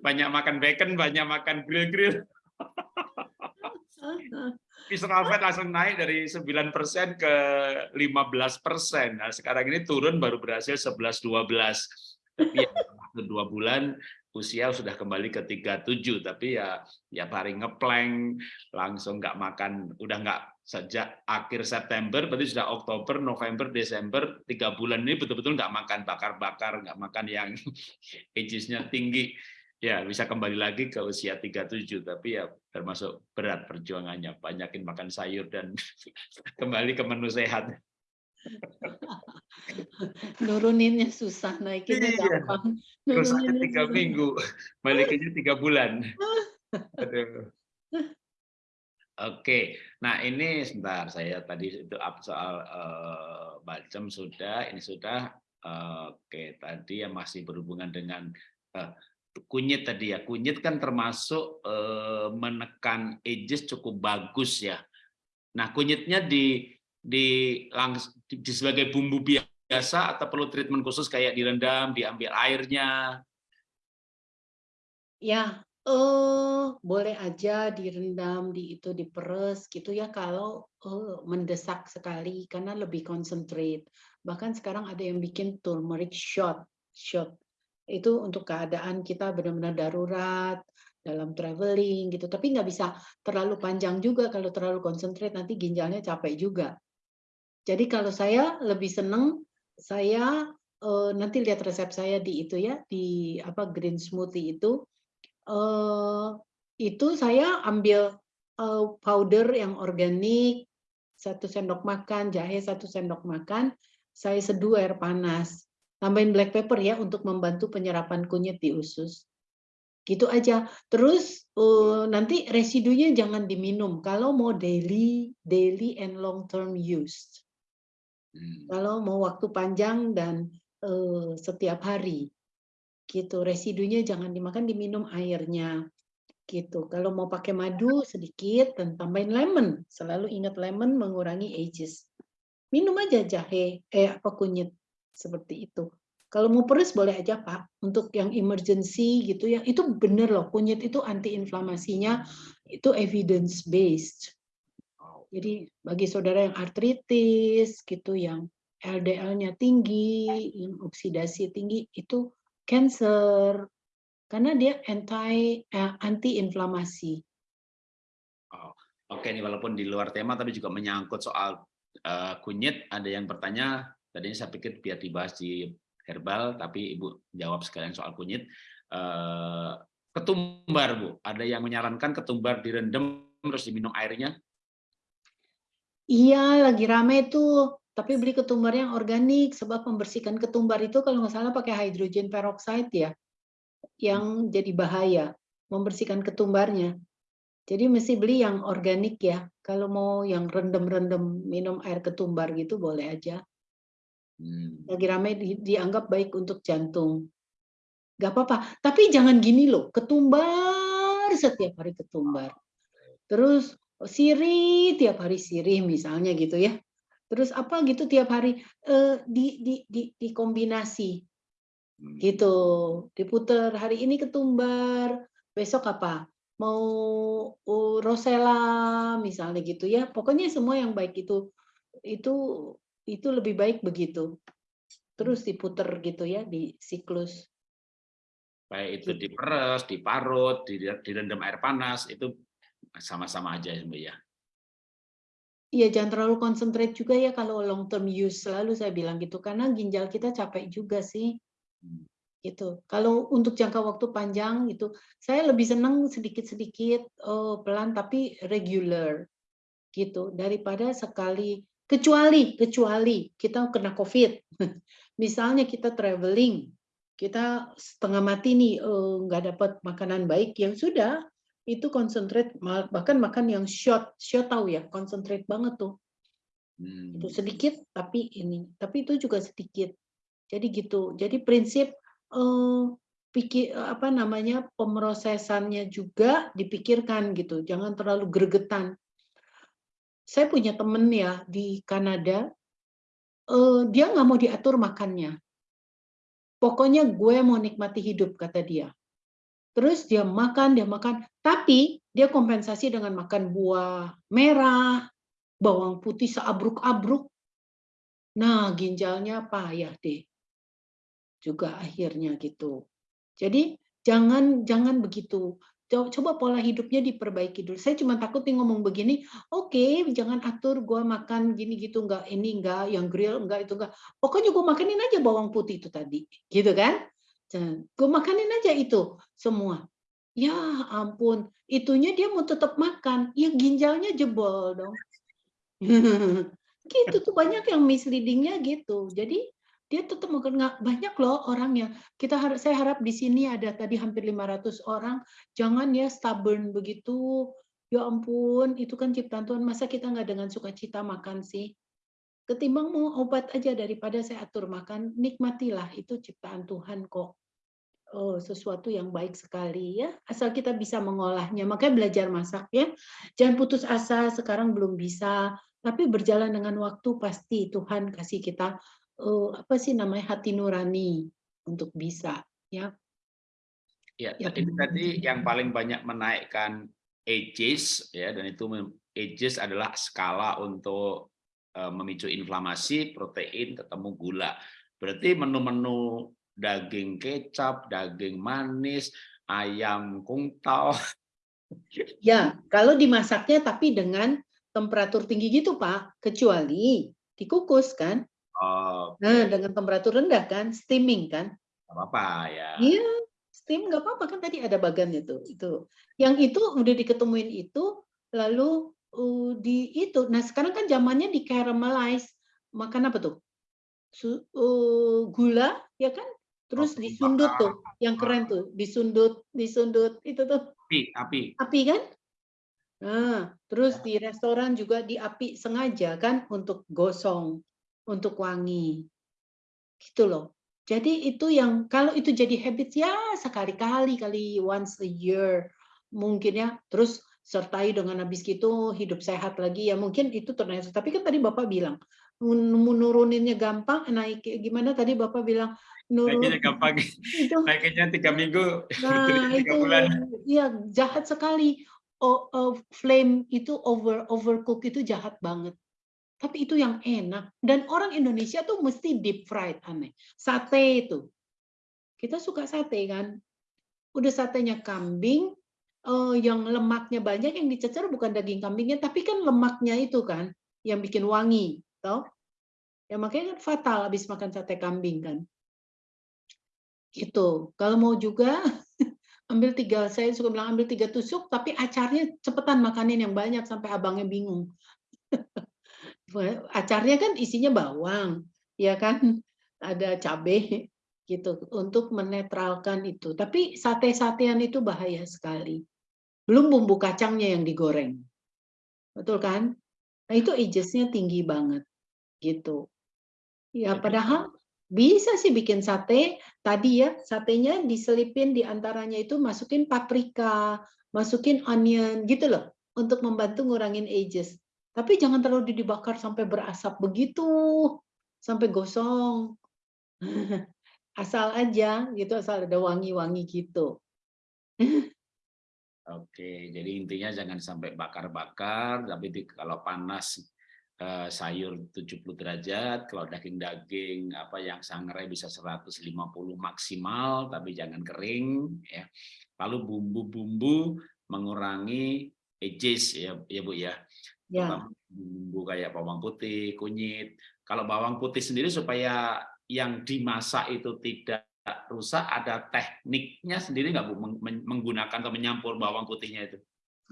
banyak makan bacon banyak makan grill grill visceral fat langsung naik dari 9% ke 15%. Nah, sekarang ini turun baru berhasil 11-12. Tapi ya, dua bulan usia sudah kembali ke 37 tapi ya ya hari ngeplank langsung nggak makan udah nggak sejak akhir September berarti sudah Oktober November Desember tiga bulan ini betul-betul nggak makan bakar-bakar nggak makan yang agesnya tinggi ya bisa kembali lagi ke usia 37 tapi ya termasuk berat perjuangannya banyakin makan sayur dan kembali ke menu sehat Nuruninnya susah, naikinnya Iya. gampang. Nuruninnya tiga susah. minggu balikinnya tiga bulan Aduh. Oke, nah ini sebentar saya tadi itu up soal eh, balcem sudah, ini sudah. Eh, Oke, tadi yang masih berhubungan dengan eh, kunyit tadi ya. Kunyit kan termasuk eh, menekan ages cukup bagus ya. Nah, kunyitnya di di, langs, di, di sebagai bumbu biasa atau perlu treatment khusus kayak direndam, diambil airnya. Ya, eh boleh aja direndam, di itu diperes gitu ya kalau eh, mendesak sekali karena lebih concentrate. Bahkan sekarang ada yang bikin turmeric shot, shot. Itu untuk keadaan kita benar-benar darurat dalam traveling gitu. Tapi nggak bisa terlalu panjang juga kalau terlalu concentrate nanti ginjalnya capek juga. Jadi kalau saya lebih seneng saya eh, nanti lihat resep saya di itu ya di apa green smoothie itu eh itu saya ambil eh, powder yang organik satu sendok makan, jahe satu sendok makan, saya seduh air panas. Tambahin black pepper ya untuk membantu penyerapan kunyit di usus. Gitu aja. Terus eh, nanti residunya jangan diminum kalau mau daily daily and long term use. Hmm. Kalau mau waktu panjang dan eh, setiap hari gitu residunya jangan dimakan diminum airnya gitu kalau mau pakai madu sedikit dan tambahin lemon selalu ingat lemon mengurangi ages minum aja jahe eh apa kunyit seperti itu Kalau mau peres boleh aja Pak, untuk yang emergency gitu ya, itu bener loh, kunyit itu anti-inflamasinya itu evidence based. Jadi bagi saudara yang artritis gitu, yang LDL-nya tinggi, yang oksidasi tinggi, itu cancer. Karena dia anti eh, anti-inflamasi. Oh, Oke nih walaupun di luar tema tapi juga menyangkut soal uh, kunyit. Ada yang bertanya, tadinya saya pikir biar dibahas di herbal, tapi Ibu jawab sekalian soal kunyit. Uh, ketumbar, Bu. Ada yang menyarankan ketumbar direndam terus diminum airnya? Iya, lagi rame tuh. Tapi beli ketumbar yang organik, sebab membersihkan ketumbar itu kalau nggak salah pakai hydrogen peroxide ya, yang jadi bahaya, membersihkan ketumbarnya. Jadi mesti beli yang organik ya. Kalau mau yang rendem-rendem minum air ketumbar gitu boleh aja. Hmm. Lagi ramai di, dianggap baik untuk jantung. Gak apa-apa. Tapi jangan gini loh, ketumbar setiap hari ketumbar. Terus sirih tiap hari sirih misalnya gitu ya. Terus apa gitu tiap hari eh, di, di, di, di kombinasi hmm. gitu diputer hari ini ketumbar besok apa mau uh, rosella misalnya gitu ya pokoknya semua yang baik itu itu itu lebih baik begitu. Terus diputer gitu ya di siklus. Baik itu gitu. diperes, diparut, direndam air panas, itu sama-sama aja ya Mbak ya. Iya, jangan terlalu konsentrate juga ya kalau long term use. Selalu saya bilang gitu, karena ginjal kita capek juga sih. Hmm. Gitu. Kalau untuk jangka waktu panjang itu, saya lebih senang sedikit-sedikit, oh, pelan tapi regular. Gitu, daripada sekali Kecuali, kecuali kita kena COVID. Misalnya kita traveling, kita setengah mati nih, eh, nggak dapat makanan baik, yang sudah, itu konsentrate, bahkan makan yang short, short tahu ya, konsentrate banget tuh. Hmm. Itu sedikit, tapi ini, tapi itu juga sedikit. Jadi gitu. Jadi prinsip eh, pikir apa namanya pemrosesannya juga dipikirkan gitu, jangan terlalu gregetan saya punya temen ya di Kanada, uh, dia nggak mau diatur makannya. Pokoknya gue mau nikmati hidup, kata dia. Terus dia makan, dia makan, tapi dia kompensasi dengan makan buah merah, bawang putih seabruk-abruk. Nah, ginjalnya payah deh. Juga akhirnya gitu. Jadi jangan jangan begitu coba pola hidupnya diperbaiki dulu. Saya cuma takut nih ngomong begini, oke, okay, jangan atur gua makan gini gitu enggak, ini enggak, yang grill enggak itu enggak. Pokoknya gua makanin aja bawang putih itu tadi, gitu kan? Gue makanin aja itu semua. Ya ampun, itunya dia mau tetap makan, ya ginjalnya jebol dong. gitu tuh banyak yang misleadingnya gitu. Jadi dia tetap nggak banyak loh orang yang kita harap saya harap di sini ada tadi hampir 500 orang. Jangan ya stubborn begitu. Ya ampun itu kan ciptaan Tuhan. Masa kita nggak dengan sukacita makan sih? Ketimbang mau obat aja daripada saya atur makan nikmatilah. Itu ciptaan Tuhan kok. Oh, sesuatu yang baik sekali ya. Asal kita bisa mengolahnya. Makanya belajar masak ya. Jangan putus asa sekarang belum bisa. Tapi berjalan dengan waktu pasti Tuhan kasih kita uh, apa sih namanya hati nurani untuk bisa ya. Ya, ya itu tadi yang paling banyak menaikkan ages ya dan itu ages adalah skala untuk uh, memicu inflamasi, protein ketemu gula. Berarti menu-menu daging kecap, daging manis, ayam kungtau. Ya, kalau dimasaknya tapi dengan temperatur tinggi gitu, Pak, kecuali dikukus kan. Oh, Nah, dengan temperatur rendah kan, steaming kan? Gak apa-apa ya. Iya, steam nggak apa-apa kan tadi ada bagannya tuh. Itu. Yang itu udah diketemuin itu, lalu uh, di itu. Nah sekarang kan zamannya di caramelize. Makan apa tuh? Su, uh, gula, ya kan? Terus oh, disundut tuh, yang keren tuh, disundut, disundut itu tuh. Api, api. Api kan? Nah, terus ya. di restoran juga di api sengaja kan untuk gosong untuk wangi. Gitu loh. Jadi itu yang kalau itu jadi habit ya sekali-kali kali once a year mungkin ya. Terus sertai dengan habis gitu hidup sehat lagi ya mungkin itu ternyata. Tapi kan tadi Bapak bilang menuruninnya gampang naik gimana tadi Bapak bilang nurut. Naiknya gampang. Itu Naiknya tiga minggu, Nah, tiga itu bulan. iya jahat sekali. O- o- flame itu over overcook itu jahat banget. Tapi itu yang enak. Dan orang Indonesia tuh mesti deep fried aneh. Sate itu. Kita suka sate kan. Udah satenya kambing, eh, yang lemaknya banyak yang dicecer bukan daging kambingnya, tapi kan lemaknya itu kan yang bikin wangi, tau? Ya makanya kan fatal habis makan sate kambing kan. Gitu. Kalau mau juga ambil tiga, saya suka bilang ambil tiga tusuk, tapi acarnya cepetan makanin yang banyak sampai abangnya bingung. Acarnya kan isinya bawang, ya kan, ada cabai gitu untuk menetralkan itu. Tapi sate-satean itu bahaya sekali. Belum bumbu kacangnya yang digoreng, betul kan? Nah itu agesnya tinggi banget, gitu. Ya Jadi- padahal bisa sih bikin sate. Tadi ya satenya diselipin di antaranya itu masukin paprika, masukin onion gitu loh untuk membantu ngurangin ages. Tapi jangan terlalu dibakar sampai berasap begitu, sampai gosong. Asal aja gitu, asal ada wangi-wangi gitu. Oke, jadi intinya jangan sampai bakar-bakar, tapi di- kalau panas eh, sayur 70 derajat, kalau daging-daging apa yang sangrai bisa 150 maksimal, tapi jangan kering ya. Lalu bumbu-bumbu mengurangi ages ya, ya Bu ya. Ya, bumbu kayak bawang putih, kunyit. Kalau bawang putih sendiri supaya yang dimasak itu tidak rusak, ada tekniknya sendiri nggak Bu meng- men- menggunakan atau menyampur bawang putihnya itu?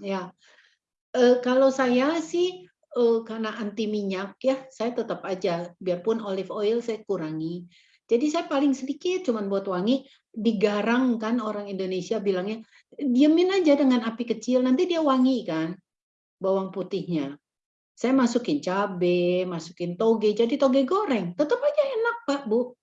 ya. Eh, kalau saya sih eh, karena anti minyak ya, saya tetap aja biarpun olive oil saya kurangi. Jadi saya paling sedikit cuman buat wangi, digarang kan orang Indonesia bilangnya, diemin aja dengan api kecil nanti dia wangi kan bawang putihnya. Saya masukin cabe, masukin toge, jadi toge goreng, tetap aja enak Pak Bu.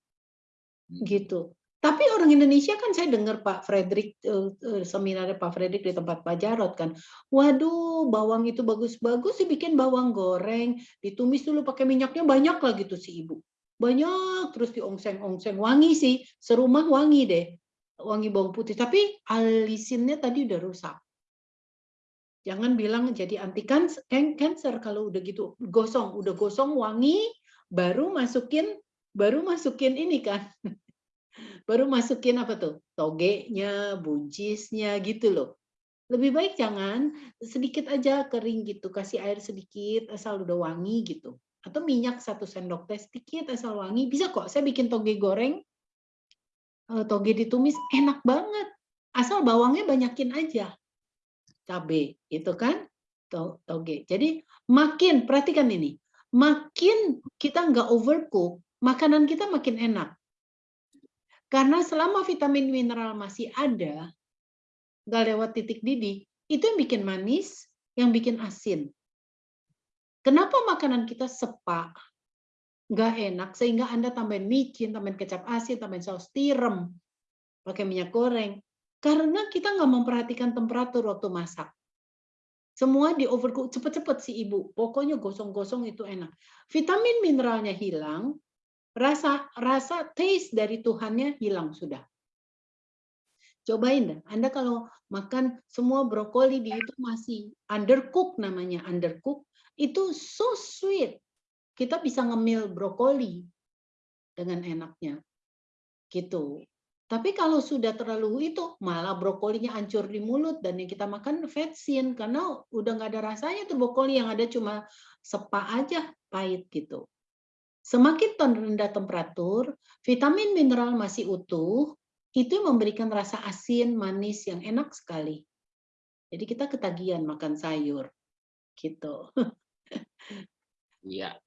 gitu. Tapi orang Indonesia kan saya dengar Pak Frederick eh, eh, seminarnya Pak Frederick di tempat Pak Jarot kan, waduh bawang itu bagus-bagus dibikin bawang goreng, ditumis dulu pakai minyaknya banyak lah gitu si ibu, banyak terus diongseng-ongseng, wangi sih, serumah wangi deh, wangi bawang putih. Tapi alisinnya tadi udah rusak. Jangan bilang jadi anti cancer, cancer kalau udah gitu gosong, udah gosong wangi, baru masukin baru masukin ini kan baru masukin apa tuh togenya, buncisnya gitu loh. Lebih baik jangan sedikit aja kering gitu, kasih air sedikit asal udah wangi gitu. Atau minyak satu sendok teh sedikit asal wangi, bisa kok. Saya bikin toge goreng, eh, toge ditumis enak banget. Asal bawangnya banyakin aja. Cabe, itu kan to- toge. Jadi makin perhatikan ini, makin kita nggak overcook, makanan kita makin enak. Karena selama vitamin mineral masih ada, nggak lewat titik didih, itu yang bikin manis, yang bikin asin. Kenapa makanan kita sepak, nggak enak, sehingga Anda tambahin micin, tambahin kecap asin, tambahin saus tiram, pakai minyak goreng. Karena kita nggak memperhatikan temperatur waktu masak. Semua di overcook, cepet-cepet si ibu. Pokoknya gosong-gosong itu enak. Vitamin mineralnya hilang, rasa rasa taste dari Tuhannya hilang sudah. Cobain dah. Anda kalau makan semua brokoli di itu masih undercook namanya undercook itu so sweet. Kita bisa ngemil brokoli dengan enaknya. Gitu. Tapi kalau sudah terlalu itu malah brokolinya hancur di mulut dan yang kita makan vetsin karena udah nggak ada rasanya tuh brokoli yang ada cuma sepa aja pahit gitu. Semakin rendah temperatur, vitamin mineral masih utuh, itu memberikan rasa asin, manis yang enak sekali. Jadi kita ketagihan makan sayur. Gitu. Iya.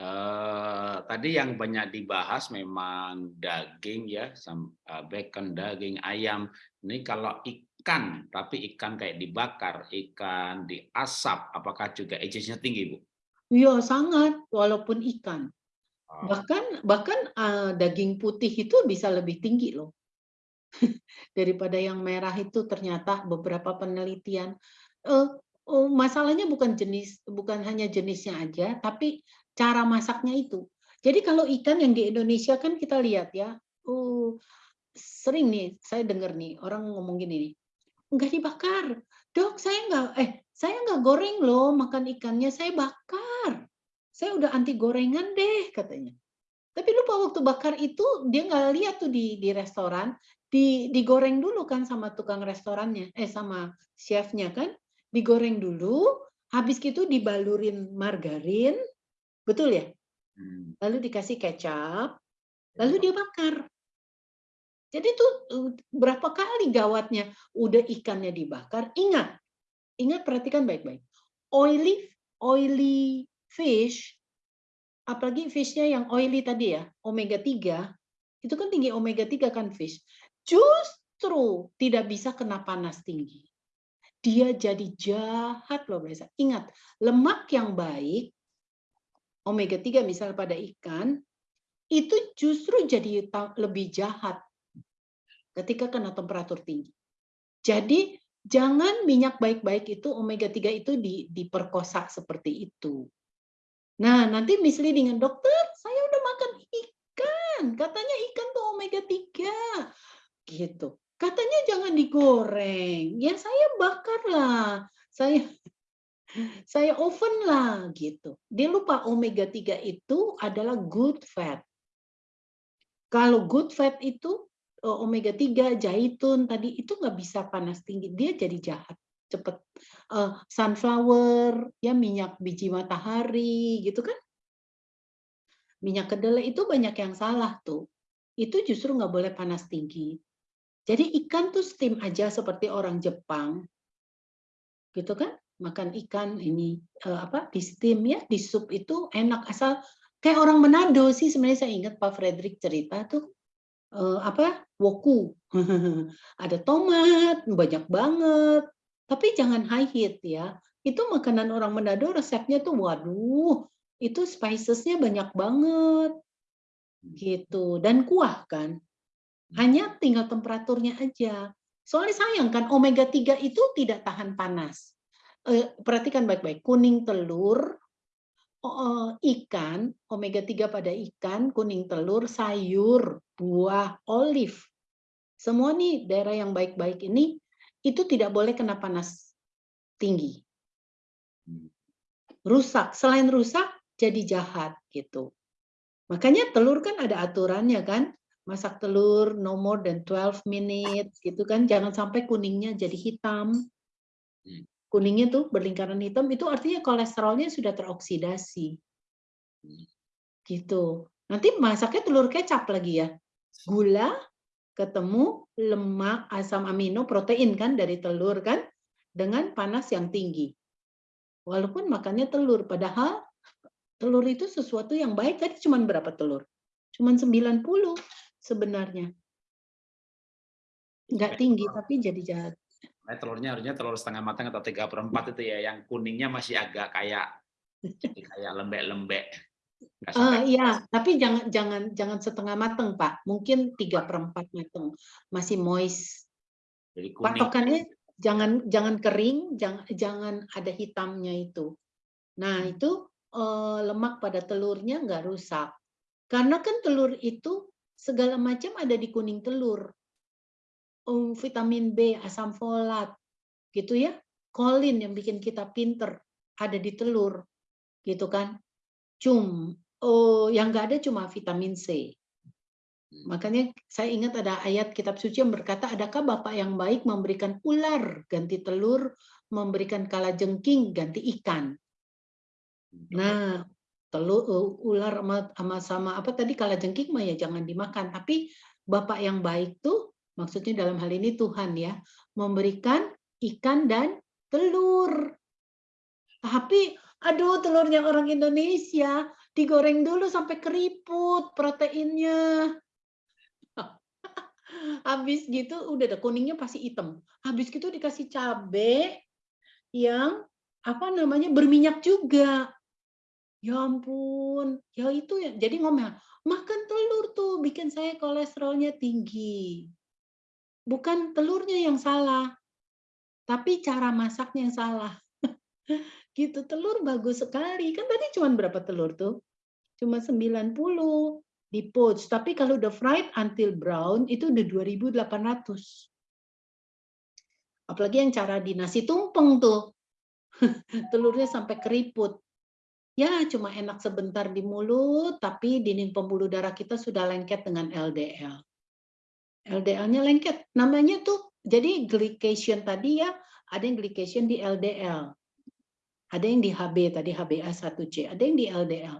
Eh, tadi yang banyak dibahas memang daging ya, eh, bacon, daging, ayam. Ini kalau ikan, tapi ikan kayak dibakar, ikan diasap, apakah juga agesnya tinggi, Bu? Iya, sangat walaupun ikan. Oh, Bahkan bahkan eh, daging putih itu bisa lebih tinggi loh. Daripada yang merah itu ternyata beberapa penelitian oh, masalahnya bukan jenis bukan hanya jenisnya aja, tapi cara masaknya itu. Jadi kalau ikan yang di Indonesia kan kita lihat ya, uh, sering nih saya dengar nih orang ngomong gini nih, nggak dibakar, dok saya nggak eh saya nggak goreng loh makan ikannya saya bakar, saya udah anti gorengan deh katanya. Tapi lupa waktu bakar itu dia nggak lihat tuh di di restoran di digoreng dulu kan sama tukang restorannya eh sama chefnya kan digoreng dulu habis gitu dibalurin margarin betul ya? Hmm. lalu dikasih kecap lalu dia bakar. Jadi tuh uh, berapa kali gawatnya udah ikannya dibakar ingat ingat perhatikan baik-baik. Oily oily fish apalagi fishnya yang oily tadi ya omega 3 itu kan tinggi omega 3 kan fish justru tidak bisa kena panas tinggi. Dia jadi jahat loh biasa ingat lemak yang baik omega 3 misal pada ikan itu justru jadi lebih jahat ketika kena temperatur tinggi. Jadi jangan minyak baik-baik itu omega 3 itu di, diperkosa seperti itu. Nah, nanti misleading dokter, saya udah makan ikan. Katanya ikan tuh omega 3. Gitu. Katanya jangan digoreng. Ya saya bakar lah. Saya saya oven lah gitu. Dia lupa omega 3 itu adalah good fat. Kalau good fat itu eh, omega 3 zaitun tadi itu nggak bisa panas tinggi, dia jadi jahat cepet. Uh, sunflower ya minyak biji matahari gitu kan. Minyak kedelai itu banyak yang salah tuh. Itu justru nggak boleh panas tinggi. Jadi ikan tuh steam aja seperti orang Jepang. Gitu kan? Makan ikan ini uh, apa di steam ya di sup itu enak. Asal kayak orang Manado sih sebenarnya saya ingat Pak Frederick cerita tuh uh, apa woku. Ada tomat banyak banget. Tapi jangan high heat ya. Itu makanan orang Manado resepnya tuh waduh itu spicesnya banyak banget. Gitu. Dan kuah kan. Hanya tinggal temperaturnya aja. Soalnya sayang kan omega 3 itu tidak tahan panas eh, perhatikan baik-baik, kuning telur, oh, ikan, omega 3 pada ikan, kuning telur, sayur, buah, olive. Semua nih daerah yang baik-baik ini itu tidak boleh kena panas tinggi. Rusak, selain rusak jadi jahat gitu. Makanya telur kan ada aturannya kan, masak telur no more than 12 minutes gitu kan, jangan sampai kuningnya jadi hitam. Kuningnya tuh berlingkaran hitam itu artinya kolesterolnya sudah teroksidasi. Gitu. Nanti masaknya telur kecap lagi ya. Gula ketemu lemak, asam amino, protein kan dari telur kan dengan panas yang tinggi. Walaupun makannya telur, padahal telur itu sesuatu yang baik. Tadi cuma berapa telur? Cuma 90 sebenarnya. Enggak tinggi, tapi jadi jahat. Nah, telurnya harusnya telur setengah matang atau tiga perempat itu ya, yang kuningnya masih agak kayak kayak lembek-lembek. Uh, iya, tapi jangan jangan jangan setengah matang Pak. Mungkin tiga perempat matang, masih moist. Jadi kuning. Patokannya jangan jangan kering, jangan jangan ada hitamnya itu. Nah hmm. itu uh, lemak pada telurnya nggak rusak, karena kan telur itu segala macam ada di kuning telur um, vitamin B, asam folat, gitu ya. Kolin yang bikin kita pinter ada di telur, gitu kan. Cum, oh, yang nggak ada cuma vitamin C. Makanya saya ingat ada ayat kitab suci yang berkata, adakah Bapak yang baik memberikan ular ganti telur, memberikan kala jengking ganti ikan. Nah, telur ular sama, sama sama apa tadi kala jengking mah ya jangan dimakan, tapi Bapak yang baik tuh maksudnya dalam hal ini Tuhan ya, memberikan ikan dan telur. Tapi aduh telurnya orang Indonesia digoreng dulu sampai keriput proteinnya. Habis gitu udah ada kuningnya pasti hitam. Habis gitu dikasih cabe yang apa namanya berminyak juga. Ya ampun, ya itu ya. Jadi ngomel, makan telur tuh bikin saya kolesterolnya tinggi bukan telurnya yang salah, tapi cara masaknya yang salah. gitu, telur bagus sekali. Kan tadi cuma berapa telur tuh? Cuma 90. di poach. Tapi kalau udah fried until brown itu udah 2.800. Apalagi yang cara di nasi tumpeng tuh. Telurnya sampai keriput. Ya, cuma enak sebentar di mulut, tapi dinding pembuluh darah kita sudah lengket dengan LDL. LDL-nya lengket. Namanya tuh, jadi glycation tadi ya, ada yang glycation di LDL. Ada yang di HB tadi, HbA1c. Ada yang di LDL.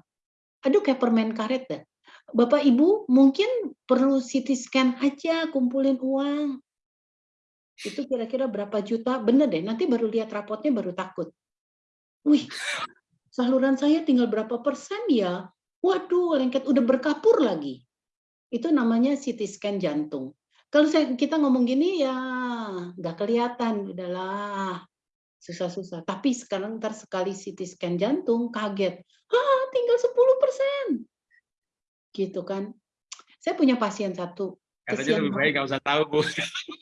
Aduh, kayak permen karet dah. Bapak Ibu mungkin perlu CT scan aja, kumpulin uang. Itu kira-kira berapa juta? Bener deh, nanti baru lihat rapotnya baru takut. Wih, saluran saya tinggal berapa persen ya? Waduh, lengket udah berkapur lagi. Itu namanya CT scan jantung. Kalau saya, kita ngomong gini ya nggak kelihatan, udahlah susah-susah. Tapi sekarang ntar sekali CT scan jantung kaget, ah tinggal 10 persen gitu kan. Saya punya pasien satu. Katanya lebih baik nggak usah tahu, Bu.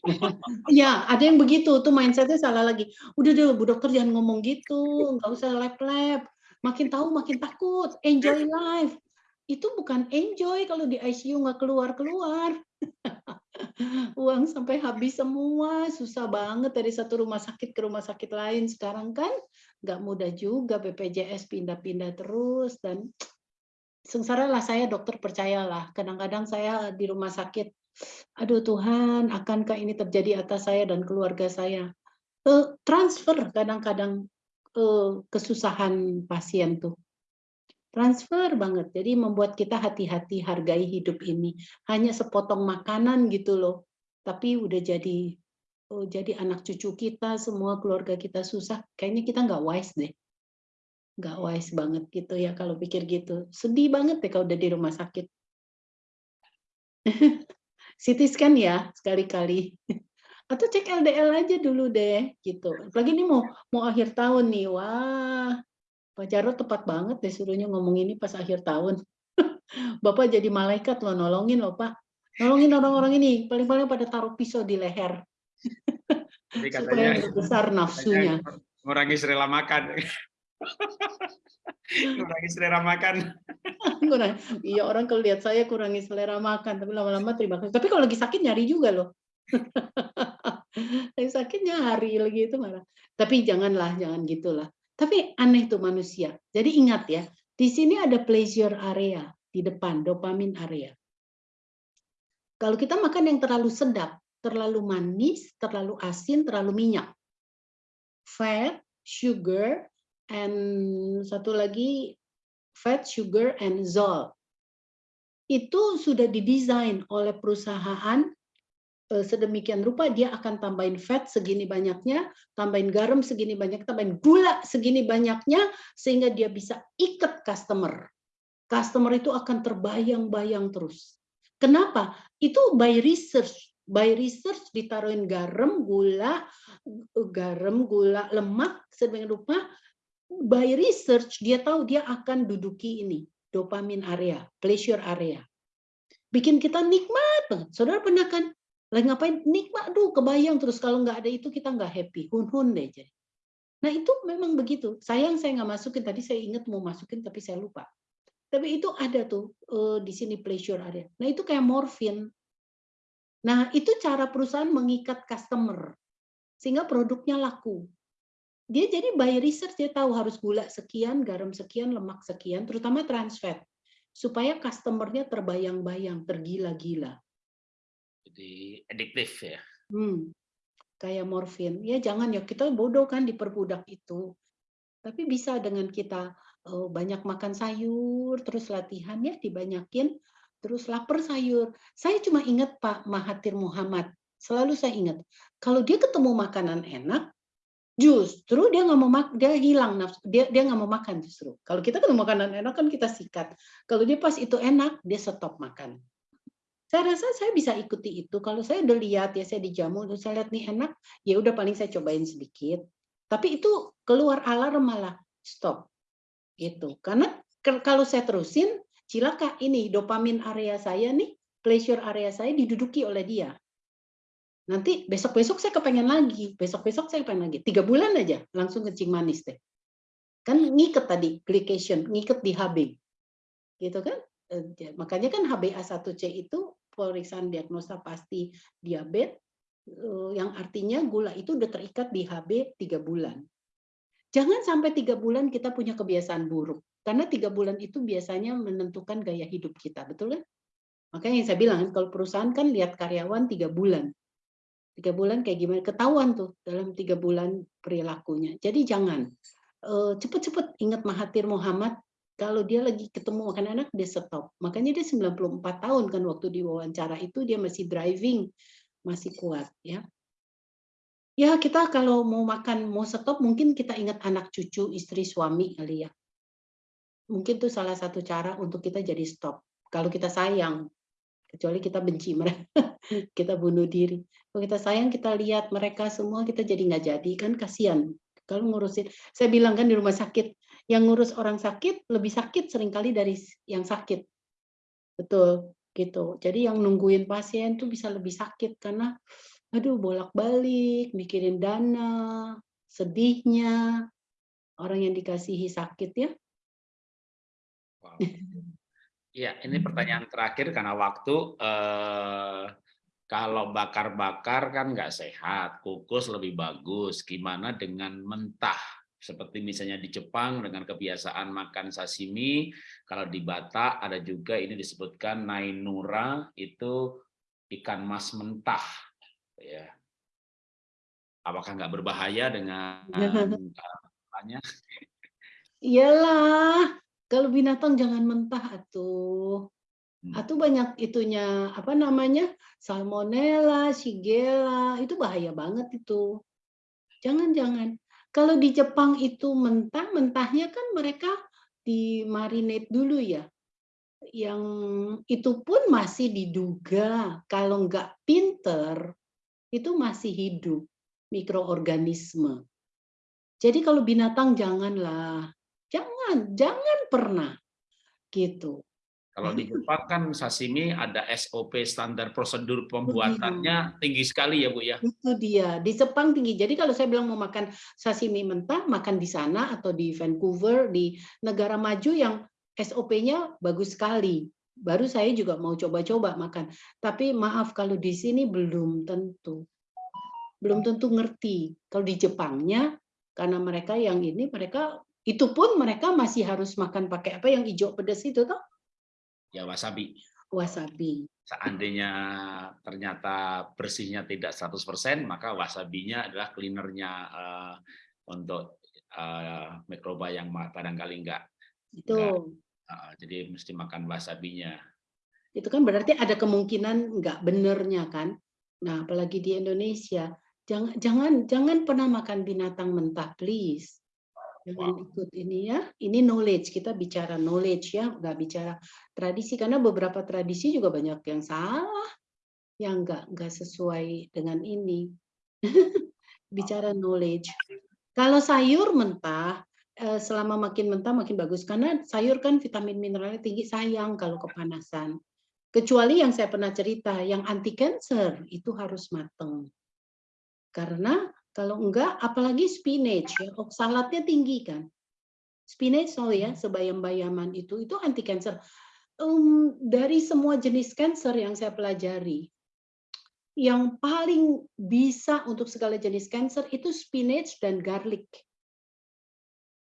ya, ada yang begitu. Tuh mindsetnya salah lagi. Udah deh, Bu Dokter jangan ngomong gitu. Nggak usah lab-lab. Makin tahu makin takut. Enjoy life. Itu bukan enjoy kalau di ICU nggak keluar-keluar. Uang sampai habis semua. Susah banget dari satu rumah sakit ke rumah sakit lain. Sekarang kan nggak mudah juga BPJS pindah-pindah terus. Dan sengsara lah saya dokter percayalah kadang-kadang saya di rumah sakit aduh Tuhan akankah ini terjadi atas saya dan keluarga saya uh, transfer kadang-kadang uh, kesusahan pasien tuh transfer banget jadi membuat kita hati-hati hargai hidup ini hanya sepotong makanan gitu loh tapi udah jadi oh, jadi anak cucu kita semua keluarga kita susah kayaknya kita nggak wise deh nggak wise banget gitu ya kalau pikir gitu. Sedih banget deh kalau udah di rumah sakit. CT scan ya sekali-kali. Atau cek LDL aja dulu deh gitu. Apalagi ini mau mau akhir tahun nih. Wah, Pak Jarod tepat banget deh suruhnya ngomong ini pas akhir tahun. Bapak jadi malaikat loh nolongin loh Pak. Nolongin orang-orang ini. Paling-paling pada taruh pisau di leher. Jadi katanya, Supaya besar nafsunya. Mengurangi rela makan. kurangi selera makan. kurang. Iya orang kalau lihat saya kurangi selera makan, tapi lama-lama terima kasih. Tapi kalau lagi sakit nyari juga loh. lagi sakit nyari lagi itu marah. Tapi janganlah, jangan gitulah. Tapi aneh tuh manusia. Jadi ingat ya, di sini ada pleasure area di depan, dopamin area. Kalau kita makan yang terlalu sedap, terlalu manis, terlalu asin, terlalu minyak, fat, sugar, and satu lagi fat, sugar, and zol. Itu sudah didesain oleh perusahaan sedemikian rupa dia akan tambahin fat segini banyaknya, tambahin garam segini banyak, tambahin gula segini banyaknya sehingga dia bisa ikat customer. Customer itu akan terbayang-bayang terus. Kenapa? Itu by research. By research ditaruhin garam, gula, garam, gula, lemak sedemikian rupa by research dia tahu dia akan duduki ini dopamin area, pleasure area. Bikin kita nikmat banget. Saudara pernah kan lagi ngapain nikmat duh kebayang terus kalau nggak ada itu kita nggak happy hun-hun deh jadi. Nah itu memang begitu. Sayang saya nggak masukin tadi saya ingat mau masukin tapi saya lupa. Tapi itu ada tuh uh, di sini pleasure area. Nah itu kayak morfin. Nah itu cara perusahaan mengikat customer sehingga produknya laku dia jadi by research dia tahu harus gula sekian, garam sekian, lemak sekian, terutama trans fat supaya customernya terbayang-bayang, tergila-gila. Jadi adiktif ya. Hmm, kayak morfin. Ya jangan ya kita bodoh kan diperbudak itu. Tapi bisa dengan kita oh, banyak makan sayur, terus latihan ya dibanyakin, terus lapar sayur. Saya cuma ingat Pak Mahathir Muhammad, selalu saya ingat, kalau dia ketemu makanan enak, justru dia nggak mau makan dia hilang nafsu dia dia nggak mau makan justru kalau kita kan makanan enak kan kita sikat kalau dia pas itu enak dia stop makan saya rasa saya bisa ikuti itu kalau saya udah lihat ya saya dijamu saya lihat nih enak ya udah paling saya cobain sedikit tapi itu keluar alarm malah stop itu karena kalau saya terusin cilaka ini dopamin area saya nih pleasure area saya diduduki oleh dia Nanti besok-besok saya kepengen lagi, besok-besok saya kepengen lagi. Tiga bulan aja langsung kencing manis deh. Kan ngiket tadi, glycation, ngiket di HB. Gitu kan? Makanya kan HbA1c itu pemeriksaan diagnosa pasti diabetes eh, yang artinya gula itu udah terikat di Hb tiga bulan. Jangan sampai tiga bulan kita punya kebiasaan buruk karena tiga bulan itu biasanya menentukan gaya hidup kita, betul kan? Makanya yang saya bilang kalau perusahaan kan lihat karyawan tiga bulan, tiga bulan kayak gimana ketahuan tuh dalam tiga bulan perilakunya. Jadi jangan eh, cepet-cepet ingat Mahathir Muhammad kalau dia lagi ketemu makan anak dia stop. Makanya dia 94 tahun kan waktu diwawancara itu dia masih driving, masih kuat ya. Ya kita kalau mau makan mau stop mungkin kita ingat anak cucu, istri, suami kali ya. Mungkin itu salah satu cara untuk kita jadi stop. Kalau kita sayang, kecuali kita benci mereka, kita bunuh diri. Kalau kita sayang kita lihat mereka semua kita jadi nggak jadi kan kasihan. Kalau ngurusin, saya bilang kan di rumah sakit, yang ngurus orang sakit lebih sakit sering kali dari yang sakit. Betul, gitu. Jadi yang nungguin pasien tuh bisa lebih sakit karena aduh bolak-balik mikirin dana, sedihnya orang yang dikasihi sakit ya. Wow. Iya, ini pertanyaan terakhir karena waktu. Eh, kalau bakar-bakar kan nggak sehat, kukus lebih bagus. Gimana dengan mentah? Seperti misalnya di Jepang dengan kebiasaan makan sashimi, kalau di Batak ada juga ini disebutkan nainura itu ikan mas mentah. Ya, apakah nggak berbahaya dengan caranya? Iyalah, kalau binatang jangan mentah atuh. Hmm. Atuh banyak itunya, apa namanya? Salmonella, Shigella, itu bahaya banget itu. Jangan-jangan. Kalau di Jepang itu mentah, mentahnya kan mereka di marinate dulu ya. Yang itu pun masih diduga kalau nggak pinter itu masih hidup mikroorganisme. Jadi kalau binatang janganlah, jangan, jangan pernah gitu. Kalau di Jepang kan sashimi ada SOP standar prosedur pembuatannya tinggi sekali ya Bu ya. Itu dia, di Jepang tinggi. Jadi kalau saya bilang mau makan sashimi mentah, makan di sana atau di Vancouver, di negara maju yang SOP-nya bagus sekali. Baru saya juga mau coba-coba makan. Tapi maaf kalau di sini belum tentu. Belum tentu ngerti. Kalau di Jepangnya, karena mereka yang ini, mereka itu pun mereka masih harus makan pakai apa yang hijau pedas itu toh? Ya wasabi. Wasabi. Seandainya ternyata bersihnya tidak 100%, maka wasabinya adalah cleanernya uh, untuk uh, mikroba yang barangkali enggak. Itu. enggak uh, jadi mesti makan wasabinya. Itu kan berarti ada kemungkinan enggak benernya kan? Nah, apalagi di Indonesia, jangan jangan jangan pernah makan binatang mentah, please. Wow. ikut ini ya. Ini knowledge, kita bicara knowledge ya, nggak bicara tradisi karena beberapa tradisi juga banyak yang salah, yang nggak nggak sesuai dengan ini. bicara knowledge. Kalau sayur mentah, eh, selama makin mentah makin bagus karena sayur kan vitamin mineralnya tinggi, sayang kalau kepanasan. Kecuali yang saya pernah cerita, yang anti cancer itu harus mateng. Karena kalau enggak, apalagi spinach ya, oksalatnya tinggi kan. Spinach oh ya, sebayam-bayaman itu itu anti cancer. Em, dari semua jenis cancer yang saya pelajari, yang paling bisa untuk segala jenis cancer itu spinach dan garlic.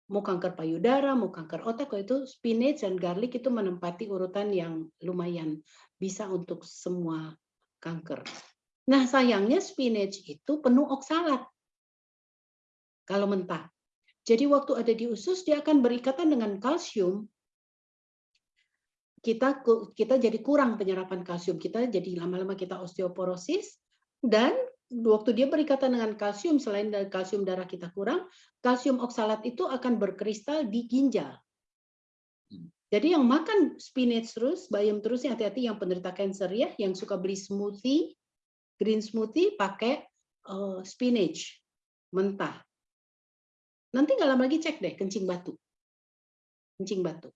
Mau kanker payudara, mau kanker otak, itu spinach dan garlic itu menempati urutan yang lumayan bisa untuk semua kanker. Nah, sayangnya spinach itu penuh oksalat kalau mentah. Jadi waktu ada di usus dia akan berikatan dengan kalsium. Kita kita jadi kurang penyerapan kalsium kita, jadi lama-lama kita osteoporosis dan waktu dia berikatan dengan kalsium selain dari kalsium darah kita kurang, kalsium oksalat itu akan berkristal di ginjal. Jadi yang makan spinach terus, bayam terus, hati-hati yang penderita cancer ya, yang suka beli smoothie, green smoothie pakai eh, spinach mentah. Nanti nggak lama lagi cek deh kencing batu. Kencing batu.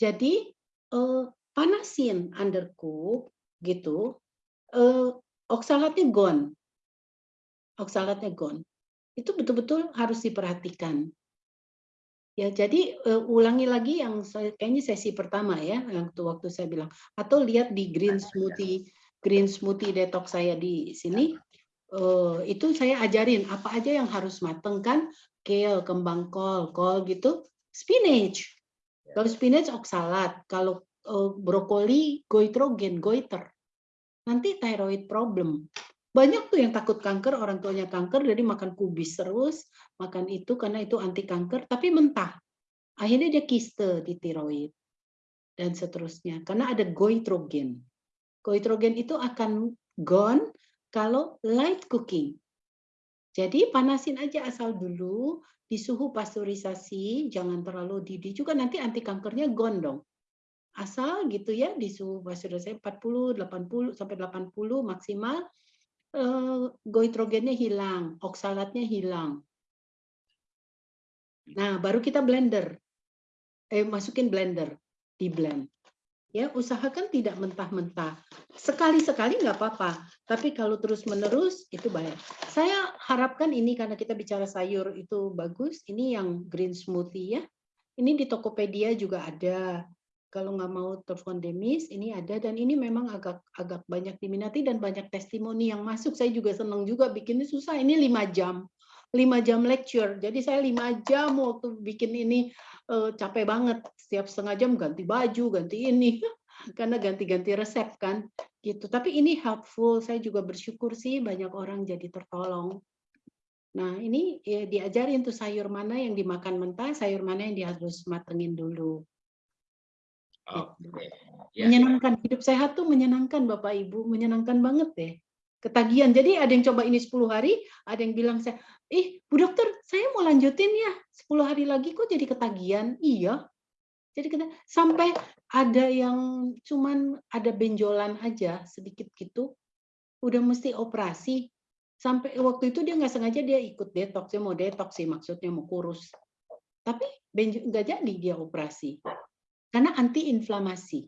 Jadi eh, panasin undercook gitu. eh, oksalatnya gone. Oksalatnya gone. Itu betul-betul harus diperhatikan. Ya, jadi uh, ulangi lagi yang saya, kayaknya sesi pertama ya, waktu, waktu saya bilang. Atau lihat di green smoothie, green smoothie detox saya di sini. Uh, itu saya ajarin apa aja yang harus mateng kan, kale, kembang kol, kol gitu, spinach. Kalau spinach oksalat, kalau uh, brokoli goitrogen, goiter. Nanti thyroid problem. Banyak tuh yang takut kanker, orang tuanya kanker, jadi makan kubis terus, makan itu karena itu anti kanker, tapi mentah. Akhirnya dia kiste di tiroid dan seterusnya. Karena ada goitrogen. Goitrogen itu akan gone kalau light cooking. Jadi panasin aja asal dulu di suhu pasteurisasi, jangan terlalu didih juga nanti anti kankernya gone dong. Asal gitu ya di suhu pasteurisasi 40, 80 sampai 80 maksimal uh, goitrogennya hilang, oksalatnya hilang. Nah, baru kita blender. Eh, masukin blender, di blend. Ya, usahakan tidak mentah-mentah. Sekali-sekali nggak apa-apa, tapi kalau terus-menerus itu bahaya. Saya harapkan ini karena kita bicara sayur itu bagus. Ini yang green smoothie ya. Ini di Tokopedia juga ada kalau nggak mau telepon demis ini ada dan ini memang agak agak banyak diminati dan banyak testimoni yang masuk saya juga senang juga bikinnya susah ini lima jam lima jam lecture jadi saya lima jam waktu bikin ini uh, capek banget setiap setengah jam ganti baju ganti ini karena ganti-ganti resep kan gitu tapi ini helpful saya juga bersyukur sih banyak orang jadi tertolong nah ini ya, diajarin tuh sayur mana yang dimakan mentah sayur mana yang harus matengin dulu Oke. Okay. Ya. Menyenangkan hidup sehat tuh menyenangkan Bapak Ibu, menyenangkan banget deh. Ketagihan. Jadi ada yang coba ini 10 hari, ada yang bilang saya, "Ih, Bu Dokter, saya mau lanjutin ya. 10 hari lagi kok jadi ketagihan." Iya. Jadi kita sampai ada yang cuman ada benjolan aja sedikit gitu, udah mesti operasi. Sampai waktu itu dia nggak sengaja dia ikut detox, dia mau detox sih maksudnya mau kurus. Tapi nggak jadi dia operasi karena anti inflamasi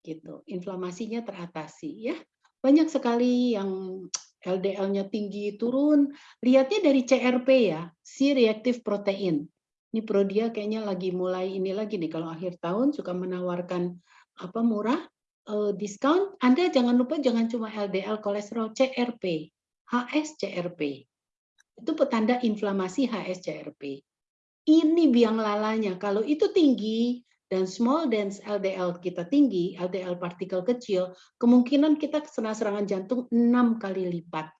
gitu inflamasinya teratasi ya banyak sekali yang LDL-nya tinggi turun. Lihatnya dari CRP ya C reactive protein. Ini Prodia kayaknya lagi mulai ini lagi nih kalau akhir tahun suka menawarkan apa murah uh, diskon Anda jangan lupa jangan cuma LDL kolesterol CRP HSCRP itu petanda inflamasi HSCRP ini biang lalanya. Kalau itu tinggi dan small dense LDL kita tinggi, LDL partikel kecil, kemungkinan kita kena serangan jantung 6 kali lipat.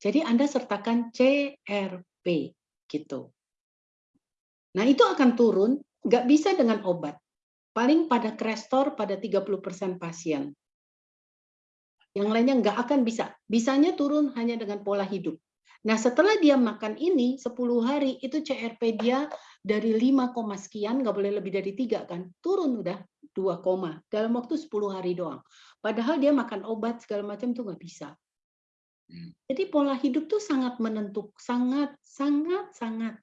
Jadi Anda sertakan CRP gitu. Nah itu akan turun, nggak bisa dengan obat. Paling pada krestor pada 30% pasien. Yang lainnya nggak akan bisa. Bisanya turun hanya dengan pola hidup. Nah, setelah dia makan ini 10 hari, itu CRP dia dari 5, sekian, nggak boleh lebih dari 3 kan, turun udah 2, dalam waktu 10 hari doang. Padahal dia makan obat segala macam tuh nggak bisa. Hmm. Jadi pola hidup tuh sangat menentuk, sangat, sangat, sangat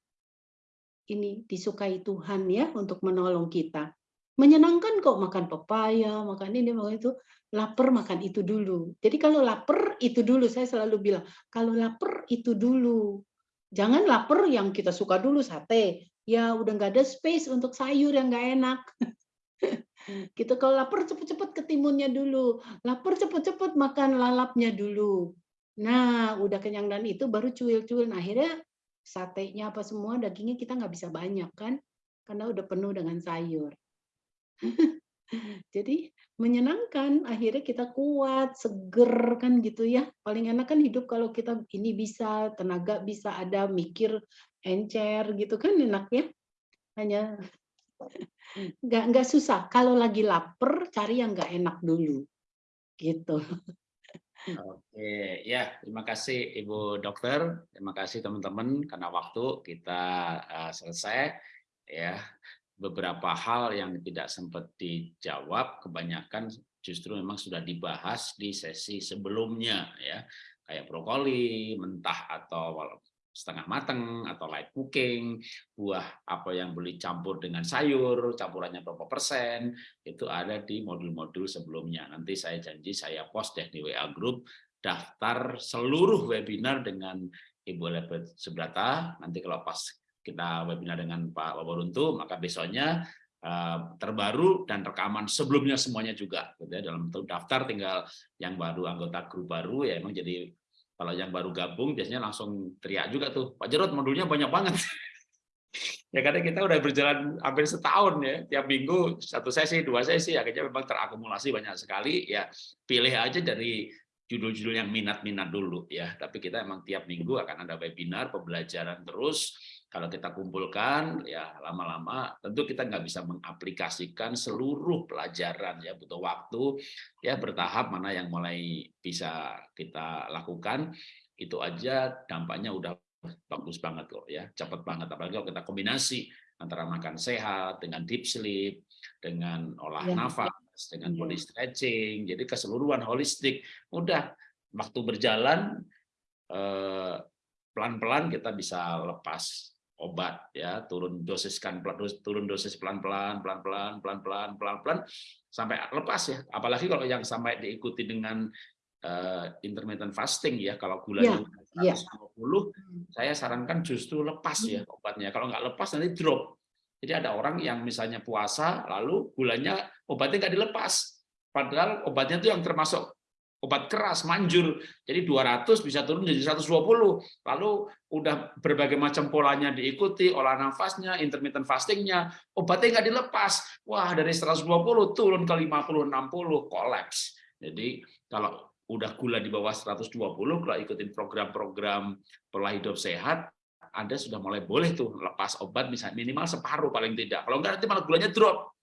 ini disukai Tuhan ya untuk menolong kita. Menyenangkan kok makan pepaya, makan ini, makan itu lapar makan itu dulu. Jadi kalau lapar itu dulu, saya selalu bilang, kalau lapar itu dulu. Jangan lapar yang kita suka dulu sate. Ya udah nggak ada space untuk sayur yang nggak enak. gitu kalau lapar cepet-cepet ketimunnya dulu. Lapar cepet-cepet makan lalapnya dulu. Nah, udah kenyang dan itu baru cuil-cuil. Nah, akhirnya satenya apa semua dagingnya kita nggak bisa banyak kan karena udah penuh dengan sayur. Jadi menyenangkan, akhirnya kita kuat, seger kan gitu ya. Paling enak kan hidup kalau kita ini bisa, tenaga bisa ada, mikir encer gitu kan enak ya. Hanya nggak nggak susah. Kalau lagi lapar, cari yang nggak enak dulu. Gitu. Oke, ya terima kasih Ibu Dokter, terima kasih teman-teman karena waktu kita uh, selesai ya beberapa hal yang tidak sempat dijawab kebanyakan justru memang sudah dibahas di sesi sebelumnya ya kayak brokoli mentah atau setengah mateng atau light cooking, buah apa yang boleh campur dengan sayur, campurannya berapa persen, itu ada di modul-modul sebelumnya. Nanti saya janji saya post deh di WA group daftar seluruh webinar dengan Ibu Elizabeth Sebrata. Nanti kalau pas kita webinar dengan Pak Waboruntu, maka besoknya eh, terbaru dan rekaman sebelumnya semuanya juga gitu ya. dalam daftar tinggal yang baru anggota grup baru ya emang jadi kalau yang baru gabung biasanya langsung teriak juga tuh Pak Jarod modulnya banyak banget. Ya karena kita udah berjalan hampir setahun ya tiap minggu satu sesi dua sesi akhirnya memang terakumulasi banyak sekali. Ya pilih aja dari judul-judul yang minat-minat dulu ya. Tapi kita emang tiap minggu akan ada webinar pembelajaran terus kalau kita kumpulkan ya lama-lama tentu kita nggak bisa mengaplikasikan seluruh pelajaran ya. Butuh waktu ya bertahap mana yang mulai bisa kita lakukan. Itu aja dampaknya udah bagus banget kok ya. Cepat banget apalagi kalau kita kombinasi antara makan sehat dengan deep sleep dengan olah Ya, nafas dengan Iya. body stretching jadi keseluruhan holistik. Mudah waktu berjalan eh, pelan-pelan kita bisa lepas obat ya turun dosiskan turun dosis pelan-pelan pelan-pelan pelan-pelan pelan-pelan sampai lepas ya. Apalagi kalau yang sampai diikuti dengan eh, intermittent fasting ya kalau gulanya iya. 120 saya sarankan justru lepas ya obatnya. Kalau nggak lepas nanti drop. Jadi ada orang yang misalnya puasa lalu gulanya obatnya nggak dilepas. Padahal obatnya itu yang termasuk obat keras manjur. Jadi 200 bisa turun jadi 120 lalu udah berbagai macam polanya diikuti olah nafasnya intermittent fastingnya obatnya nggak dilepas. Wah dari 120 turun ke 50 60 kolaps. Jadi kalau udah gula di bawah 120 kalau ikutin program-program pola hidup sehat anda sudah mulai boleh tuh lepas obat misalnya minimal separuh paling tidak. Kalau enggak nanti malah gulanya drop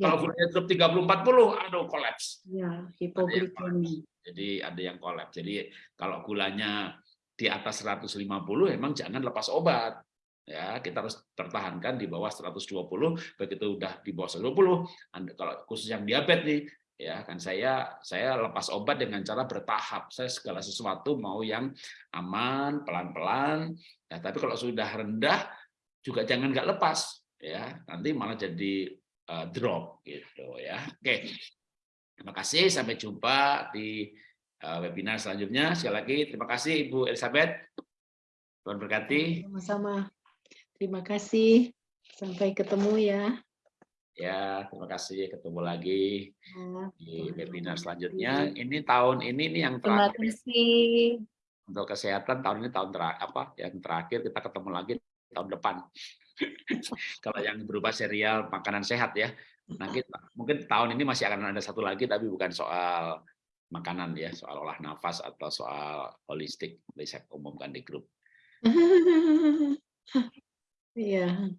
kalau gulanya drop 30 40 aduh kolaps. Ya, hipoglikemi. jadi ada yang kolaps. Jadi kalau gulanya di atas 150 emang jangan lepas obat. Ya kita harus pertahankan di bawah 120 begitu udah di bawah 120 Anda, kalau khusus yang diabetes nih ya kan saya saya lepas obat dengan cara bertahap. Saya segala sesuatu mau yang aman pelan-pelan. Ya tapi kalau sudah rendah juga jangan nggak lepas. Ya nanti malah jadi uh, drop gitu ya. Oke. Terima kasih sampai jumpa di uh, webinar selanjutnya. Sekali lagi terima kasih Ibu Elizabeth. Tuhan berkati. Sama-sama. Terima kasih. Sampai ketemu ya. ya terima kasih. Ketemu lagi Ya, di webinar selanjutnya. Ini tahun ini nih yang Terima terakhir kasih. untuk kesehatan tahun ini tahun terakhir apa yang terakhir kita ketemu lagi tahun depan kalau yang berupa serial makanan sehat ya nah kita mungkin tahun ini masih akan ada satu lagi tapi bukan soal makanan ya soal olah nafas atau soal holistik bisa umumkan di grup Iya.